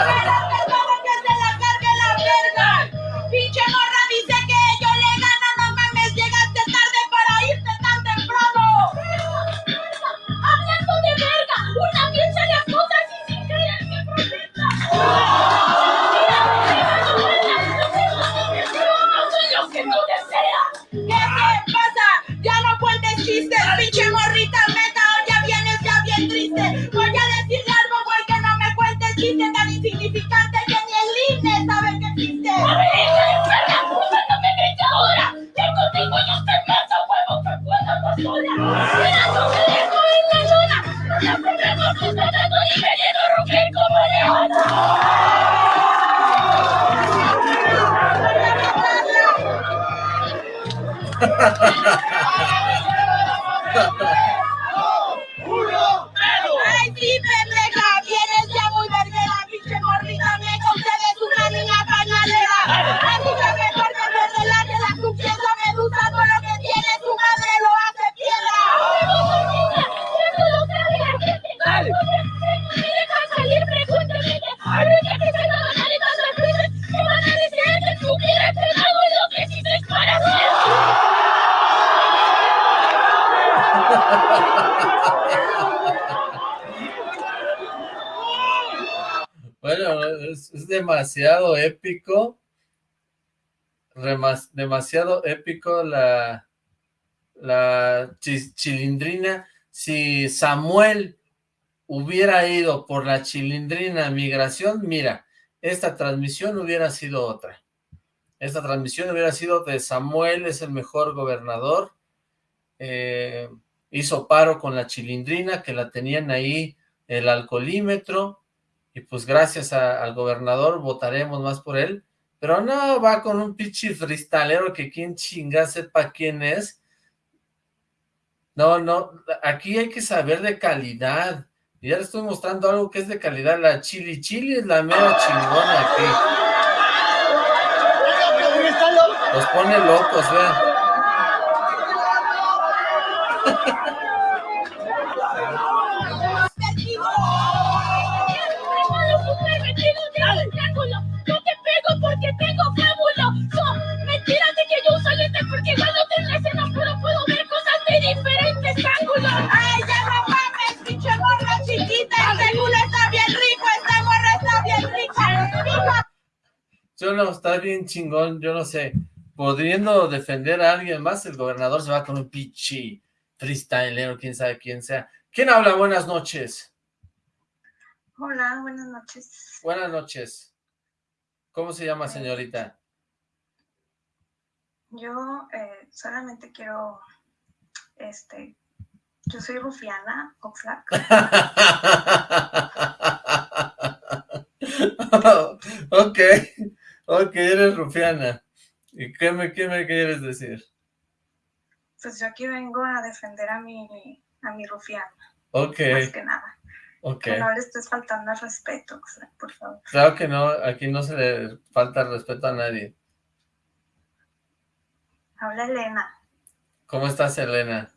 épico, demasiado épico la, la chilindrina. Si Samuel hubiera ido por la chilindrina migración, mira, esta transmisión hubiera sido otra. Esta transmisión hubiera sido de Samuel, es el mejor gobernador. Eh, hizo paro con la chilindrina, que la tenían ahí el alcoholímetro, y pues gracias al gobernador votaremos más por él, pero no, va con un pichi freestalero que quien chinga sepa quién es. No, no, aquí hay que saber de calidad, y ya le estoy mostrando algo que es de calidad, la chili chili es la mera chingona aquí. Los pone locos, vean. Yo no, está bien chingón, yo no sé. Pudiendo defender a alguien más, el gobernador se va con un pichi freestyler o quién sabe quién sea. ¿Quién habla? Buenas noches. Hola, buenas noches. Buenas noches. ¿Cómo se llama, señorita? Yo eh, solamente quiero, este, yo soy Rufiana Oxlack. (laughs) ok, ok, eres Rufiana. ¿Y qué me, qué me quieres decir? Pues yo aquí vengo a defender a mi, a mi Rufiana. Ok. Más que nada. Que no le estés faltando al respeto, por favor. Claro que no, aquí no se le falta respeto a nadie. Habla Elena. ¿Cómo estás, Elena?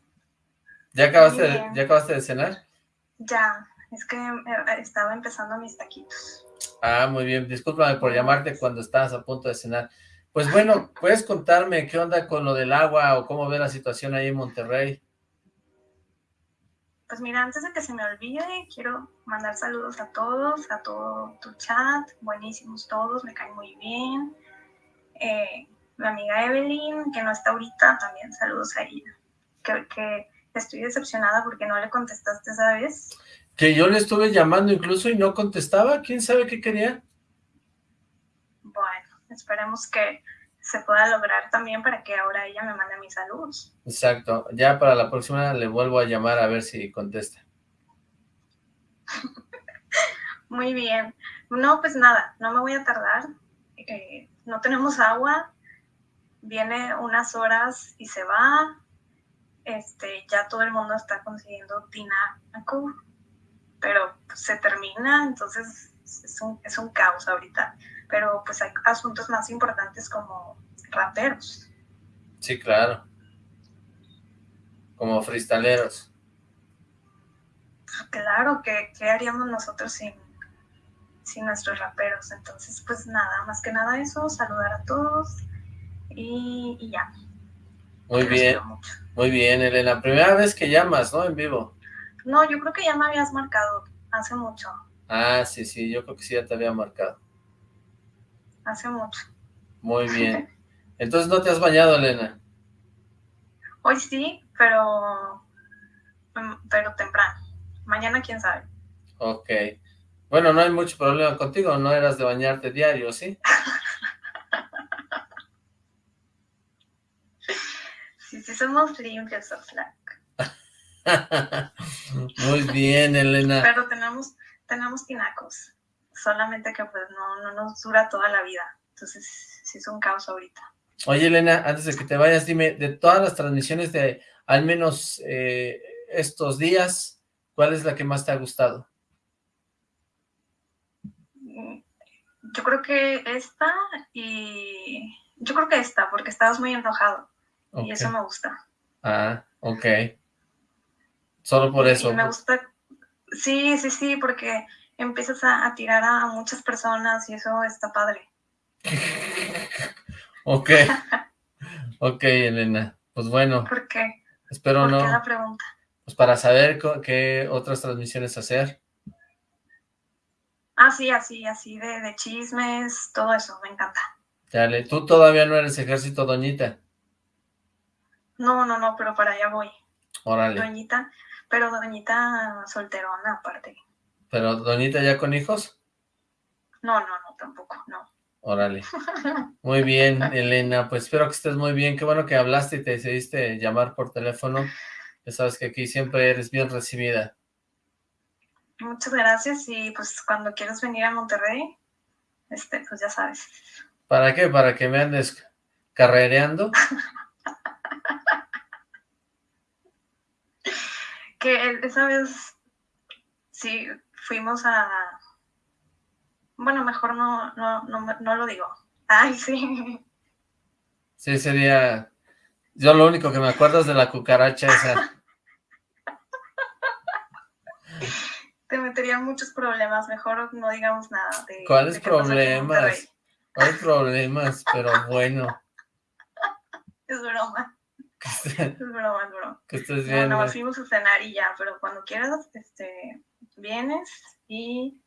¿Ya acabaste, de, ¿Ya acabaste de cenar? Ya, es que eh, estaba empezando mis taquitos. Ah, muy bien, discúlpame por llamarte cuando estabas a punto de cenar. Pues bueno, ¿puedes contarme qué onda con lo del agua o cómo ve la situación ahí en Monterrey? Pues mira, antes de que se me olvide, quiero mandar saludos a todos, a todo tu chat, buenísimos todos, me caen muy bien. Eh, mi amiga Evelyn, que no está ahorita, también saludos a ella. Que, estoy decepcionada porque no le contestaste, ¿sabes? Que yo le estuve llamando incluso y no contestaba, ¿quién sabe qué quería? Bueno, esperemos que se pueda lograr también para que ahora ella me mande mis saludos. Exacto, ya para la próxima le vuelvo a llamar a ver si contesta. (laughs) Muy bien. No, pues nada, no me voy a tardar. Eh, no tenemos agua, viene unas horas y se va. Este, ya todo el mundo está consiguiendo tinaco, pero se termina, entonces es un, es un caos ahorita pero pues hay asuntos más importantes como raperos. Sí, claro. Como freestaleros. Claro, ¿qué, qué haríamos nosotros sin, sin nuestros raperos? Entonces, pues nada, más que nada eso, saludar a todos y, ya. Muy bien, muy bien, Elena. Primera vez que llamas, ¿no? En vivo. No, yo creo que ya me habías marcado hace mucho. Ah, sí, sí, yo creo que sí ya te había marcado hace mucho. Muy (laughs) bien. Entonces, ¿no te has bañado, Elena? Hoy sí, pero, mm, pero temprano. Mañana, quién sabe. Ok. Bueno, no hay mucho problema contigo, no eras de bañarte diario, ¿sí? (laughs) sí, sí, somos limpios, Oxlack. (laughs) Muy bien, Elena. Pero tenemos, tenemos tinacos solamente que pues no, no nos dura toda la vida. Entonces, sí es un caos ahorita. Oye, Elena, antes de que te vayas, dime, de todas las transmisiones de al menos eh, estos días, ¿cuál es la que más te ha gustado? Yo creo que esta y... Yo creo que esta, porque estabas muy enojado. Y eso me gusta. Ah, ok. Solo por eso. Y me gusta... Sí, sí, sí, porque empiezas a, tirar a, muchas personas y eso está padre. (laughs) ok. (laughs) ok, Elena. Pues bueno. ¿Por qué? Espero ¿Por no. Qué la pregunta? Pues para saber qué otras transmisiones hacer. Así, así, así, de, de chismes, todo eso, me encanta. Dale, tú todavía no eres ejército, doñita. No, no, no, pero para allá voy. Órale. Doñita, pero doñita solterona aparte. ¿Pero doñita ya con hijos? No, no, no, tampoco, no. Órale. (laughs) Muy bien, Elena, pues espero que estés muy bien. Qué bueno que hablaste y te decidiste llamar por teléfono. Ya sabes que aquí siempre eres bien recibida. Muchas gracias y pues cuando quieras venir a Monterrey, este, pues ya sabes. ¿Para qué? ¿Para que me andes carrereando? (laughs) que esa vez sí fuimos a bueno mejor no no no, no lo digo. Ay sí. Sí sería yo lo único que me acuerdo es de la cucaracha esa. Te metería muchos problemas mejor no digamos nada de, ¿cuáles problemas? ¿cuáles problemas? pero bueno. (laughs) Es broma es broma, es broma. Que estés bien. No, fuimos a cenar y ya, pero cuando quieras, este, vienes y,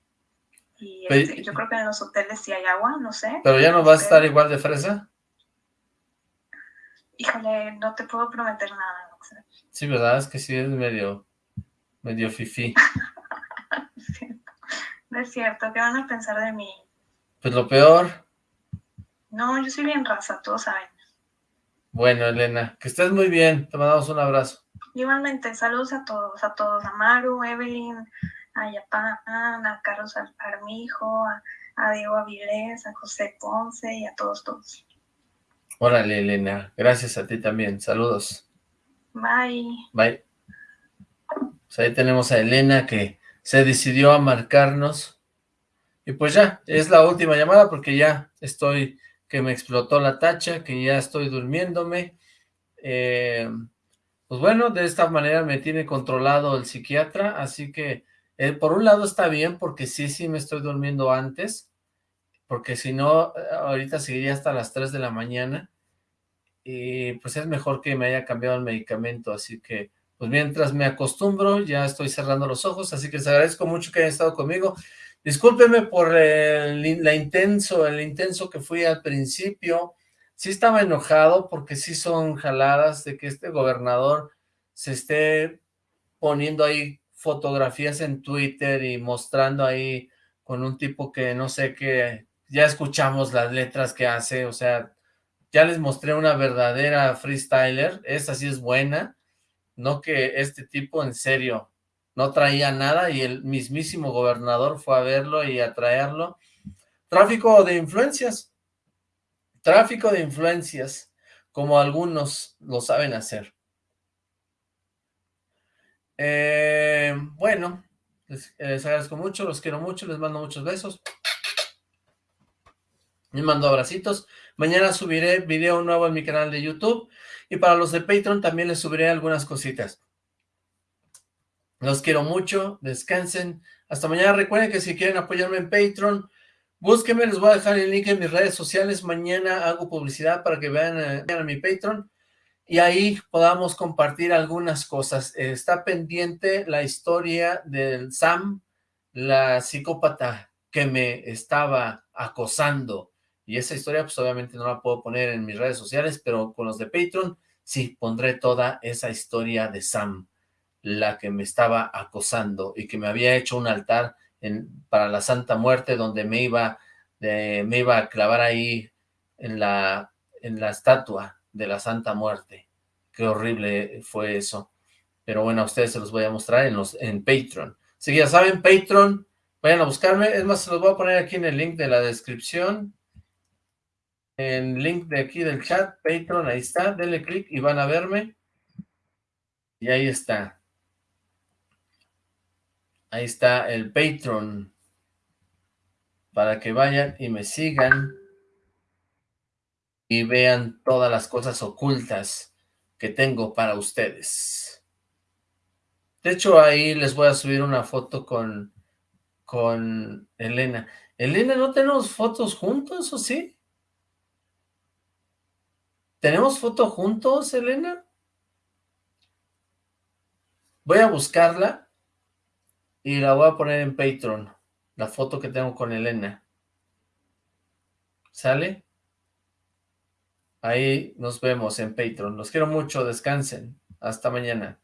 y este, yo creo que en los hoteles sí hay agua, no sé. ¿Pero ya no vas a estar igual de fresa? Híjole, no te puedo prometer nada. No sé. Sí, ¿verdad? Es que sí es medio, medio fifí. (laughs) no es cierto, ¿qué van a pensar de mí? Pues lo peor. No, yo soy bien raza, todos saben. Bueno, Elena, que estés muy bien. Te mandamos un abrazo. Igualmente, saludos a todos, a todos, a Maru, Evelyn, a Yapan, a Carlos Armijo, a, a, Diego Avilés, a José Ponce y a todos, todos. Órale, Elena. Gracias a ti también. Saludos. Bye. Bye. Pues ahí tenemos a Elena que se decidió a marcarnos. Y pues ya, es la última llamada porque ya estoy que me explotó la tacha, que ya estoy durmiéndome. Eh, pues bueno, de esta manera me tiene controlado el psiquiatra, así que eh, por un lado está bien porque sí, sí me estoy durmiendo antes, porque si no, ahorita seguiría hasta las 3 de la mañana, y pues es mejor que me haya cambiado el medicamento, así que pues mientras me acostumbro, ya estoy cerrando los ojos, así que les agradezco mucho que hayan estado conmigo. Discúlpeme por el, la intenso, el intenso que fui al principio. Sí estaba enojado porque sí son jaladas de que este gobernador se esté poniendo ahí fotografías en Twitter y mostrando ahí con un tipo que no sé qué, ya escuchamos las letras que hace, o sea, ya les mostré una verdadera freestyler, esa sí es buena, no que este tipo en serio, no traía nada y el mismísimo gobernador fue a verlo y a traerlo. Tráfico de influencias, tráfico de influencias, como algunos lo saben hacer. Eh, bueno, les, les, agradezco mucho, los quiero mucho, les mando muchos besos. Les mando abracitos. Mañana subiré video nuevo en mi canal de YouTube y para los de Patreon también les subiré algunas cositas. Los quiero mucho, descansen. Hasta mañana. Recuerden que si quieren apoyarme en Patreon, búsquenme, les voy a dejar el link en mis redes sociales. Mañana hago publicidad para que vean, eh, a mi Patreon y ahí podamos compartir algunas cosas. está pendiente la historia del Sam, la psicópata que me estaba acosando. Y esa historia pues obviamente no la puedo poner en mis redes sociales, pero con los de Patreon sí pondré toda esa historia de Sam la que me estaba acosando y que me había hecho un altar en, para la Santa Muerte donde me iba, me iba a clavar ahí en la, en la estatua de la Santa Muerte. Qué horrible fue eso. Pero bueno, a ustedes se los voy a mostrar en, los, en Patreon. Así que ya saben, Patreon, vayan a buscarme. Es más, se los voy a poner aquí en el link de la descripción. El link de aquí del chat, Patreon, ahí está. Denle clic y van a verme. Y ahí está. Ahí está el Patreon. Para que vayan y me sigan. Y vean todas las cosas ocultas que tengo para ustedes. De hecho, ahí les voy a subir una foto con, con Elena. Elena, ¿no tenemos fotos juntos o sí? ¿Tenemos foto juntos, Elena? Voy a buscarla y la voy a poner en Patreon. la foto que tengo con Elena. ¿Sale? Ahí nos vemos en Patreon. Los quiero mucho, descansen. Hasta mañana.